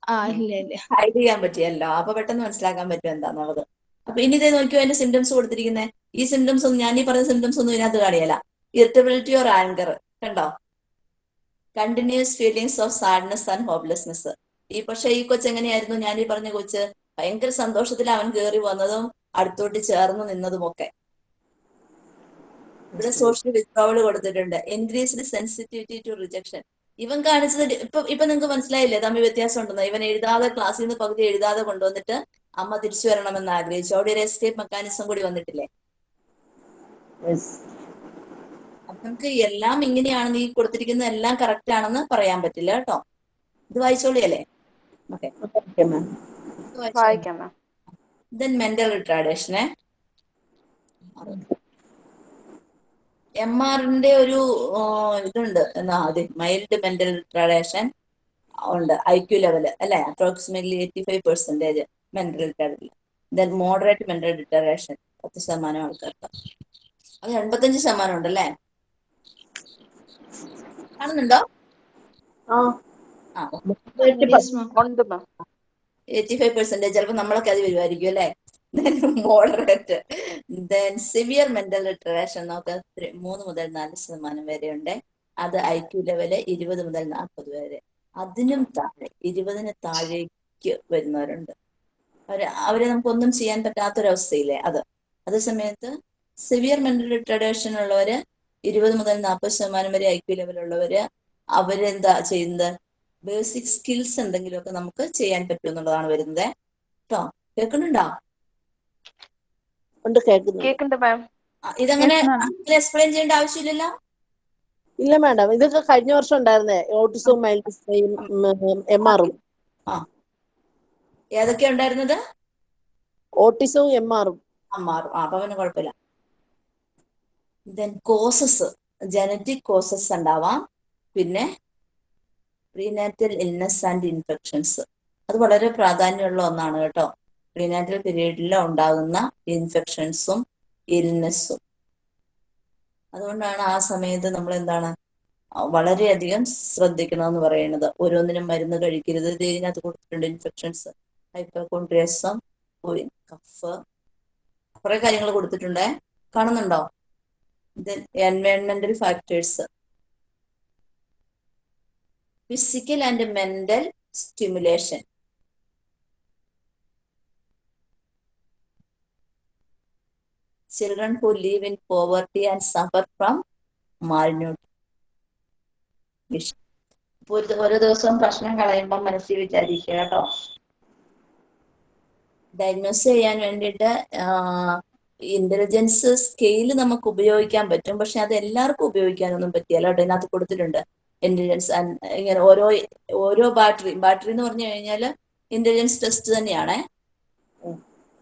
ആ ഇല്ല ഇല്ല. ഹൈഡ് ചെയ്യാൻ പറ്റിയല്ലോ? അപ്പൊ പെട്ടെന്ന് മനസ്സിലാക്കാൻ പറ്റും എന്താന്നുള്ളത്. അപ്പൊ ഇനി ഇതേ നോക്കിയോ അതിന്റെ സിംറ്റംസ് കൊടുത്തിരിക്കുന്നത് ഈ സിംറ്റംസ് ഒന്നും ഞാൻ ഈ പറഞ്ഞ സിംറ്റംസ് ഒന്നും ഇതിനകത്ത് കാണിയല്ല ഇറിറ്റബിലിറ്റി ഓർ ആങ്കർ കണ്ടോ? Continuous feelings of sadness and hopelessness ഈ പക്ഷെ ഈ കൊച്ചെങ്ങനെയായിരുന്നു ഞാൻ ഈ പറഞ്ഞ കൊച്ച് ഭയങ്കര സന്തോഷത്തിൽ അവൻ കയറി വന്നതും അടുത്തോട്ട് ചേർന്ന് നിന്നതും ഒക്കെ ഇവിടെ സോഷ്യൽ വിത്ഡ്രോവൽ കൊടുത്തിട്ടുണ്ട്. ഇൻക്രീസ്ഡ് സെൻസിറ്റിവിറ്റി ടു റിജക്ഷൻ ഇവൻ കാണിച്ചത് ഇപ്പൊ ഇപ്പൊ നിങ്ങൾക്ക് മനസ്സിലായില്ലേ? തമ്മിൽ വ്യത്യാസം ഉണ്ടെന്ന് ഇവൻ എഴുതാതെ ക്ലാസ്സിൽ നിന്ന് പകുതി എഴുതാതെ കൊണ്ടുവന്നിട്ട് അമ്മ തിരിച്ചു വരണമെന്ന് ആഗ്രഹിച്ചു. അവിടെ ഒരു എസ്കേപ്പ് മെക്കാനിസം കൂടി വന്നിട്ടില്ലേ? അപ്പൊ നമുക്ക് എല്ലാം ഇങ്ങനെയാണെന്ന് ഈ കൊടുത്തിരിക്കുന്ന എല്ലാം കറക്റ്റ് ആണെന്ന് പറയാൻ പറ്റില്ല കേട്ടോ. ഇത് വായിച്ചോളിയല്ലേ? ഓക്കെ വായിക്കാം മാം mental retardation. റിട്ടാർഡേഷനെ എം ആറിന്റെ ഒരു ആ, ഇതുണ്ട് എന്നാ അതെ മൈൽഡ് മെന്റൽ റിട്ടാർഡേഷൻ ഉണ്ട്. ഐ ക്യു ലെവൽ അല്ലെ? Approximately eighty five percentage mental റിട്ടാഡില്ല then moderate mental retardation പത്ത് ശതമാനം ആൾക്കാർക്ക്. അത് എൺപത്തഞ്ച് ശതമാനം ഉണ്ടല്ലേ? കാണുന്നുണ്ടോ? ആ. എയ്റ്റി ഫൈവ് പെർസെന്റേജ് ചിലപ്പോൾ നമ്മളൊക്കെ അത് വരുമായിരിക്കും അല്ലെ? Moderate then severe mental retardation നമുക്ക് മൂന്ന് മുതൽ നാല് ശതമാനം വരെ ഉണ്ട് അത് ഐ ക്യു ലെവൽ ഇരുപത് മുതൽ നാൽപ്പത് വരെ. അതിനും താഴെ ഇരുപതിന് താഴേക്ക് വരുന്നവരുണ്ട്. അവർ അവരെ നമുക്കൊന്നും ചെയ്യാൻ പറ്റാത്തൊരവസ്ഥയില്ലേ അത്? അതേ സമയത്ത് സിവിയർ മെന്റൽ റിട്ടറേഷൻ ഉള്ളവര് ഇരുപത് മുതൽ നാൽപ്പത് ശതമാനം വരെ ഐ ക്യു ലെവലുള്ളവര് അവരെന്താ ചെയ്യുന്നത്? ബേസിക് സ്കിൽസ് എന്തെങ്കിലുമൊക്കെ നമുക്ക് ചെയ്യാൻ പറ്റും എന്നുള്ളതാണ് വരുന്നത്. കേട്ടോ കേൾക്കുന്നുണ്ടോ? ഇതങ്ങനെ എക്സ്പ്ലെയിൻ ചെയ്യേണ്ട ആവശ്യമില്ലല്ലോ? ഇല്ല മാഡം ഇതൊക്കെ കഴിഞ്ഞ വർഷം ഉണ്ടായിരുന്നേ. ഓട്ടിസവും മൈൽഡ് എം ആറും ഏതൊക്കെയാ ഉണ്ടായിരുന്നത്? ഓട്ടിസവും എം ആറും അപ്പൊ പിന്നെ കുഴപ്പമില്ല. ദെൻ കോസസ് ജനറ്റിക് കോസസ് ഉണ്ടാവാം. പിന്നെ പ്രീനാറ്റൽ ഇൽനെസ് ആൻഡ് ഇൻഫെക്ഷൻസ് അത് വളരെ പ്രാധാന്യമുള്ള ഒന്നാണ് കേട്ടോ. പ്രീനാറ്റൽ പീരീഡിൽ ഉണ്ടാകുന്ന ഇൻഫെക്ഷൻസും ഇൽനെസ്സും അതുകൊണ്ടാണ് ആ സമയത്ത് നമ്മൾ എന്താണ് വളരെയധികം ശ്രദ്ധിക്കണമെന്ന് പറയുന്നത്. ഓരോന്നിനും മരുന്ന് കഴിക്കരുത്. ഇത് ഇതിനകത്ത് കൊടുത്തിട്ടുണ്ട് ഇൻഫെക്ഷൻസ് ഹൈപ്പോകോൺട്രിയസം കഫ് കുറെ കാര്യങ്ങൾ കൊടുത്തിട്ടുണ്ടേ. കാണുന്നുണ്ടോ? എൻവയോൺമെന്റൽ factors physical and mental stimulation children who live in poverty and suffer from malnutrition ഒരു ഓരോ ദിവസവും പ്രശ്നം കളയുമ്പോൾ മനസ്സിൽ വിചാരിക്കുക കേട്ടോ. ഡയഗ്നോസ് ചെയ്യാൻ വേണ്ടിയിട്ട് ഇന്റലിജൻസ് സ്കെയിൽ നമുക്ക് ഉപയോഗിക്കാൻ പറ്റും. പക്ഷെ അത് എല്ലാവർക്കും ഉപയോഗിക്കാനൊന്നും പറ്റിയല്ലോ. കേട്ടോ ഇതിനകത്ത് കൊടുത്തിട്ടുണ്ട്. ഇന്റലിജൻസ് ഇങ്ങനെ ഓരോ ഓരോ ബാറ്ററി ബാറ്ററി എന്ന് പറഞ്ഞു കഴിഞ്ഞാൽ ഇന്റലിജൻസ് ടെസ്റ്റ് തന്നെയാണ്.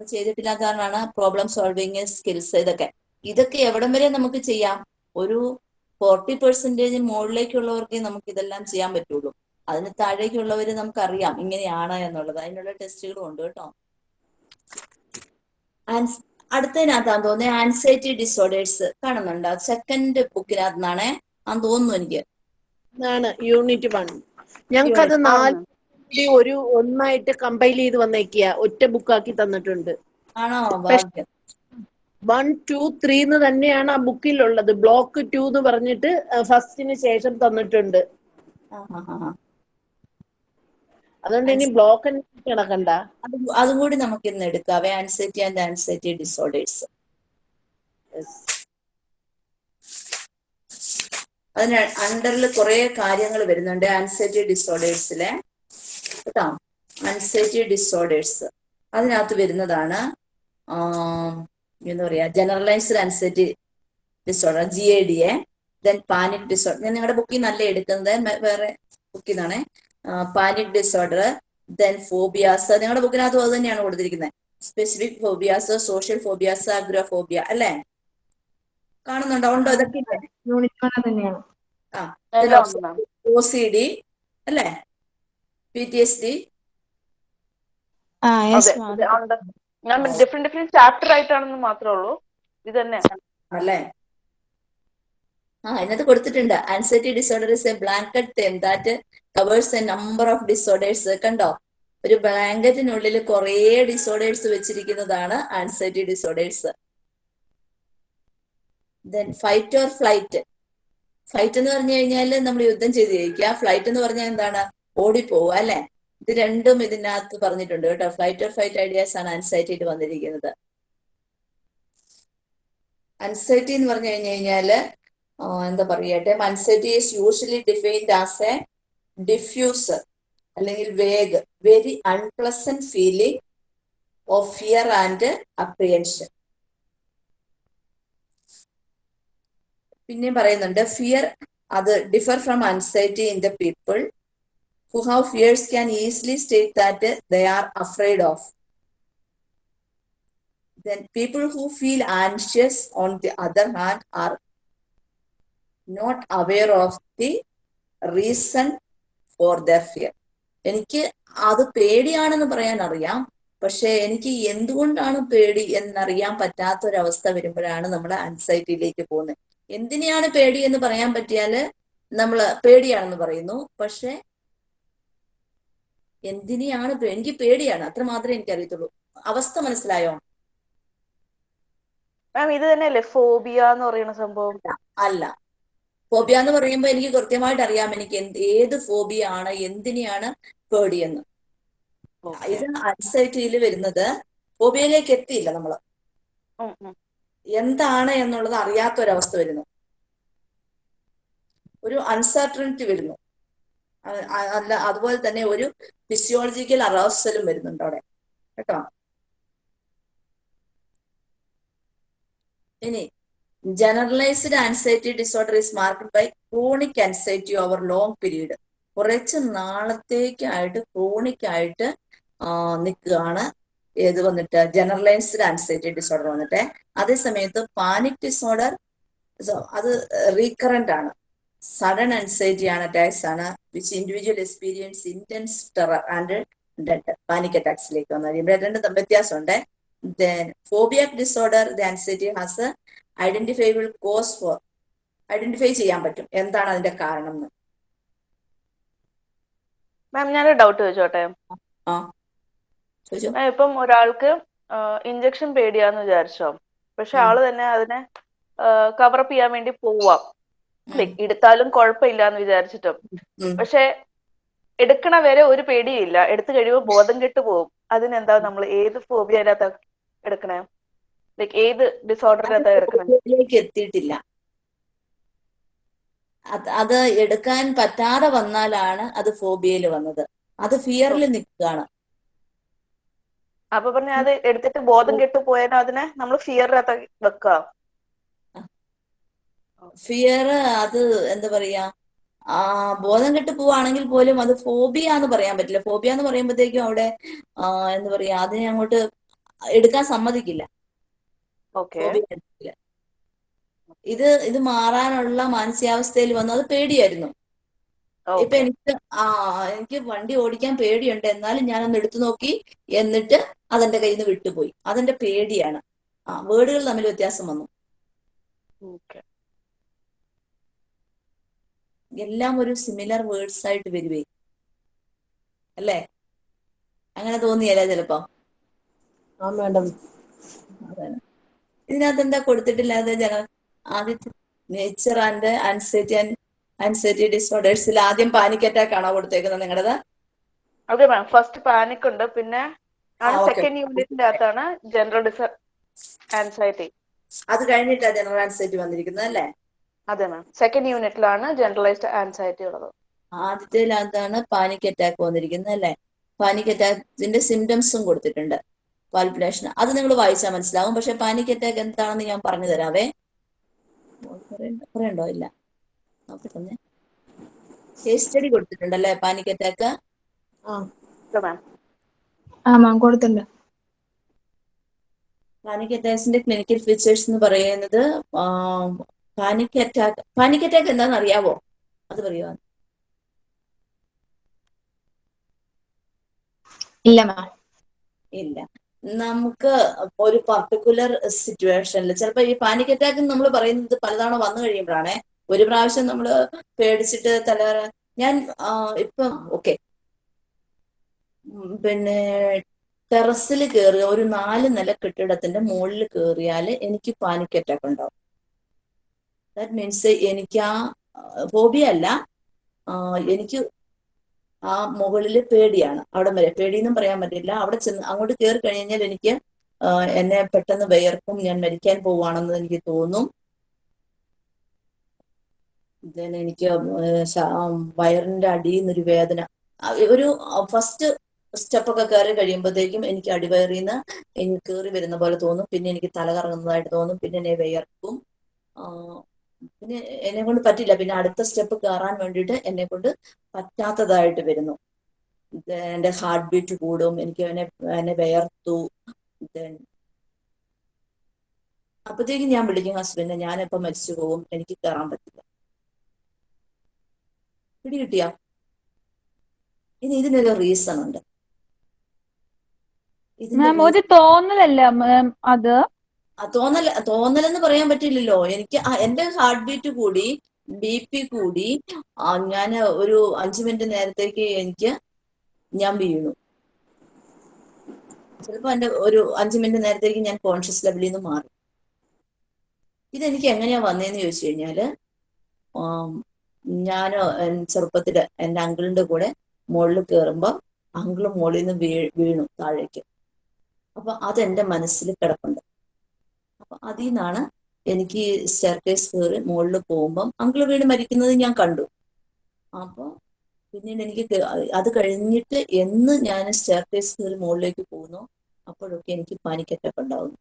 ചെയ്തിട്ടില്ലാത്ത കാരണമാണ് പ്രോബ്ലം സോൾവിങ് സ്കിൽസ് ഇതൊക്കെ. ഇതൊക്കെ എവിടം വരെ നമുക്ക് ചെയ്യാം? ഒരു ഫോർട്ടി പെർസെന്റേജ് മുകളിലേക്കുള്ളവർക്ക് നമുക്ക് ഇതെല്ലാം ചെയ്യാൻ പറ്റുള്ളൂ. അതിന് താഴേക്കുള്ളവർ നമുക്കറിയാം ഇങ്ങനെയാണ് എന്നുള്ളത്. അതിനുള്ള ടെസ്റ്റുകളും ഉണ്ട് കേട്ടോ. അടുത്തതിനകത്താന്ന് തോന്നുന്നത് ആൻസൈറ്റി ഡിസോർഡേഴ്സ് കാണുന്നുണ്ടോ? സെക്കൻഡ് ബുക്കിനകത്തുനിന്നാണേ അന്ന് തോന്നുന്നു എനിക്ക്. ആണ് യൂണിറ്റ് വൺ ഞങ്ങൾക്കത് നാല് ഒരു ഒന്നായിട്ട് കമ്പൈൽ ചെയ്ത് വന്നേക്കിയ. ഒറ്റ ബുക്കാക്കി തന്നിട്ടുണ്ട്. വൺ ടു ത്രീ എന്ന് തന്നെയാണ് ആ ബുക്കിലുള്ളത് ബ്ലോക്ക് ടു എന്ന് പറഞ്ഞിട്ട് ഫസ്റ്റിന് ശേഷം തന്നിട്ടുണ്ട്. അതുകൊണ്ട് ഇനി ബ്ലോക്ക് കിടക്കണ്ട അത് അതും കൂടി നമുക്ക് ഇന്ന് എടുക്കാം ആൻസൈറ്റി ആൻഡ് ആൻസൈറ്റി ഡിസോർഡേഴ്സ് അതിന് അണ്ടറിൽ കുറെ കാര്യങ്ങൾ വരുന്നുണ്ട്. ആൻസൈറ്റി ഡിസോർഡേഴ്സിലെ കേട്ടോ ആൻസൈറ്റി ഡിസോർഡേഴ്സ് അതിനകത്ത് വരുന്നതാണ് എന്താ പറയാ generalised anxiety disorder G A D A then panic disorder ഞാൻ നിങ്ങളുടെ ബുക്കിൽ നല്ല എടുക്കുന്നത് വേറെ ബുക്കിൽ നിന്നാണ്. പാനിക് ഡിസോർഡർ ദെൻ ഫോബിയാസ് നിങ്ങളുടെ ബുക്കിനകത്ത് അത് തന്നെയാണ് കൊടുത്തിരിക്കുന്നത്. Specific phobias social phobias agoraphobia അല്ലേ? കാണുന്നുണ്ടോ? ഉണ്ടോ? ഇതൊക്കെ? തന്നെയാണ്. ആ എല്ലാം ഒ സി ഡി അല്ലേ? പി ടി എസ് ഡി ഞാൻ ഡിഫറെന്റ് ഡിഫറെന്റ് ചാപ്റ്റർ ആയിട്ടാണെന്ന് മാത്രമേ ഉള്ളൂ. ഇത് തന്നെ അല്ലേ? ആ ഇതിനകത്ത് കൊടുത്തിട്ടുണ്ട്. Anxiety disorder is a blanket that covers a number of disorders കണ്ടോ? ഒരു ബ്ലാങ്കറ്റിനുള്ളിൽ കുറേ ഡിസോർഡേഴ്സ് വെച്ചിരിക്കുന്നതാണ് anxiety disorders then fight or flight fight എന്ന് പറഞ്ഞു കഴിഞ്ഞാൽ നമ്മൾ യുദ്ധം ചെയ്ത് ജയിക്കുക ഫ്ലൈറ്റ് എന്ന് പറഞ്ഞാൽ എന്താണ്? ഓടിപ്പോവുക അല്ലെ? ഇത് രണ്ടും ഇതിനകത്ത് പറഞ്ഞിട്ടുണ്ട് കേട്ടോ. ഫ്ലൈറ്റ് ഓർ ഫൈറ്റ് ഐഡിയാസ് ആണ് ആൻസൈറ്റിയിൽ വന്നിരിക്കുന്നത്. അൻസൈറ്റി എന്ന് പറഞ്ഞു കഴിഞ്ഞു കഴിഞ്ഞാൽ എന്താ പറയട്ടെ anxiety is usually defined as a diffuser അല്ലെങ്കിൽ vague very unpleasant feeling of fear and apprehension പിന്നെയും പറയുന്നുണ്ട് ഫിയർ അത് differ from anxiety in the people who have fears can easily state that they are afraid of then people who feel anxious on the other hand are not aware of the reason for their fear. എനിക്ക് അത് പേടിയാണെന്ന് പറയാൻ അറിയാം പക്ഷെ എനിക്ക് എന്തുകൊണ്ടാണ് പേടി എന്നറിയാൻ പറ്റാത്ത ഒരവസ്ഥ വരുമ്പോഴാണ് നമ്മൾ ആൻസൈറ്റിയിലേക്ക് പോകുന്നത് എന്തിനെയാണ് പേടി എന്ന് പറയാൻ പറ്റിയാൽ നമ്മൾ പേടിയാണെന്ന് പറയുന്നു. പക്ഷെ എന്തിനെയാണ് എനിക്ക് പേടിയാണ്. അത്ര മാത്രമേ എനിക്ക് അറിയത്തുള്ളൂ അവസ്ഥ മനസ്സിലായോ? മാം ഇത് തന്നെയല്ലേ ഫോബിയ എന്ന് പറയുന്ന സംഭവം? അല്ല. ഫോബിയ എന്ന് പറയുമ്പോൾ എനിക്ക് കൃത്യമായിട്ട് അറിയാം എനിക്ക് എന്ത് ഏത് ഫോബിയ ആണ് എന്തിനെയാണ് പേടിയെന്ന്. ഇത് അൻസൈറ്റിയിൽ വരുന്നത് ഫോബിയയിലേക്ക് എത്തിയില്ല നമ്മൾ. എന്താണ് എന്നുള്ളത് അറിയാത്ത ഒരവസ്ഥ വരുന്നു. ഒരു അൺസർട്ടനിറ്റി വരുന്നു. അല്ല അതുപോലെ തന്നെ ഒരു ഫിസിയോളജിക്കൽ അറോസലും വരുന്നുണ്ട് അവിടെ. കേട്ടോ? ഇനി generalised anxiety disorder is marked by chronic anxiety over long period കുറച്ച് നാളത്തേക്കായിട്ട് ക്രോണിക് ആയിട്ട് നിൽക്കുകയാണ്. ഏത് വന്നിട്ട്? ജനറലൈസ്ഡ് ആൻസൈറ്റി ഡിസോർഡർ വന്നിട്ട്. അതേ സമയത്ത് പാനിക് ഡിസോർഡർ അത് റീകറന്റ് ആണ്. സഡൻ ആൻസൈറ്റി ആണ് അറ്റാക്സ് ആണ് which individual experience intense terror and dead panic അറ്റാക്സിലേക്ക് വന്നു. കഴിയുമ്പോൾ രണ്ട് വ്യത്യാസമുണ്ട്. Then disorder the anxiety has identifiable cause for identify ചെയ്യാൻ പറ്റും. എന്താണ് അതിന്റെ കാരണം എന്ന് മാം ഞാനൊരു ഡൗട്ട് ചോദിച്ചോട്ടെ? ഇപ്പം ഒരാൾക്ക് ഇഞ്ചക്ഷൻ പേടിയാന്ന് വിചാരിച്ചോ. പക്ഷെ. ആൾ തന്നെ അതിനെ കവറപ്പ് ചെയ്യാൻ വേണ്ടി പോവാം. എടുത്താലും കുഴപ്പമില്ല എന്ന് വിചാരിച്ചിട്ടും പക്ഷെ എടുക്കണ വരെ ഒരു പേടിയില്ല. എടുത്തു കഴിയുമ്പോൾ ബോധം കെട്ട് പോകും അതിനെന്താ നമ്മൾ ഏത് ഫോബിയ അതിനകത്ത് എടുക്കണേ? ലൈക്ക് ഏത് ഡിസോർഡറിനകത്ത എടുക്കണേ? എത്തിയിട്ടില്ല. അത് അത് എടുക്കാൻ പറ്റാതെ വന്നാലാണ് അത് ഫോബിയയിൽ വന്നത്. അത് ഫിയറിൽ നിൽക്കുകയാണ്. അപ്പൊ പറഞ്ഞ അത് എടുത്തിട്ട് ബോധം കെട്ടു പോയാലും അതിനെ നമ്മൾ ഫിയറിനകത്ത് വെക്കുക ഫിയർ അത് എന്താ പറയാ? ആ ബോധം കെട്ട് പോവാണെങ്കിൽ പോലും അത് ഫോബിയ എന്ന് പറയാൻ പറ്റില്ല. ഫോബിയ എന്ന് പറയുമ്പോഴത്തേക്കും അവിടെ എന്താ പറയാ അതിനെ അങ്ങോട്ട് എടുക്കാൻ സമ്മതിക്കില്ല. ഇത് ഇത് മാറാനുള്ള മാനസികാവസ്ഥയിൽ വന്നു. അത് പേടിയായിരുന്നു. ഇപ്പൊ എനിക്ക് ആ എനിക്ക് വണ്ടി ഓടിക്കാൻ പേടിയുണ്ട്. എന്നാലും ഞാനൊന്ന് എടുത്തു നോക്കി. എന്നിട്ട് അതെന്റെ കയ്യിൽ നിന്ന് വിട്ടുപോയി. അതെന്റെ പേടിയാണ്. ആ വേർഡുകൾ തമ്മിൽ വ്യത്യാസം വന്നു. എല്ലാം ഒരു സിമിലർ വേർഡ്സ് ആയിട്ട് വരുവേ. അല്ലേ? അങ്ങനെ തോന്നിയല്ലേ ചിലപ്പോ? ആ മാഡം. അതാണ്. ഇതിനകത്ത് എന്താ കൊടുത്തിട്ടില്ലാതെ ജന ആദ്യത്തെ nature and anxiety and anxiety ഡിസോർഡേഴ്സിൽ ആദ്യം പാനിക് അറ്റാക്ക് ആണോ കൊടുത്തേക്കുന്നത് നിങ്ങളുടെ മാം. ഫസ്റ്റ് പാനിക് ഉണ്ട്. പിന്നെ ആണ് സെക്കൻഡ് യൂണിറ്റിന്റെ അകത്താണ് ജനറൽ ഡിസ ആൻസൈറ്റി അത് കഴിഞ്ഞിട്ടാ ജനറൽ ആൻസൈറ്റി വന്നിരിക്കുന്നത് അല്ലേ? അതെ മാം സെക്കൻഡ് യൂണിറ്റിലാണ് ജനറലൈസ്ഡ് ആൻസൈറ്റി ഉള്ളത്. ആദ്യത്തേലകത്താണ് പാനിക് അറ്റാക്ക് വന്നിരിക്കുന്നത് അല്ലേ? പാനിക് അറ്റാക്കിന്റെ സിംറ്റംസും കൊടുത്തിട്ടുണ്ട് പാൽപുലേഷൻ അത് നിങ്ങൾ വായിച്ചാൽ മനസ്സിലാവും. പക്ഷെ പാനിക് അറ്റാക്ക് എന്താണെന്ന് ഞാൻ പറഞ്ഞു തരാവേ. പറയണ്ടോ ഇല്ല. കേസ് സ്റ്റഡി കൊടുത്തിട്ടുണ്ടല്ലേ പാനിക് അറ്റാക്ക് ആ മാം കൊടുത്തിട്ടുണ്ട്. പാനിക് അറ്റാക്സിന്റെ ക്ലിനിക്കൽ ഫീച്ചേഴ്സ് എന്ന് പറയുന്നത് പാനിക് അറ്റാക്ക് പാനിക് അറ്റാക്ക് എന്താണെന്ന് അറിയാവോ? അത് പറയുവാ? ഇല്ല മാം. ഇല്ല. നമുക്ക് ഒരു പർട്ടിക്കുലർ സിറ്റുവേഷനിൽ ചിലപ്പോൾ ഈ പാനിക് അറ്റാക്ക് നമ്മൾ പറയുന്നത് പലതവണ വന്നു കഴിയുമ്പോഴാണ് ഒരു പ്രാവശ്യം നമ്മൾ പേടിച്ചിട്ട് തല ഞാൻ ഇപ്പം ഓക്കെ. പിന്നെ ടെറസിൽ കയറുക ഒരു നാല് നില കെട്ടിടത്തിന്റെ മുകളിൽ കയറിയാൽ എനിക്ക് പാനിക് അറ്റാക്ക് ഉണ്ടാവും. ദാറ്റ് മീൻസ് എനിക്ക് ആ ഫോബിയ അല്ല. എനിക്ക് ആ മുകളിൽ പേടിയാണ്. അവിടെ വരെ പേടിയെന്നും പറയാൻ പറ്റില്ല. അവിടെ ചെന്ന് അങ്ങോട്ട് കയറി കഴിഞ്ഞാൽ എനിക്ക് എന്നെ പെട്ടെന്ന് വിയർക്കും ഞാൻ മരിക്കാൻ പോവാണെന്ന് എനിക്ക് തോന്നും. എനിക്ക് വയറിന്റെ അടിയിൽ നിന്നൊരു വേദന. ഒരു ഫസ്റ്റ് സ്റ്റെപ്പ് ഒക്കെ കയറി കഴിയുമ്പോഴത്തേക്കും എനിക്ക് അടിവയറിൽ നിന്ന് എനിക്ക് കയറി വരുന്ന പോലെ തോന്നും. പിന്നെ എനിക്ക് തല കറങ്ങുന്നതായിട്ട് തോന്നും. പിന്നെ എന്നെ വിയർക്കും. പിന്നെ എന്നെ കൊണ്ട് പറ്റില്ല. പിന്നെ അടുത്ത സ്റ്റെപ്പ് കയറാൻ വേണ്ടിയിട്ട് എന്നെ കൊണ്ട് പറ്റാത്തതായിട്ട് വരുന്നു. എന്റെ ഹാർട്ട് ബീറ്റ് കൂടും. എനിക്ക് എന്നെ എന്നെ വിയർത്തു. ദെൻ അപ്പത്തേക്കും ഞാൻ വിളിക്കും ഹസ്ബൻഡിനെ ഞാനിപ്പോ മരിച്ചു പോകും എനിക്ക് കയറാൻ പറ്റില്ല. പിടി കിട്ടിയാ ഇനി ഇതിനൊരു റീസൺ ഉണ്ട് മാം ഒരു തോന്നലല്ല മാം അത്? തോന്നൽ തോന്നലെന്ന് പറയാൻ പറ്റില്ലല്ലോ. എനിക്ക് എന്റെ ഹാർട്ട് ബീറ്റ് കൂടി ബി പി കൂടി ഞാൻ ഒരു അഞ്ചു മിനിറ്റ് നേരത്തേക്ക് എനിക്ക് ഞാൻ വീണു. ചിലപ്പോ എന്റെ ഒരു അഞ്ചു മിനിറ്റ് നേരത്തേക്ക് ഞാൻ കോൺഷ്യസ് ലെവലിൽ നിന്ന് മാറി. ഇതെനിക്ക് എങ്ങനെയാ വന്നതെന്ന് ചോദിച്ചു കഴിഞ്ഞാൽ ഞാൻ ചെറുപ്പത്തിൽ എന്റെ അങ്കിളിന്റെ കൂടെ മുകളിൽ കയറുമ്പോൾ അങ്കിൾ മുകളിൽ നിന്ന് വീ വീണു താഴേക്ക്. അപ്പൊ അതെന്റെ മനസ്സിൽ കിടപ്പുണ്ട്. അപ്പൊ അതിൽ നിന്നാണ് എനിക്ക് സ്റ്റെയർകേസ് കയറി മുകളിൽ പോകുമ്പം അങ്കിൾ വീട് മരിക്കുന്നത് ഞാൻ കണ്ടു. അപ്പോൾ പിന്നീട് എനിക്ക് അത് കഴിഞ്ഞിട്ട് എന്ന് ഞാൻ സ്റ്റെയർകേസ് കയറി മുകളിലേക്ക് പോകുന്നു അപ്പോഴൊക്കെ എനിക്ക് പാനിക് അറ്റാക്ക് ഉണ്ടാവുന്നു.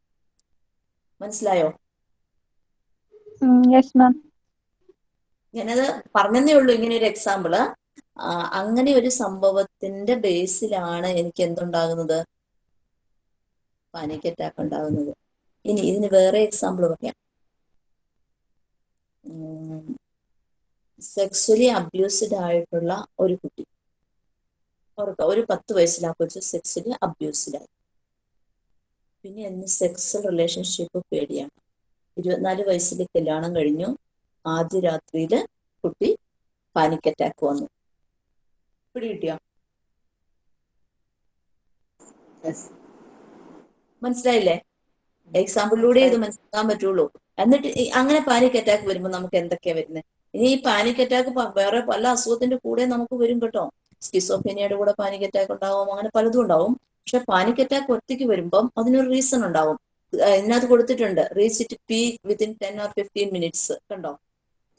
മനസ്സിലായോ? ഞാനത് പറഞ്ഞതേ ഉള്ളൂ ഇങ്ങനെ ഒരു എക്സാമ്പിൾ അങ്ങനെ ഒരു സംഭവത്തിന്റെ ബേസിലാണ് എനിക്ക് എന്തുണ്ടാകുന്നത്? പാനിക് അറ്റാക്ക് ഉണ്ടാകുന്നത് ഇനി ഇതിന് വേറെ എക്സാമ്പിൾ പറയാം. സെക്സ്വലി അബ്യൂസ്ഡ് ആയിട്ടുള്ള ഒരു കുട്ടി. ഓർക്കുക ഒരു പത്ത് വയസ്സിൽ ആ സെക്സ്വലി അബ്യൂസ്ഡ് ആയി. പിന്നെ എന്ന് സെക്സൽ റിലേഷൻഷിപ്പ് പേടിയാണ്. ഇരുപത്തിനാല് വയസ്സിൽ കല്യാണം കഴിഞ്ഞു. ആദ്യ രാത്രിയിൽ കുട്ടി പാനിക് അറ്റാക്ക് വന്നു. പിടി കിട്ടിയോ? മനസ്സിലായില്ലേ? എക്സാമ്പിളിലൂടെ ഇത് മനസ്സിലാക്കാൻ പറ്റുള്ളൂ. എന്നിട്ട് അങ്ങനെ പാനിക് അറ്റാക്ക് വരുമ്പോൾ നമുക്ക് എന്തൊക്കെയാ വരുന്നത് ഇനി ഈ പാനിക് അറ്റാക്ക് വേറെ പല അസുഖത്തിന്റെ കൂടെ നമുക്ക് വരും കേട്ടോ. സ്കിസോഫീനിയയുടെ കൂടെ പാനിക് അറ്റാക്ക് ഉണ്ടാവും അങ്ങനെ പലതും ഉണ്ടാവും. പക്ഷെ പാനിക് അറ്റാക്ക് ഒറ്റയ്ക്ക് വരുമ്പം അതിനൊരു റീസൺ ഉണ്ടാവും. ഇതിനകത്ത് കൊടുത്തിട്ടുണ്ട്. Reach it peak within ten or fifteen minutes കണ്ടോ?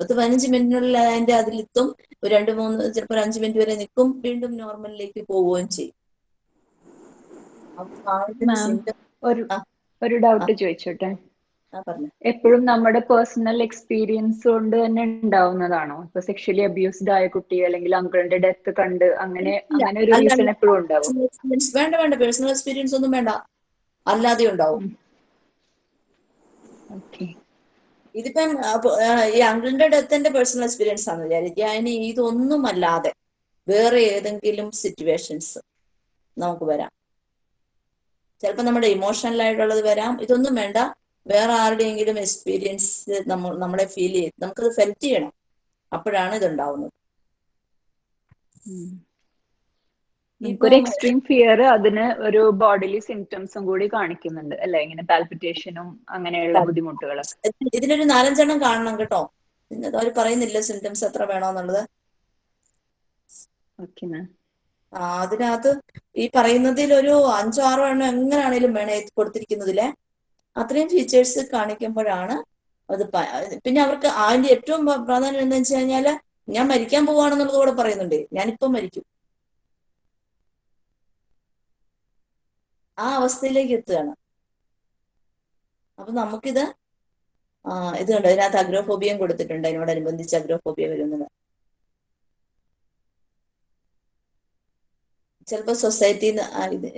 പത്ത് പതിനഞ്ച് മിനിറ്റിനുള്ളിൽ അതിന്റെ അതിലെത്തും. ഒരു രണ്ട് മൂന്ന് ചിലപ്പോൾ അഞ്ച് മിനിറ്റ് വരെ നിൽക്കും. വീണ്ടും നോർമലിലേക്ക് പോവുകയും ചെയ്യും. ഒരു ഒരു ഡൗട്ട് ചോദിച്ചോട്ടെ? എപ്പോഴും നമ്മുടെ പേഴ്സണൽ എക്സ്പീരിയൻസ് കൊണ്ട് തന്നെ ഉണ്ടാവുന്നതാണോ? ഇപ്പൊ സെക്ഷലി അബ്യൂസ്ഡ് ആയ കുട്ടി അല്ലെങ്കിൽ അങ്കിളിന്റെ ഡെത്ത് കണ്ട് അങ്ങനെ അങ്ങനെ ഒരു റീസൺ എപ്പോഴും ഉണ്ടാവും? വേണ്ട വേണ്ട. പേഴ്സണൽ എക്സ്പീരിയൻസ് ഒന്നും വേണ്ട. അല്ലാതെ ഉണ്ടാവും. ഇതിപ്പം ഈ അങ്കിളിന്റെ ഡെത്തിന്റെ പേഴ്സണൽ എക്സ്പീരിയൻസ് ആണ് വിചാരിക്കുക. അതിന് ഇതൊന്നും അല്ലാതെ വേറെ ഏതെങ്കിലും സിറ്റുവേഷൻസ് നമുക്ക് വരാം. ചിലപ്പോൾ നമ്മുടെ ഇമോഷണൽ ആയിട്ടുള്ളത് വരാം. ഇതൊന്നും വേണ്ട. വേറെ ആരുടെയെങ്കിലും എക്സ്പീരിയൻസ് നമ്മൾ നമ്മളെ ഫീൽ ചെയ്ത് നമുക്കത് ഫെൽറ്റ് ചെയ്യണം. അപ്പോഴാണ് ഇതുണ്ടാവുന്നത്. ഒരു എക്സ്ട്രീം ഫിയർ അതിന് ഒരു ബോഡിലി സിംറ്റംസും കൂടി കാണിക്കുന്നുണ്ട് അല്ലെ? ഇങ്ങനെ പാൽപിറ്റേഷനും അങ്ങനെയുള്ള ബുദ്ധിമുട്ടുകൾ ഇത് ഇതിനൊരു നാലഞ്ചെണ്ണം കാണണം കേട്ടോ. അവർ പറയുന്നില്ല സിംറ്റംസ് എത്ര വേണോന്നുള്ളത്. ഓക്കെ മാം അതിനകത്ത് ഈ പറയുന്നതിൽ ഒരു അഞ്ചോ ആറോ എണ്ണം എങ്ങനെയാണേലും വേണം കൊടുത്തിരിക്കുന്നതിലെ. അത്രയും ഫീച്ചേഴ്സ് കാണിക്കുമ്പോഴാണ് അത് പിന്നെ അവർക്ക് അതിന്റെ ഏറ്റവും പ്ര- പ്രാധാന്യം എന്താ വെച്ച് കഴിഞ്ഞാൽ ഞാൻ മരിക്കാൻ പോവാണെന്നുള്ളത് കൂടെ പറയുന്നുണ്ട്. ഞാനിപ്പം മരിക്കും. ആ അവസ്ഥയിലേക്ക് എത്തുകയാണ്. അപ്പൊ നമുക്കിത് ഇത് കണ്ടോ? അതിനകത്ത് അഗ്രോഫോബിയം കൊടുത്തിട്ടുണ്ട്. അതിനോടനുബന്ധിച്ച് അഗ്രോഫോബിയ വരുന്നത്. ചിലപ്പോ സൊസൈറ്റി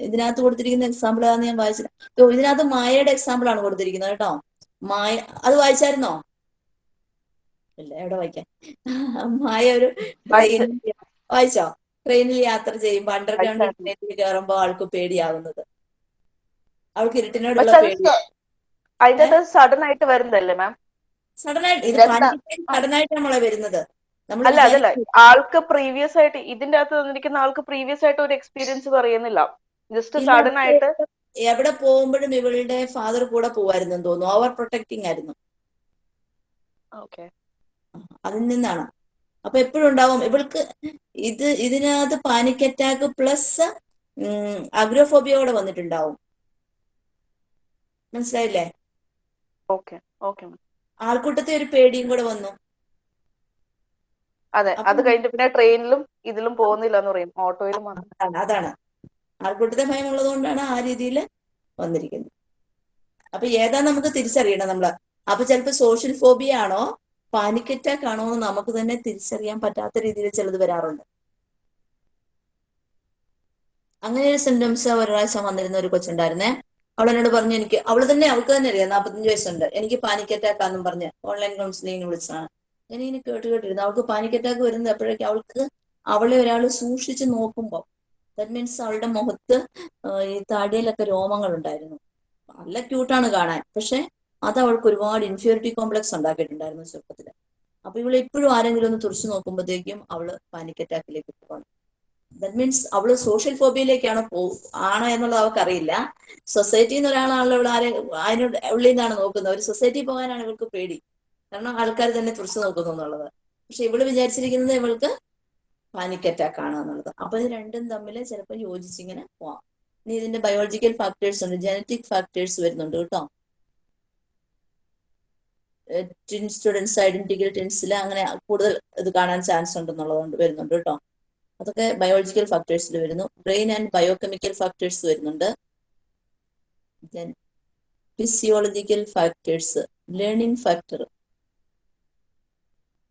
ഇതിനകത്ത് കൊടുത്തിരിക്കുന്ന എക്സാമ്പിൾ ആണ് ഞാൻ വായിച്ചില്ല ഓ, ഇതിനകത്ത് മായയുടെ എക്സാമ്പിൾ ആണ് കൊടുത്തിരിക്കുന്നത് കേട്ടോ. മായ അത് വായിച്ചായിരുന്നോ? ഇല്ല എവിടെ വായിക്കാൻ? [LAUGHS] മായ ഒരു വായിച്ച്. ട്രെയിനിൽ വായിച്ചോ? ട്രെയിനിൽ യാത്ര ചെയ്യുമ്പോ അണ്ടർഗ്രൗണ്ട് ട്രെയിനിൽ കയറുമ്പോ ആൾക്ക് പേടിയാവുന്നത്. അവൾക്ക് ഇരുട്ടിനോടുള്ള പേടി. സഡൻ ആയിട്ട് വരുന്നതല്ലേ മാം സഡൻ ആയിട്ട് ഇത്? സഡൻ ആയിട്ട് നമ്മളെ വരുന്നത്. അല്ല അതല്ല. ആൾക്ക് പ്രീവിയസ് ആയിട്ട് ഇതിന്റെ അകത്ത് തന്നിരിക്കുന്ന ആൾക്ക് പ്രീവിയസ് ആയിട്ട് ഒരു എക്സ്പീരിയൻസ് പറയുന്നില്ല. ജസ്റ്റ് സഡൻ ആയിട്ട് എവിടെ പോകുമ്പോഴും ഇവളുടെ ഫാദർ കൂടെ പോവായിരുന്നു തോന്നുന്നു. ഓവർ പ്രൊട്ടക്ടിങ് ആയിരുന്നു. ഓക്കെ അതിൽ നിന്നാണ്. അപ്പൊ എപ്പോഴും ഉണ്ടാവും ഇവൾക്ക് ഇത് ഇതിനകത്ത് പാനിക് അറ്റാക്ക് പ്ലസ് അഗ്രോഫോബിയോടെ വന്നിട്ടുണ്ടാവും. മനസ്സിലായില്ലേ? ആൾക്കൂട്ടത്തെ ഒരു പേടിയും കൂടെ വന്നു. അതെ അത് കഴിഞ്ഞിട്ട് പിന്നെ ട്രെയിനിലും ഇതിലും പോകുന്നില്ല എന്ന് പറയും. ഓട്ടോയിലും അതാണ് ആൾക്കൂട്ടത്തെ ഭയം ഉള്ളതുകൊണ്ടാണ് ആ രീതിയിൽ വന്നിരിക്കുന്നത്. അപ്പൊ ഏതാ നമുക്ക് തിരിച്ചറിയണം നമ്മൾ? അപ്പൊ ചിലപ്പോ സോഷ്യൽ ഫോബിയ ആണോ? പാനിക് അറ്റാക്ക് ആണോ എന്ന് നമുക്ക് തന്നെ തിരിച്ചറിയാൻ പറ്റാത്ത രീതിയിൽ ചിലത് വരാറുണ്ട്. അങ്ങനെ ഒരു സിംറ്റംസ് ഒരു പ്രാവശ്യം വന്നിരുന്ന ഒരു കൊച്ചുണ്ടായിരുന്നേ. അവൾ എന്നോട് പറഞ്ഞു എനിക്ക് അവൾ തന്നെ അവൾക്ക് തന്നെ അറിയാം നാൽപ്പത്തഞ്ച് വയസ്സുണ്ട്. എനിക്ക് പാനിക് അറ്റാക്ക് ആണെന്നും പറഞ്ഞ് ഓൺലൈൻ കൗൺസിലിങ്ങിന് വിളിച്ചതാണ്. ഞാൻ ഇങ്ങനെ കേട്ട് കേട്ടിരുന്നു അവൾക്ക് പാനിക് അറ്റാക്ക് വരുന്നത് എപ്പോഴേക്കും അവൾക്ക് അവളെ ഒരാൾ സൂക്ഷിച്ച് നോക്കുമ്പോൾ ദറ്റ് മീൻസ് അവളുടെ മുഖത്ത് ഈ താടിയിലൊക്കെ രോമങ്ങൾ ഉണ്ടായിരുന്നു. നല്ല ക്യൂട്ടാണ് കാണാൻ. പക്ഷെ അത് അവൾക്ക് ഒരുപാട് ഇൻഫ്യൂരിറ്റി കോംപ്ലക്സ് ഉണ്ടാക്കിയിട്ടുണ്ടായിരുന്നു ചെറുപ്പത്തിൽ അപ്പൊ ഇവൾ ഇപ്പോഴും ആരെങ്കിലും ഒന്ന് തുറച്ചു നോക്കുമ്പോഴത്തേക്കും അവൾ പാനിക് അറ്റാക്കിലേക്ക് പോകണം ദറ്റ് മീൻസ് അവൾ സോഷ്യൽ ഫോബിയയിലേക്കാണ് പോ ആണോ എന്നുള്ളത് അവൾക്ക് അറിയില്ല സൊസൈറ്റിയിൽ ഒരാളാണല്ലോ ഇവിടെ ആരെ അതിനോട് ഉള്ളിൽ നിന്നാണ് നോക്കുന്നത്. ഒരു സൊസൈറ്റി പോകാനാണ് ഇവൾക്ക് പേടി. കാരണം ആൾക്കാർ തന്നെ തുറച്ചു നോക്കുന്നു എന്നുള്ളത്. പക്ഷെ ഇവൾ വിചാരിച്ചിരിക്കുന്നത് ഇവൾക്ക് പാനിക് അറ്റാക്ക് ആണ് എന്നുള്ളത്. അപ്പൊ ഇത് രണ്ടും തമ്മിൽ ചിലപ്പോൾ യോജിച്ചിങ്ങനെ പോവാം. ഇനി ഇതിന്റെ ബയോളജിക്കൽ ഫാക്ടേഴ്സ് ഉണ്ട് ജനറ്റിക് ഫാക്ടേഴ്സ് വരുന്നുണ്ട് കേട്ടോ. ട്വിൻ സ്റ്റുഡൻസ് ഐഡന്റിക്കൽ ട്വിൻസിൽ അങ്ങനെ കൂടുതൽ ഇത് കാണാൻ ചാൻസ് ഉണ്ടെന്നുള്ളതുകൊണ്ട് വരുന്നുണ്ട് കേട്ടോ. അതൊക്കെ ബയോളജിക്കൽ ഫാക്ടേഴ്സിൽ വരുന്നു. ബ്രെയിൻ ആൻഡ് ബയോകെമിക്കൽ ഫാക്ടേഴ്സ് വരുന്നുണ്ട്. ഫിസിയോളജിക്കൽ ഫാക്ടേഴ്സ് ലേണിംഗ് ഫാക്ടർ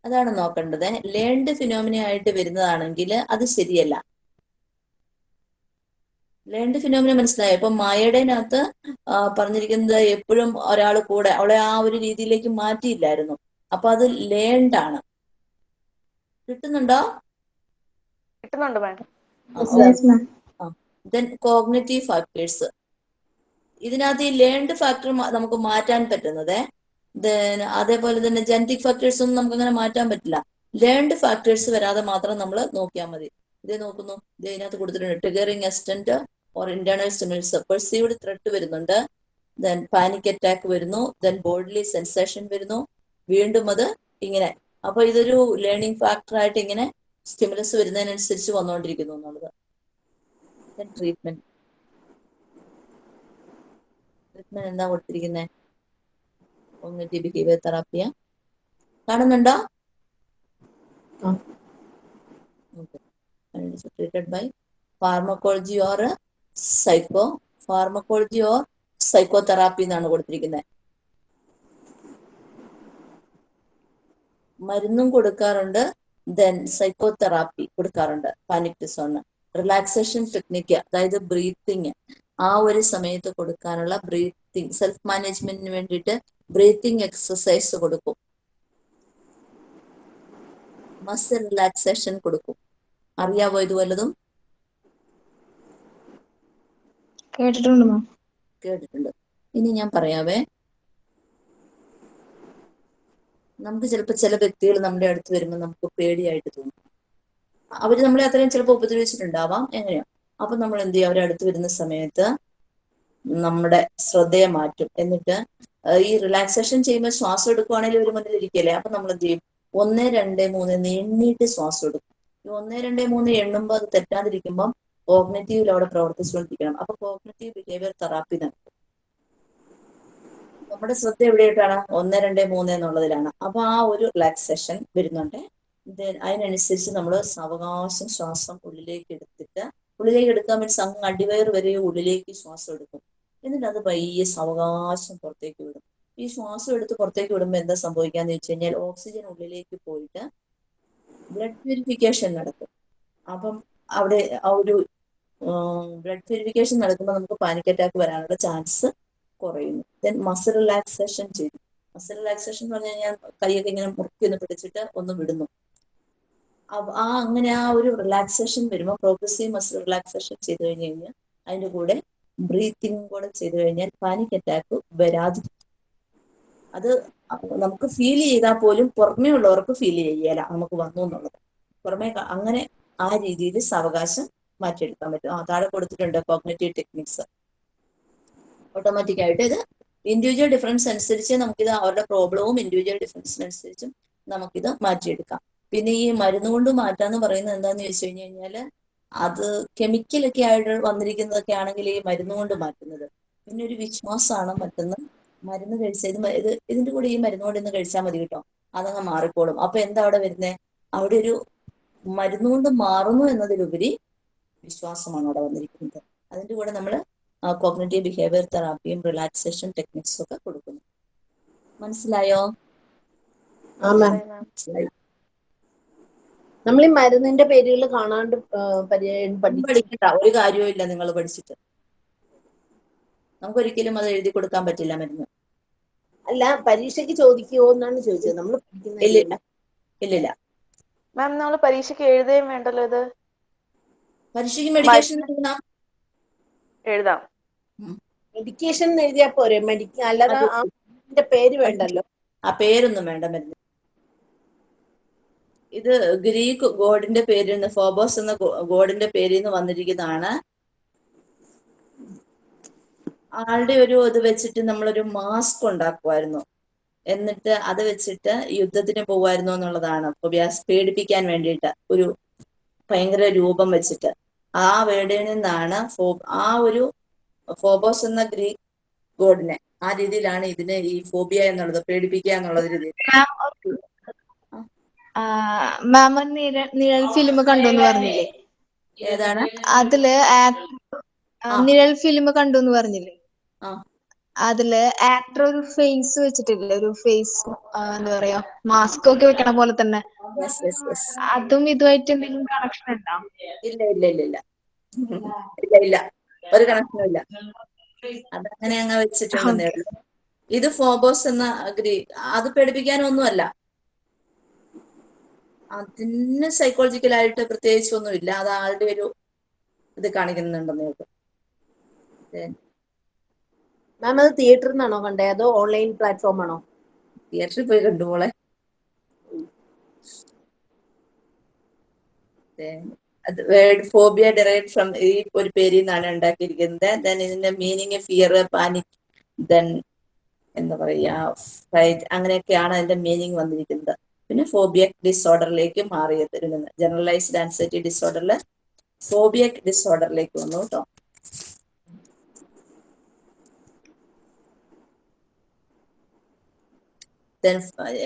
അതാണ് നോക്കേണ്ടത്. ലേൺഡ് ഫിനോമിന ആയിട്ട് വരുന്നതാണെങ്കിൽ അത് ശരിയല്ല. ലേൺഡ് ഫിനോമിന മനസ്സിലായോ? ഇപ്പൊ മായയുടെനകത്ത് പറഞ്ഞിരിക്കുന്നത് എപ്പോഴും ഒരാൾ കൂടെ അവളെ ആ ഒരു രീതിയിലേക്ക് മാറ്റിയില്ലായിരുന്നു. അപ്പൊ അത് ലേൺഡ് ആണ്. കിട്ടുന്നുണ്ടോ? കിട്ടുന്നുണ്ട് മാം ദെൻ കോഗ്നറ്റീവ് ഫാക്ടേഴ്സ് ഇതിനകത്ത് ഈ ലേൺഡ് ഫാക്ടർ നമുക്ക് മാറ്റാൻ പറ്റുന്നത് അതേപോലെ തന്നെ ജനറ്റിക് ഫാക്ടേഴ്സ് ഒന്നും നമുക്ക് അങ്ങനെ മാറ്റാൻ പറ്റില്ല. ലേൺഡ് ഫാക്ടേഴ്സ് വരാതെ മാത്രം നമ്മൾ നോക്കിയാൽ മതി. ഇതേ നോക്കുന്നു. ഇത് ഇതിനകത്ത് കൊടുത്തിട്ടുണ്ട്. Triggering external or internal stimulus perceived threat വരുന്നുണ്ട്. ദെൻ പാനിക് അറ്റാക്ക് വരുന്നു. ദെൻ ബോഡിലി സെൻസേഷൻ വരുന്നു. വീണ്ടും അത് ഇങ്ങനെ. അപ്പൊ ഇതൊരു ലേണിംഗ് ഫാക്ടർ ആയിട്ട് ഇങ്ങനെ സ്റ്റിമുലസ് വരുന്നതിനനുസരിച്ച് വന്നുകൊണ്ടിരിക്കുന്നു എന്നുള്ളത്. ട്രീറ്റ്മെന്റ് ട്രീറ്റ്മെന്റ് എന്താ കൊടുത്തിരിക്കുന്നത് കോഗ്നിറ്റീവ് ബിഹേവിയർ തെറാപ്പിയ. കാണുന്നുണ്ടോ? Treated by pharmacology or psychopharmacology or psychotherapy എന്നാണ് കൊടുത്തിരിക്കുന്നത് മരുന്നും കൊടുക്കാറുണ്ട് ദെൻ സൈക്കോ തെറാപ്പി കൊടുക്കാറുണ്ട് പാനിക് ഡിസോണ് റിലാക്സേഷൻ ടെക്നിക്ക് അതായത് ബ്രീത്തിങ് ആ ഒരു സമയത്ത് കൊടുക്കാനുള്ള ബ്രീത്തിങ് സെൽഫ് മാനേജ്മെന്റിന് വേണ്ടിയിട്ട് ബ്രീത്തിങ് എക്സസൈസ് കൊടുക്കും. മസിൽ റിലാക്സേഷൻ കൊടുക്കും. അറിയാവോ ഇത് വല്ലതും? കേട്ടിട്ടുണ്ട് കേട്ടിട്ടുണ്ട്. ഇനി ഞാൻ പറയാവേ. നമുക്ക് ചിലപ്പോൾ ചില വ്യക്തികൾ നമ്മുടെ അടുത്ത് വരുമ്പോൾ നമുക്ക് പേടിയായിട്ട് തോന്നും. അവർ നമ്മളെ അത്രയും ചിലപ്പോൾ ഉപദ്രവിച്ചിട്ടുണ്ടാവാം. എങ്ങനെയാ? അപ്പൊ നമ്മൾ എന്ത് ചെയ്യും? അവരെ അടുത്ത് വരുന്ന സമയത്ത് നമ്മുടെ ശ്രദ്ധയെ മാറ്റും. എന്നിട്ട് ഈ റിലാക്സേഷൻ ചെയ്യുമ്പോൾ ശ്വാസം എടുക്കുവാണെങ്കിൽ ഒരു മുന്നിൽ ഇരിക്കല്ലേ അപ്പൊ നമ്മൾ എന്ത് ചെയ്യും? ഒന്ന് രണ്ട് മൂന്ന് എന്ന് എണ്ണീട്ട് ശ്വാസം എടുക്കും. ഈ ഒന്ന് രണ്ട് മൂന്ന് എണ്ണുമ്പോൾ അത് തെറ്റാതിരിക്കുമ്പോൾ കോഗ്നറ്റീവിൽ അവിടെ പ്രവർത്തിച്ചുകൊണ്ടിരിക്കണം. അപ്പൊ കോഗ്നറ്റീവ് ബിഹേവിയർ തെറാപ്പി നടക്കും നമ്മുടെ ശ്രദ്ധ എവിടെയായിട്ടാണ് ഒന്ന് രണ്ട് മൂന്ന് എന്നുള്ളതിലാണ്. അപ്പൊ ആ ഒരു റിലാക്സേഷൻ വരുന്നുണ്ട്. അതിനനുസരിച്ച് നമ്മൾ സാവകാശം ശ്വാസം ഉള്ളിലേക്ക് എടുത്തിട്ട് ഉള്ളിലേക്ക് എടുക്കാൻ മീൻസ് അങ്ങ് അടിവയർ വരെ ഉള്ളിലേക്ക് ശ്വാസം എടുക്കും. എന്നിട്ട് അത് പയ്യെ സാവകാശം പുറത്തേക്ക് വിടും. ഈ ശ്വാസം എടുത്ത് പുറത്തേക്ക് വിടുമ്പോൾ എന്താ സംഭവിക്കാന്ന് വെച്ച് കഴിഞ്ഞാൽ ഓക്സിജൻ ഉള്ളിലേക്ക് പോയിട്ട് ബ്ലഡ് പ്യൂരിഫിക്കേഷൻ നടക്കും. അപ്പം അവിടെ ആ ഒരു ബ്ലഡ് പ്യൂരിഫിക്കേഷൻ നടക്കുമ്പോൾ നമുക്ക് പാനിക് അറ്റാക്ക് വരാനുള്ള ചാൻസ് കുറയുന്നു. ദെൻ മസിൽ റിലാക്സേഷൻ ചെയ്തു മസിൽ റിലാക്സേഷൻ എന്ന് പറഞ്ഞു കഴിഞ്ഞാൽ കൈയൊക്കെ ഇങ്ങനെ മുറുക്കി ഒന്ന് പിടിച്ചിട്ട് ഒന്ന് വിടുന്നു. ആ അങ്ങനെ ആ ഒരു റിലാക്സേഷൻ വരുമ്പോൾ പ്രോഗ്രസീവ് മസിൽ റിലാക്സേഷൻ ചെയ്തു കഴിഞ്ഞ് കഴിഞ്ഞാൽ അതിന്റെ കൂടെ ബ്രീത്തിങ് കൂടെ ചെയ്തു കഴിഞ്ഞാൽ പാനിക് അറ്റാക്ക് വരാതിരിക്കും അത് നമുക്ക് ഫീൽ ചെയ്താൽ പോലും പുറമേ ഉള്ളവർക്ക് ഫീൽ ചെയ്യല നമുക്ക് വന്നു എന്നുള്ളത്. പുറമേ അങ്ങനെ ആ രീതിയിൽ സാവകാശം മാറ്റിയെടുക്കാൻ പറ്റും. ആ താഴെ കൊടുത്തിട്ടുണ്ട് കോഗ്നറ്റീവ് ടെക്നിക്സ് ഓട്ടോമാറ്റിക് ആയിട്ട് ഇത് ഇൻഡിവിജ്വൽ ഡിഫറൻസ് അനുസരിച്ച് നമുക്കിത് അവരുടെ പ്രോബ്ലവും ഇൻഡിവിജ്വൽ ഡിഫറൻസിനനുസരിച്ചും നമുക്കിത് മാറ്റിയെടുക്കാം. പിന്നെ ഈ മരുന്ന് കൊണ്ട് മാറ്റാന്ന് പറയുന്നത് എന്താന്ന് ചോദിച്ചു കഴിഞ്ഞു കഴിഞ്ഞാൽ അത് കെമിക്കലൊക്കെ ആയിട്ട് വന്നിരിക്കുന്നതൊക്കെ ആണെങ്കിൽ ഈ മരുന്ന് കൊണ്ട് മാറ്റുന്നത്. പിന്നെ ഒരു വിശ്വാസമാണ് മറ്റൊന്ന്. മരുന്ന് കഴിച്ച ഇത് ഇത് ഇതിന്റെ കൂടെ ഈ മരുന്ന് കൊണ്ട് ഇന്ന് കഴിച്ചാൽ മതി കേട്ടോ. അതങ്ങ് മാറിക്കോളും. അപ്പൊ എന്താ അവിടെ വരുന്നത് അവിടെ ഒരു മരുന്ന് കൊണ്ട് മാറുന്നു എന്നതിലുപരി വിശ്വാസമാണ് അവിടെ വന്നിരിക്കുന്നത്. അതിന്റെ കൂടെ നമ്മൾ കോഗ്നേറ്റീവ് ബിഹേവിയർ തെറാപ്പിയും റിലാക്സേഷൻ ടെക്നിക്സും ഒക്കെ കൊടുക്കുന്നു. മനസ്സിലായോ? മനസ്സിലായി നമ്മൾ ഈ മരുന്നിന്റെ പേരുകൾ കാണാണ്ട് പഠിക്കണ്ട. ഒരു കാര്യവും ഇല്ല നിങ്ങൾ പഠിച്ചിട്ട്. നമുക്കൊരിക്കലും അത് എഴുതി കൊടുക്കാൻ പറ്റില്ല മരുന്ന്. അല്ല പരീക്ഷയ്ക്ക് ചോദിക്കുമോ എന്നാണ് ചോദിച്ചത്. നമ്മൾ ഇല്ലില്ല ഇല്ല ഇല്ല ഇല്ല. മാം നമ്മൾ പരീക്ഷയ്ക്ക് എഴുതുകയും വേണ്ടല്ലോ ഇത്? പരീക്ഷയ്ക്ക് മെഡിക്കേഷൻ എഴുതാം. മെഡിക്കേഷൻ എഴുതിയാ പോരെ? മെഡിക്ക അല്ലാതെ ആ മരുന്നിന്റെ പേര് വേണ്ടല്ലോ. ആ പേരൊന്നും വേണ്ട മരുന്ന്. ഇത് ഗ്രീക്ക് ഗോഡിന്റെ പേരിൽ നിന്ന് ഫോബോസ് എന്ന ഗോഡിന്റെ പേരിൽ നിന്ന് വന്നിരിക്കുന്നതാണ്. ആളുടെ ഒരു ഇത് വെച്ചിട്ട് നമ്മളൊരു മാസ്ക് ഉണ്ടാക്കുമായിരുന്നു എന്നിട്ട് അത് വെച്ചിട്ട് യുദ്ധത്തിന് പോകുമായിരുന്നു എന്നുള്ളതാണ്. ഫൊബിയാസ് പേടിപ്പിക്കാൻ വേണ്ടിയിട്ട് ഒരു ഭയങ്കര രൂപം വെച്ചിട്ട്. ആ വേർഡിൽ നിന്നാണ് ഫോ ആ ഒരു ഫോബോസ് എന്ന ഗ്രീക്ക് ഗോഡിനെ ആ രീതിയിലാണ് ഇതിന് ഈ ഫോബിയ എന്നുള്ളത് പേടിപ്പിക്കുക എന്നുള്ളത് രീതിയിൽ. മാം നിഴൽ നിഴൽ ഫിലിം കണ്ടു എന്ന് പറഞ്ഞില്ലേ? ഏതാണ്? അതിൽ നിഴൽ ഫിലിം കണ്ടു എന്ന് പറഞ്ഞില്ലേ അതിൽ ആക്ടർ ഒരു ഫേസ് വെച്ചിട്ടില്ലേ? ഒരു ഫേസ് എന്താ പറയാ മാസ്ക് ഒക്കെ വെക്കണ പോലെ തന്നെ. അതും ഇതുമായിട്ട് എന്തെങ്കിലും കണക്ഷൻ ഉണ്ടോ? ഇല്ല ഇല്ല ഇല്ല ഇല്ല. ഇല്ല ഇല്ല. ഒരു കണക്ഷനും ഇല്ല. അതങ്ങനെ അങ്ങ് വെച്ചിട്ടുണ്ടെന്നേ ഇത് ഫോബോസ് എന്ന അഗ്രി അത് പേടിപ്പിക്കാനൊന്നുമല്ല. അതിന് സൈക്കോളജിക്കലായിട്ട് പ്രത്യേകിച്ച് ഒന്നുമില്ല അത് ആളുടെ ഒരു ഇത് കാണിക്കുന്നുണ്ടെന്ന് മാം അത് തിയേറ്ററിൽ നിന്നാണോ കണ്ടേ? അതോ ഓൺലൈൻ പ്ലാറ്റ്ഫോം ആണോ? തിയേറ്ററിൽ പോയി കണ്ടുപോളെ വേർഡ് ഫോബിയ ഡെറൈവ് ഫ്രം ഈ ഒരു പേരിൽ നിന്നാണ് ഉണ്ടാക്കിയിരിക്കുന്നത്. ദെൻ ഇതിന്റെ മീനിങ് ഫിയർ പാനിക് ദെൻ എന്താ പറയാ അങ്ങനെയൊക്കെയാണ് അതിന്റെ മീനിങ് വന്നിരിക്കുന്നത്. പിന്നെ ഫോബിയക് ഡിസോർഡറിലേക്ക് മാറിയത് ജനറലൈസ്ഡ് ആൻസൈറ്റി ഡിസോർഡറിൽ ഫോബിയക് ഡിസോർഡറിലേക്ക് വന്നു കേട്ടോ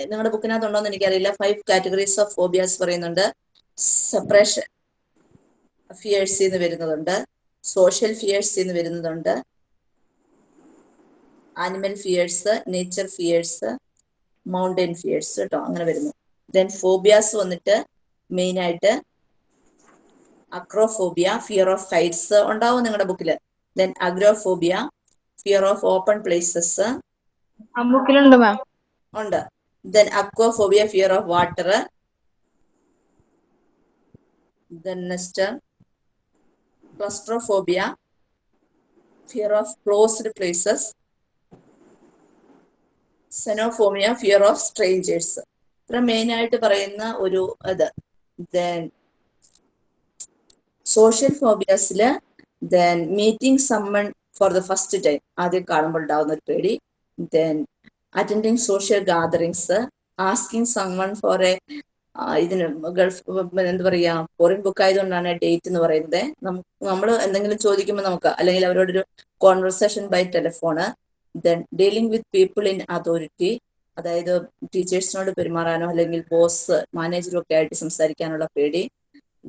നിങ്ങളുടെ ബുക്കിനകത്ത് ഉണ്ടോ എന്ന് എനിക്കറിയില്ല. ഫൈവ് കാറ്റഗറീസ് ഓഫ് ഫോബിയാസ് പറയുന്നുണ്ട്. സെപ്പറേഷൻ ഫിയേഴ്സ് എന്ന് വരുന്നതുണ്ട്. സോഷ്യൽ ഫിയേഴ്സ് എന്ന് വരുന്നതുണ്ട്. Animal fears nature fears mountain fears കേട്ടോ അങ്ങനെ വരുന്നു. ദെൻ ഫോബിയാസ് വന്നിട്ട് മെയിൻ ആയിട്ട് അക്രോഫോബിയ ഫിയർ ഓഫ് ഹൈറ്റ്സ് ഉണ്ടാവും നിങ്ങളുടെ ബുക്കിൽ then agoraphobia fear of open places ആ ബുക്കിലുണ്ട് മാം. ഉണ്ട്. Then aquaphobia fear of water then next claustrophobia fear of closed places xenophobia fear of strangers ഇത്ര മെയിൻ ആയിട്ട് പറയുന്ന ഒരു ഇത്. Then social ഫോബിയാസിൽ then meeting someone for the first time ആദ്യം കാണുമ്പോൾ ഉണ്ടാവുന്ന ഒരു പേടി. Then attending social gatherings asking someone for a ഇതിന് ഗൾഫ് എന്താ പറയാ ഫോറിൻ ബുക്ക് ആയതുകൊണ്ടാണ് ഡേറ്റ് എന്ന് പറയുന്നത്. നമ്മൾ എന്തെങ്കിലും ചോദിക്കുമ്പോൾ നമുക്ക് അല്ലെങ്കിൽ അവരോടൊരു conversation by telephone then dealing with people in authority അതായത് ടീച്ചേഴ്സിനോട് പെരുമാറാനോ അല്ലെങ്കിൽ ബോസ് മാനേജറും ഒക്കെ ആയിട്ട് സംസാരിക്കാനുള്ള പേടി.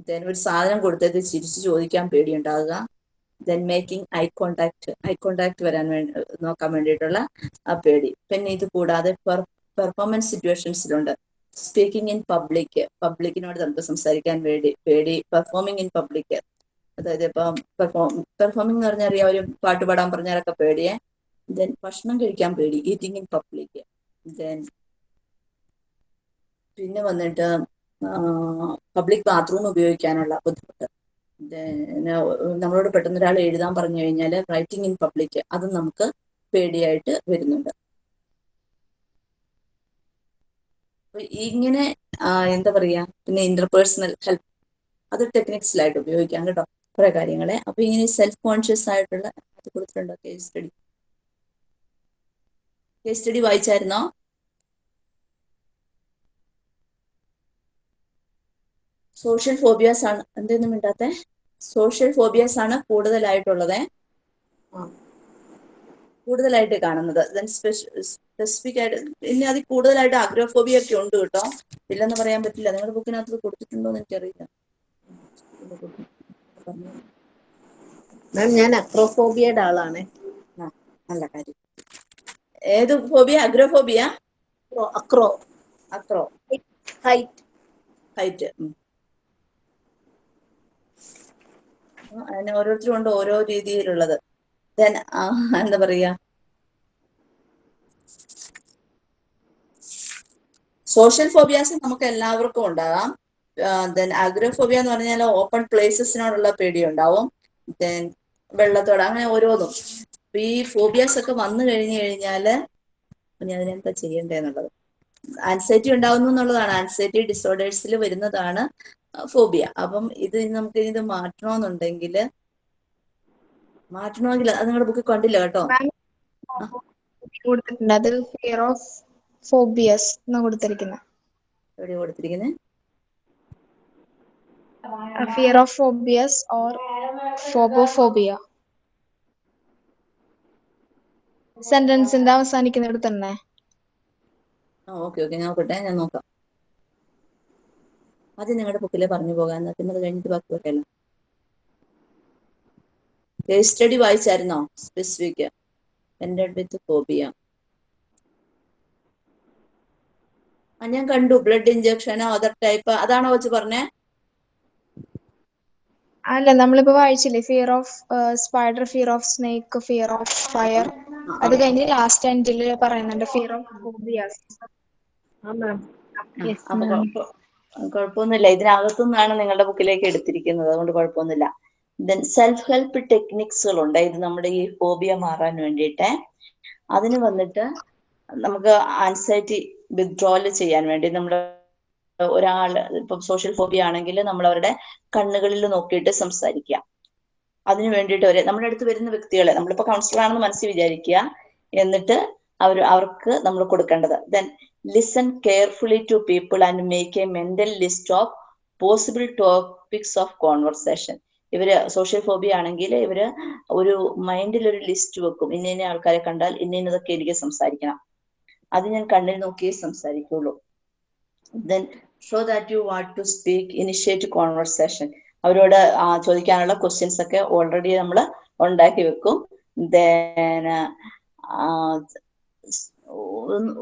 ദെൻ ഒരു സാധനം കൊടുത്തത് ചിരിച്ചു ചോദിക്കാൻ പേടിയുണ്ടാകുക. Then making eye contact eye contact വരാൻ വേണ്ടി നോക്കാൻ വേണ്ടിയിട്ടുള്ള ആ പേടി. പിന്നെ ഇത് കൂടാതെ പെർഫോമൻസ് സിറ്റുവേഷൻസിലുണ്ട് സ്പീക്കിംഗ് ഇൻ പബ്ലിക് പബ്ലിക്കിനോട് നമുക്ക് സംസാരിക്കാൻ വേണ്ടി പേടി. പെർഫോമിംഗ് ഇൻ പബ്ലിക് അതായത് ഇപ്പം പെർഫോം പെർഫോമിംഗ് എന്ന് പറഞ്ഞാൽ അറിയാം ഒരു പാട്ട് പാടാൻ പറഞ്ഞാലൊക്കെ പേടിയെ. ദെൻ ഭക്ഷണം കഴിക്കാൻ പേടി. ഈറ്റിംഗ് ഇൻ പബ്ലിക് ദെൻ പിന്നെ വന്നിട്ട് പബ്ലിക് ബാത്റൂം ഉപയോഗിക്കാനുള്ള ബുദ്ധിമുട്ട്. നമ്മളോട് പെട്ടെന്ന് ഒരാൾ എഴുതാൻ പറഞ്ഞു കഴിഞ്ഞാൽ റൈറ്റിംഗ് ഇൻ പബ്ലിക് അത് നമുക്ക് പേടിയായിട്ട് വരുന്നുണ്ട്. ഇങ്ങനെ എന്താ പറയാ പിന്നെ ഇന്റർപേഴ്സണൽ ഹെൽപ്പ് അത് ടെക്നിക്സിലായിട്ട് ഉപയോഗിക്കാം കേട്ടോ കുറെ കാര്യങ്ങളെ. അപ്പൊ ഇങ്ങനെ സെൽഫ് കോൺഷ്യസ് ആയിട്ടുള്ള അത് കൊടുത്തിട്ടുണ്ടോ കേസ് സ്റ്റഡി കേസ് സ്റ്റഡി വായിച്ചായിരുന്നോ? സോഷ്യൽ ഫോബിയാസ് ആണ്. എന്തൊന്നും മിണ്ടാത്തെ? സോഷ്യൽ ഫോബിയാസ് ആണ് കൂടുതലായിട്ടുള്ളത്. കൂടുതലായിട്ട് കാണുന്നത്. സ്പെസിഫിക് ആയിട്ട് പിന്നെ അതിൽ കൂടുതലായിട്ട് അഗ്രോഫോബിയ ഒക്കെ ഉണ്ട് കേട്ടോ. ഇല്ലെന്ന് പറയാൻ പറ്റില്ല. നിങ്ങളുടെ ബുക്കിനകത്ത് കൊടുത്തിട്ടുണ്ടോ എന്ന് എനിക്കറിയില്ല. മാം ഞാൻ അക്രോഫോബിയയുടെ ആളാണ്. അല്ല നല്ല കാര്യം. ഏത് phobia agoraphobia acro acro height height അതിന് ഓരോരുത്തരും ഉണ്ട് ഓരോ രീതിയിലുള്ളത്. ദെൻ എന്താ പറയാ? സോഷ്യൽ ഫോബിയാസ് നമുക്ക് എല്ലാവർക്കും ഉണ്ടാകാം. ദെൻ അഗ്രോഫോബിയ എന്ന് പറഞ്ഞാൽ ഓപ്പൺ പ്ലേസസിനോടുള്ള പേടി ഉണ്ടാവും. ദെൻ വെള്ളത്തോട് അങ്ങനെ ഓരോന്നും. ഈ ഫോബിയാസ് ഒക്കെ വന്നു കഴിഞ്ഞു കഴിഞ്ഞാൽ ഇനി അതിനെന്താ ചെയ്യണ്ടേന്നുള്ളത് ആൻസൈറ്റി ഉണ്ടാവുന്നു എന്നുള്ളതാണ്. ആൻസൈറ്റി ഡിസോർഡേഴ്സിൽ വരുന്നതാണ് ഫോബിയ അപ്പം ഇത് നമുക്ക് ഇത് മാറ്റണമെന്നുണ്ടെങ്കിൽ മാറ്റണമെങ്കിൽ അത് നിങ്ങളുടെ ബുക്ക് കണ്ടില്ല കേട്ടോ? കൊടുത്തിട്ടുണ്ട്. അത് ഫിയർ ഓഫ് ഫോബിയസ് എന്ന് കൊടുത്തിരിക്കുന്നത് എവിടെ കൊടുത്തിരിക്കുന്നത് fear of phobias or phobophobia സെന്റൻസിന്റെ അവസാനിക്കുന്നിടത്ത് തന്നെ? ഓക്കെ ഓക്കെ ഞാൻ നോക്കട്ടെ ഞാൻ നോക്കാം. ആദ്യം നിങ്ങളുടെ ബുക്കിലെ പറഞ്ഞു പോകാൻ പിന്നെ അത് കഴിഞ്ഞിട്ട് ബാക്കി പറയാലോ. Case study വായിച്ചായിരുന്നോ? സ്പെസിഫിക് എന്റെ വിത്ത് ഫോബിയ ആ ഞാൻ കണ്ടു ബ്ലഡ് ഇഞ്ചക്ഷനോ അതർ ടൈപ്പ് അതാണോ വെച്ച് പറഞ്ഞേ? അല്ല നമ്മളിപ്പോ വായിച്ചില്ലേ fear of spider fear of snake fear of fire അത് കഴിഞ്ഞ് ലാസ്റ്റ് എൻഡിൽ പറയുന്നുണ്ട് ഫിയർ ഓഫ് ഫോബിയാസ് കുഴപ്പമൊന്നുമില്ല ഇതിനകത്തുനിന്നാണ് നിങ്ങളുടെ ബുക്കിലേക്ക് എടുത്തിരിക്കുന്നത്. അതുകൊണ്ട് കുഴപ്പമൊന്നുമില്ല ദെൻ സെൽഫ് ഹെൽപ്പ് ടെക്നിക്സുകളുണ്ട് ഇത് നമ്മുടെ ഈ ഫോബിയ മാറാൻ വേണ്ടിയിട്ട്. അതിന് വന്നിട്ട് നമുക്ക് ആൻസൈറ്റി വിത്ഡ്രോൽ ചെയ്യാൻ വേണ്ടി നമ്മൾ ഒരാൾ ഇപ്പം സോഷ്യൽ ഫോബിയ ആണെങ്കിൽ നമ്മൾ അവരുടെ കണ്ണുകളിൽ നോക്കിയിട്ട് സംസാരിക്കുക അതിന് വേണ്ടിയിട്ട് ഒരു നമ്മുടെ അടുത്ത് വരുന്ന വ്യക്തികളെ നമ്മളിപ്പോ കൗൺസിലർ ആണെന്ന് മനസ്സിൽ വിചാരിക്കുക എന്നിട്ട് അവർ അവർക്ക് നമ്മൾ കൊടുക്കേണ്ടത്. Then listen carefully to people and make a mental list of possible topics of conversation ഇവർ സോഷ്യൽ ഫോബിയ ആണെങ്കിൽ ഇവർ ഒരു മൈൻഡിൽ ഒരു ലിസ്റ്റ് വെക്കും. ഇന്ന ഇന്ന ആൾക്കാരെ കണ്ടാൽ ഇന്ന ഇന്നതൊക്കെ എനിക്ക് സംസാരിക്കണം. അത് ഞാൻ കണ്ണിൽ നോക്കിയേ സംസാരിക്കുള്ളൂ. Then show that you want to speak initiate conversation അവരോട് ചോദിക്കാനുള്ള ക്വസ്റ്റ്യൻസ് ഒക്കെ ഓൾറെഡി നമ്മൾ ഉണ്ടാക്കി വെക്കും.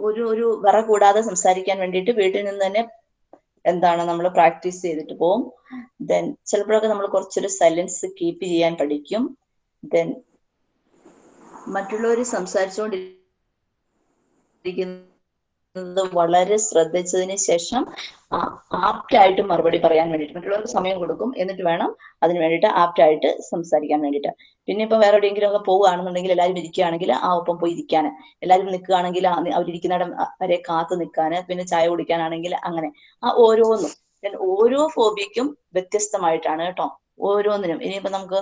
ഒരു ഒരു വിറ കൂടാതെ സംസാരിക്കാൻ വേണ്ടിയിട്ട് വീട്ടിൽ നിന്ന് തന്നെ എന്താണ് നമ്മൾ പ്രാക്ടീസ് ചെയ്തിട്ട് പോകും ദെൻ ചിലപ്പോഴൊക്കെ നമ്മൾ കുറച്ചൊരു സൈലൻസ് കീപ്പ് ചെയ്യാൻ പഠിക്കും. ദെൻ മറ്റുള്ളവർ സംസാരിച്ചുകൊണ്ടിരിക്കുന്നത് വളരെ ശ്രദ്ധിച്ചതിന് ശേഷം ആപ്റ്റ് ആയിട്ട് മറുപടി പറയാൻ വേണ്ടിയിട്ട് മറ്റുള്ളവർക്ക് സമയം കൊടുക്കും എന്നിട്ട് വേണം അതിന് വേണ്ടിയിട്ട് ആപ്റ്റ് ആയിട്ട് സംസാരിക്കാൻ വേണ്ടിയിട്ട്. പിന്നെ ഇപ്പൊ വേറെ എവിടെയെങ്കിലും ഒക്കെ പോവുകയാണെന്നുണ്ടെങ്കിൽ എല്ലാവരും ഇരിക്കുകയാണെങ്കിൽ ആ ഒപ്പം പോയി ഇരിക്കാൻ. എല്ലാവരും നിൽക്കുകയാണെങ്കിൽ അവരിയ്ക്കുന്നിടം വരെ കാത്തു നിൽക്കാൻ പിന്നെ ചായ കുടിക്കാനാണെങ്കിൽ അങ്ങനെ. ആ ഓരോന്നും. ഓരോ ഫോബിക്കും വ്യത്യസ്തമായിട്ടാണ് കേട്ടോ. ഓരോന്നിനും. ഇനിയിപ്പോ നമുക്ക്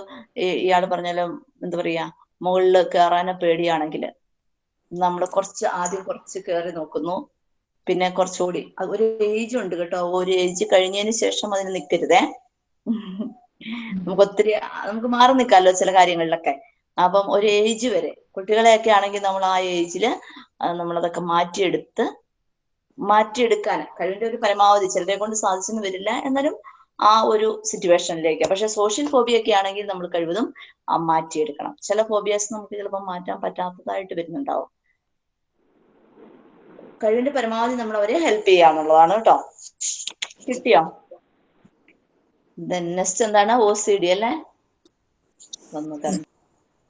ഇയാൾ പറഞ്ഞാലും എന്താ പറയാ മുകളിൽ കയറാനോ പേടിയാണെങ്കിൽ നമ്മൾ കുറച്ച് ആദ്യം കുറച്ച് കയറി നോക്കുന്നു. പിന്നെ കുറച്ചുകൂടി. ഒരു ഏജ് ഉണ്ട് കേട്ടോ. ഒരു ഏജ് കഴിഞ്ഞതിന് ശേഷം അതിന് നിൽക്കരുതേ നമുക്ക് ഒത്തിരി നമുക്ക് മാറി നിൽക്കാമല്ലോ ചില കാര്യങ്ങളിലൊക്കെ. അപ്പം ഒരു ഏജ് വരെ. കുട്ടികളെയൊക്കെ ആണെങ്കിൽ നമ്മൾ ആ ഏജിൽ നമ്മളതൊക്കെ മാറ്റിയെടുത്ത് മാറ്റിയെടുക്കാൻ. കഴിവിന്റെ ഒരു പരമാവധി ചിലരെ കൊണ്ട് സാധിച്ചെന്ന് വരില്ല എന്നാലും ആ ഒരു സിറ്റുവേഷനിലേക്ക് പക്ഷെ സോഷ്യൽ ഫോബിയ ഒക്കെ ആണെങ്കിൽ നമ്മൾ കഴിവതും മാറ്റിയെടുക്കണം. ചില ഫോബിയാസ് നമുക്ക് ചിലപ്പോൾ മാറ്റാൻ പറ്റാത്തതായിട്ട് വരുന്നുണ്ടാവും. കഴിവിന്റെ പരമാവധി നമ്മൾ അവരെ ഹെൽപ്പ് ചെയ്യാന്നുള്ളതാണ് കേട്ടോ. കിട്ടിയോ? നെക്സ്റ്റ് എന്താണ്? ഒ സി ഡി അല്ലേ?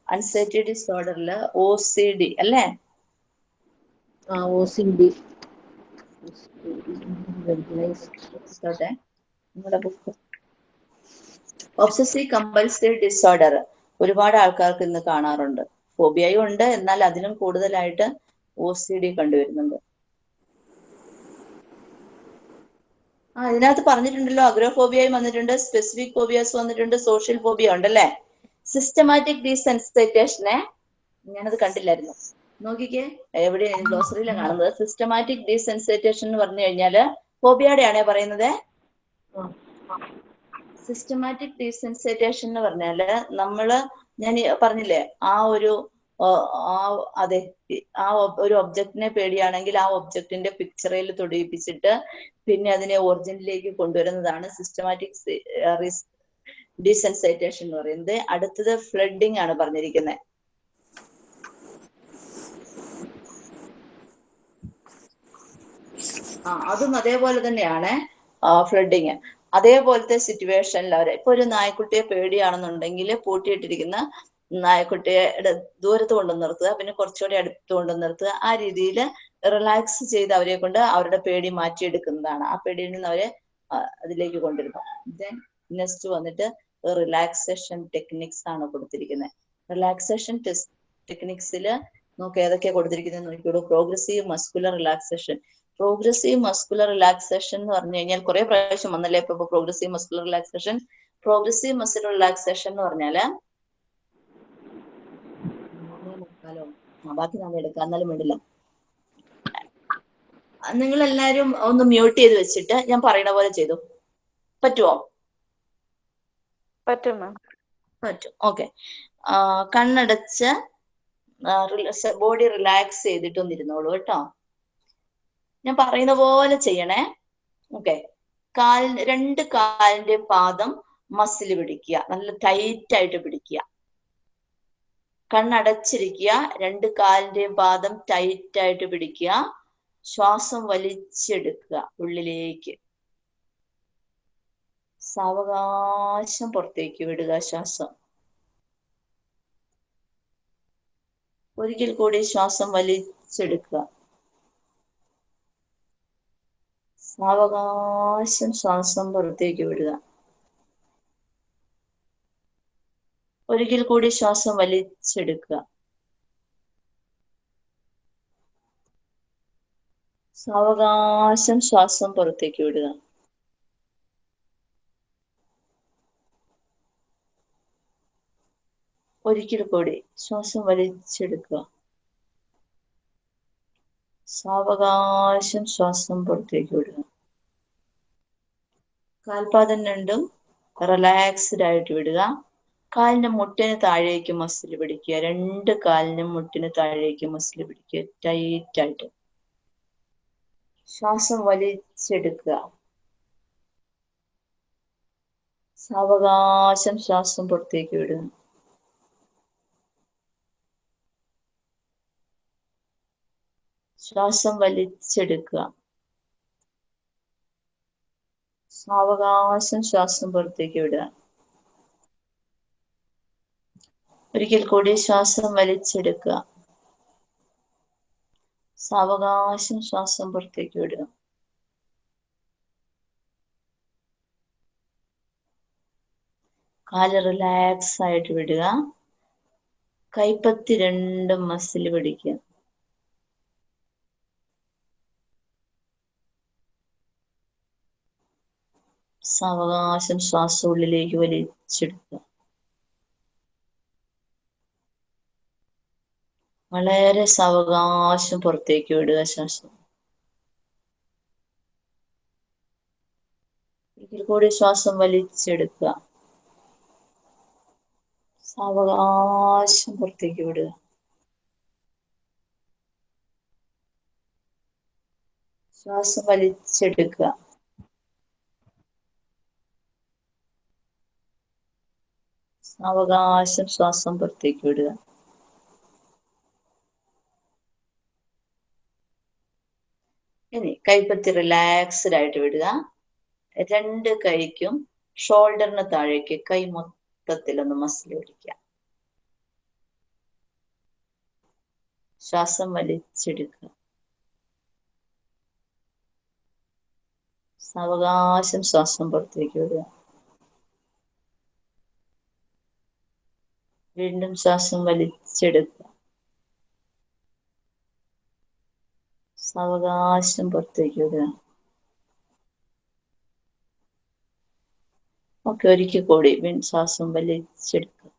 അൺസൈറ്റി ഡിസോർഡറിൽ ഒ സി ഡി അല്ലേ? ആ ഒ സി ഡി ോട്ടെ ബുക്ക് ഒബ്സസീവ് കമ്പൽസറി ഡിസോർഡർ ഒരുപാട് ആൾക്കാർക്ക് ഇന്ന് കാണാറുണ്ട്. ഫോബിയയും ഉണ്ട്. എന്നാൽ അതിലും കൂടുതലായിട്ട് ഒ സി ഡി കണ്ടുവരുന്നുണ്ട്. ആ പറഞ്ഞിട്ടുണ്ടല്ലോ അഗ്രോഫോബിയയും വന്നിട്ടുണ്ട് സ്പെസിഫിക് ഫോബിയാസ് വന്നിട്ടുണ്ട് സോഷ്യൽ ഫോബിയ ഉണ്ടല്ലേ? സിസ്റ്റമാറ്റിക് ഡീസെൻസിറ്റേഷനെ ഞാനത് കണ്ടില്ലായിരുന്നു. നോക്കിക്കേ എവിടെ ഗ്ലോസറിയിലാണ് കാണുന്നത്? സിസ്റ്റമാറ്റിക് ഡീസെൻസിറ്റേഷൻ എന്ന് പറഞ്ഞു കഴിഞ്ഞാൽ ഫോബിയയുടെ ആണേ പറയുന്നത്. സിസ്റ്റമാറ്റിക് ഡീസെൻസിറ്റേഷൻ എന്ന് പറഞ്ഞാൽ നമ്മൾ ഞാൻ പറഞ്ഞില്ലേ ആ ഒരു ആ അതെ ആ ഒരു ഒബ്ജക്റ്റിനെ പേടിയാണെങ്കിൽ ആ ഒബ്ജക്റ്റിന്റെ പിക്ചറിൽ തൊടിയിപ്പിച്ചിട്ട് പിന്നെ അതിനെ ഒറിജിനിലേക്ക് കൊണ്ടുവരുന്നതാണ് സിസ്റ്റമാറ്റിക് ഡീസെൻസൈറ്റേഷൻ എന്ന് പറയുന്നത്. അടുത്തത് ഫ്ലഡിങ് ആണ് പറഞ്ഞിരിക്കുന്നത് ആ അതും അതേപോലെ തന്നെയാണ് ഫ്ലഡിങ് അതേപോലത്തെ സിറ്റുവേഷനിൽ അവരെ ഇപ്പൊ ഒരു നായ്ക്കുട്ടിയെ പേടിയാണെന്നുണ്ടെങ്കിൽ പൂട്ടിയിട്ടിരിക്കുന്ന നായ്ക്കുട്ടിയുടെ ദൂരത്ത് കൊണ്ടു നിർത്തുക പിന്നെ കുറച്ചുകൂടി അടുത്ത് കൊണ്ടു നിർത്തുക. ആ രീതിയിൽ റിലാക്സ് ചെയ്ത് അവരെ കൊണ്ട് അവരുടെ പേടി മാറ്റിയെടുക്കുന്നതാണ്. ആ പേടിയിൽ നിന്ന് അവരെ അതിലേക്ക് കൊണ്ടുവരുന്നു. ദെൻ നെക്സ്റ്റ് വന്നിട്ട് റിലാക്സേഷൻ ടെക്നിക്സ് ആണ് കൊടുത്തിരിക്കുന്നത്. റിലാക്സേഷൻ ടെക്നിക്സിൽ നമുക്ക് ഏതൊക്കെയാണ് കൊടുത്തിരിക്കുന്നത് നോക്കിയോളൂ progressive muscular relaxation progressive muscular relaxation എന്ന് പറഞ്ഞു കഴിഞ്ഞാൽ കുറെ പ്രാവശ്യം വന്നല്ലേ? ഇപ്പൊ progressive muscular relaxation progressive muscular relaxation എന്ന് പറഞ്ഞാൽ ആ ബാക്കി നാളെ എടുക്കാം. എന്നാലും വേണ്ടില്ല. നിങ്ങൾ എല്ലാരും ഒന്ന് മ്യൂട്ട് ചെയ്ത് വെച്ചിട്ട് ഞാൻ പറയുന്ന പോലെ ചെയ്തു. പറ്റുമോ പറ്റും മാം പറ്റും. ഓക്കെ കണ്ണടച്ച് ബോഡി റിലാക്സ് ചെയ്തിട്ടൊന്ന് ഇരുന്നോളൂ കേട്ടോ. ഞാൻ പറയുന്ന പോലെ ചെയ്യണേ. ഓക്കെ കാൽ രണ്ട് കാലിന്റെ പാദം മസിൽ പിടിക്കുക. നല്ല ടൈറ്റ് ആയിട്ട് പിടിക്കുക. കണ്ണടച്ചിരിക്കുക രണ്ട് കാലിന്റെയും പാദം ടൈറ്റ് ആയിട്ട് പിടിക്കുക ശ്വാസം വലിച്ചെടുക്കുക ഉള്ളിലേക്ക്. സാവകാശം പുറത്തേക്ക് വിടുക ശ്വാസം. ഒരിക്കൽ കൂടി ശ്വാസം വലിച്ചെടുക്കുക. സാവകാശം ശ്വാസം പുറത്തേക്ക് വിടുക. ഒരിക്കൽ കൂടി ശ്വാസം വലിച്ചെടുക്കുക. സാവകാശം ശ്വാസം പുറത്തേക്ക് വിടുക. ഒരിക്കൽ കൂടി ശ്വാസം വലിച്ചെടുക്കുക. സാവകാശം ശ്വാസം പുറത്തേക്ക് വിടുക. കാൽപാദം രണ്ടും റിലാക്സ്ഡ് ആയിട്ട് വിടുക. കാലിന്റെ മുട്ടിന് താഴേക്ക് മസിൽ പിടിക്കുക. രണ്ട് കാലിനും മുട്ടിന് താഴേക്ക് മസിൽ പിടിക്കുക. ടൈറ്റ് ആയിട്ട്. ശ്വാസം വലിച്ചെടുക്കുക. സാവകാശം ശ്വാസം പുറത്തേക്ക് വിടുക. ശ്വാസം വലിച്ചെടുക്കുക. സാവകാശം ശ്വാസം പുറത്തേക്ക് വിടുക. ഒരിക്കൽ കൂടി ശ്വാസം വലിച്ചെടുക്കുക. സാവകാശം ശ്വാസം പുറത്തേക്ക് വിടുക. കാൽ റിലാക്സ് ആയിട്ട് വിടുക. കൈപ്പത്തി രണ്ടും മസിൽ പിടിക്കുക. സാവകാശം ശ്വാസം ഉള്ളിലേക്ക് വലിച്ചെടുക്കുക. വളരെ സാവകാശം പുറത്തേക്ക് വിടുക ശ്വാസം. ഒരിക്കൽ കൂടി ശ്വാസം വലിച്ചെടുക്കുക. സാവകാശം പുറത്തേക്ക് വിടുക. ശ്വാസം വലിച്ചെടുക്കുക. സാവകാശം ശ്വാസം പുറത്തേക്ക് വിടുക ഇനി കൈപ്പത്തി റിലാക്സ്ഡ് ആയിട്ട് വിടുക. രണ്ട് കൈക്കും ഷോൾഡറിന് താഴേക്ക് കൈ മൊത്തത്തിലൊന്ന് മസിൽ പിടിക്കുക. ശ്വാസം വലിച്ചെടുക്കുക. സാവകാശം ശ്വാസം പുറത്തേക്ക് വിടുക. വീണ്ടും ശ്വാസം വലിച്ചെടുക്കുക. സാവകാശം പുറത്തേക്ക് ഓക്കെ ഒരിക്കൽ കൂടി വീൺ ശ്വാസം വലിച്ചെടുക്കുക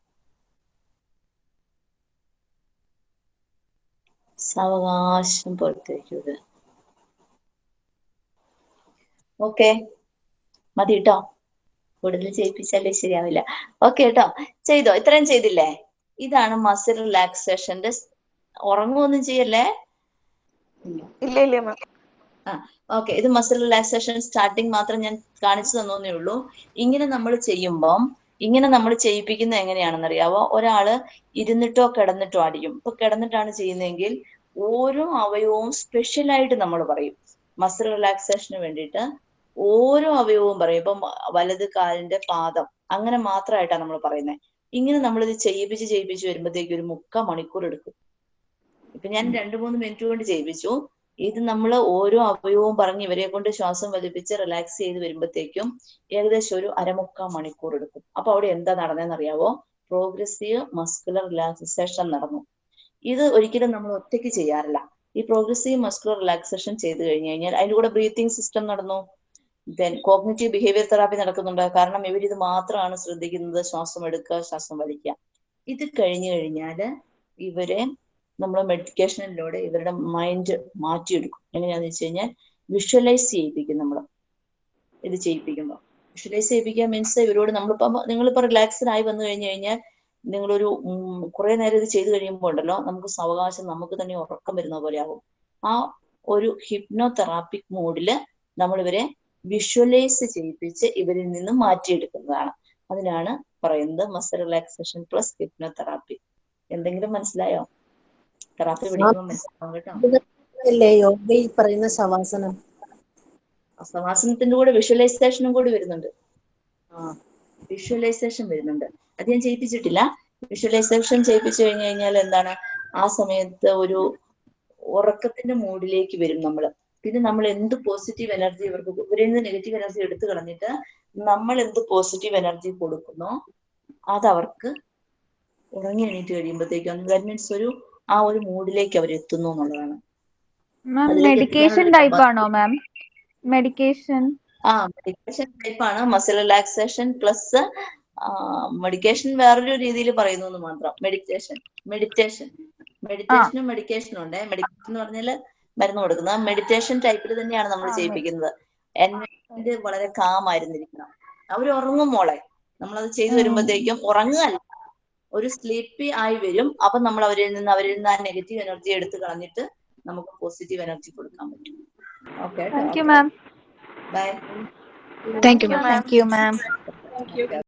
സാവകാശം പുറത്തേക്ക് ഓക്കെ മതി കേട്ടോ കൂടുതൽ ചെയ്യിപ്പിച്ചാലേ ശരിയാവില്ല. ഓക്കെ കേട്ടോ ചെയ്തോ? ഇത്രയും ചെയ്തില്ലേ? ഇതാണ് മസിൽ റിലാക്സേഷന്റെ ഉറങ്ങുമൊന്നും ചെയ്യല്ലേ? ഇല്ല. ഇല്ല മാം ഓക്കെ ഇത് മസിൽ റിലാക്സേഷൻ സ്റ്റാർട്ടിങ് മാത്രം ഞാൻ കാണിച്ചു തന്നേ ഉള്ളൂ. ഇങ്ങനെ നമ്മൾ ചെയ്യുമ്പം ഇങ്ങനെ നമ്മൾ ചെയ്യിപ്പിക്കുന്നത് എങ്ങനെയാണെന്ന് അറിയാവോ ഒരാൾ ഇരുന്നിട്ടോ കിടന്നിട്ടോ അടിക്കും ഇപ്പൊ കിടന്നിട്ടാണ് ചെയ്യുന്നതെങ്കിൽ ഓരോ അവയവവും സ്പെഷ്യലായിട്ട് നമ്മൾ പറയും. മസിൽ റിലാക്സേഷന് വേണ്ടിയിട്ട് ഓരോ അവയവവും പറയും. ഇപ്പം വലത് കാലിന്റെ പാദം അങ്ങനെ മാത്രമായിട്ടാണ് നമ്മൾ പറയുന്നത് ഇങ്ങനെ നമ്മൾ ഇത് ചെയ്യിപ്പിച്ച് ചെയ്യിപ്പിച്ച് വരുമ്പോഴത്തേക്ക് ഒരു മുക്കാൽ മണിക്കൂർ എടുക്കും. ഇപ്പൊ ഞാൻ രണ്ടു മൂന്ന് മിനിറ്റ് കൊണ്ട് ചെയ്യിപ്പിച്ചു. ഇത് നമ്മൾ ഓരോ അവയവവും പറഞ്ഞ് ഇവരെ കൊണ്ട് ശ്വാസം വലിപ്പിച്ച് റിലാക്സ് ചെയ്ത് വരുമ്പോഴത്തേക്കും ഏകദേശം ഒരു അരമുക്കാൽ മണിക്കൂർ എടുക്കും. അപ്പൊ അവിടെ എന്താ നടന്നതെന്ന് അറിയാവോ? പ്രോഗ്രസീവ് മസ്കുലർ റിലാക്സേഷൻ നടന്നു. ഇത് ഒരിക്കലും നമ്മൾ ഒറ്റയ്ക്ക് ചെയ്യാറില്ല. ഈ പ്രോഗ്രസീവ് മസ്കുലർ റിലാക്സേഷൻ ചെയ്ത് കഴിഞ്ഞു കഴിഞ്ഞാൽ അതിന്റെ കൂടെ ബ്രീത്തിങ് സിസ്റ്റം നടന്നു. ദെൻ കോഗ്നിറ്റീവ് ബിഹേവിയർ തെറാപ്പി നടക്കുന്നുണ്ട്. കാരണം ഇവർ ഇത് മാത്രമാണ് ശ്രദ്ധിക്കുന്നത്. ശ്വാസം എടുക്കുക ശ്വാസം വലിക്കുക. ഇത് കഴിഞ്ഞു കഴിഞ്ഞാൽ ഇവരെ നമ്മൾ മെഡിറ്റേഷനിലൂടെ ഇവരുടെ മൈൻഡ് മാറ്റിയെടുക്കും. എങ്ങനെയാന്ന് വെച്ച് കഴിഞ്ഞാൽ വിഷ്വലൈസ് ചെയ്യിപ്പിക്കും നമ്മൾ ഇത് ചെയ്യിപ്പിക്കുമ്പോൾ വിഷ്വലൈസ് ചെയ്യിപ്പിക്കുക മീൻസ് ഇവരോട് നമ്മളിപ്പം നിങ്ങളിപ്പോൾ റിലാക്സ്ഡ് ആയി വന്നു കഴിഞ്ഞു കഴിഞ്ഞാൽ നിങ്ങളൊരു കുറെ നേരം ഇത് ചെയ്തു കഴിയുമ്പോൾ ഉണ്ടല്ലോ നമുക്ക് സാവകാശം നമുക്ക് തന്നെ ഉറക്കം വരുന്ന പോലെ ആകും ആ ഒരു ഹിപ്നോ തെറാപ്പിക് മോഡിൽ നമ്മൾ ഇവരെ വിഷ്വലൈസ് ചെയ്യിപ്പിച്ച് ഇവരിൽ നിന്ന് മാറ്റിയെടുക്കുന്നതാണ്. അതിനാണ് പറയുന്നത് മസ് റിലാക്സേഷൻ പ്ലസ് ഹിപ്നോ തെറാപ്പി എന്തെങ്കിലും മനസ്സിലായോ? തെറാപ്പി പഠിക്കുമ്പോൾ മനസ്സിലാവും കേട്ടോ. അല്ലേ യോഗയിൽ പറയുന്ന ശവാസനം ശവാസനത്തിന്റെ കൂടെ വിഷ്വലൈസേഷനും കൂടി വരുന്നുണ്ട്. ആ വിഷ്വലൈസേഷൻ വരുന്നുണ്ട്. അത് ഞാൻ ചെയ്യിപ്പിച്ചിട്ടില്ല. വിഷ്വലൈസേഷൻ ചെയ്യിപ്പിച്ചു കഴിഞ്ഞു കഴിഞ്ഞാൽ എന്താണ്? ആ സമയത്ത് ഒരു ഉറക്കത്തിന്റെ മൂഡിലേക്ക് വരും നമ്മൾ പിന്നെ നമ്മൾ എന്ത് പോസിറ്റീവ് എനർജി ഇവർക്ക് ഇവരിൽ നിന്ന് നെഗറ്റീവ് എനർജി എടുത്തു കളഞ്ഞിട്ട് നമ്മൾ എന്ത് പോസിറ്റീവ് എനർജി കൊടുക്കുന്നു അത് അവർക്ക് ഉറങ്ങി എണീറ്റ് കഴിയുമ്പോഴത്തേക്കും ദാറ്റ് മീൻസ് ഒരു ആ ഒരു മൂഡിലേക്ക് അവർ എത്തുന്നു എന്നുള്ളതാണ്. മെഡിക്കേഷൻ ടൈപ്പ് ആണോ മാം? മെഡിക്കേഷൻ ആ മെഡിക്കേഷൻ ടൈപ്പ് ആണ്. മസിൽ റിലാക്സേഷൻ പ്ലസ് മെഡിക്കേഷൻ വേറൊരു രീതിയിൽ പറയുന്നു എന്ന് മാത്രം മെഡിറ്റേഷൻ മെഡിറ്റേഷൻ മെഡിറ്റേഷനും മെഡിക്കേഷനും ഉണ്ട്. മെഡിക്കേഷൻ എന്ന് പറഞ്ഞാൽ മരുന്ന് കൊടുക്കുന്നത്. മെഡിറ്റേഷൻ ടൈപ്പിൽ തന്നെയാണ് നമ്മൾ ചെയ്യിപ്പിക്കുന്നത്. എൻവയോൺമെന്റ് വളരെ കാം ആയിരുന്നിരിക്കണം. അവർ ഉറങ്ങും മോളെ. നമ്മളത് ചെയ്തു. വരുമ്പോഴത്തേക്കും ഉറങ്ങുകയല്ല ഒരു സ്ലീപ്പി ആയി വരും. അപ്പൊ നമ്മൾ അവരിൽ നിന്ന് അവരിൽ നിന്ന് ആ നെഗറ്റീവ് എനർജി എടുത്ത് കളഞ്ഞിട്ട് നമുക്ക് പോസിറ്റീവ് എനർജി കൊടുക്കാൻ പറ്റും. Okay thank you ma'am bye thank you ma'am thank you ma'am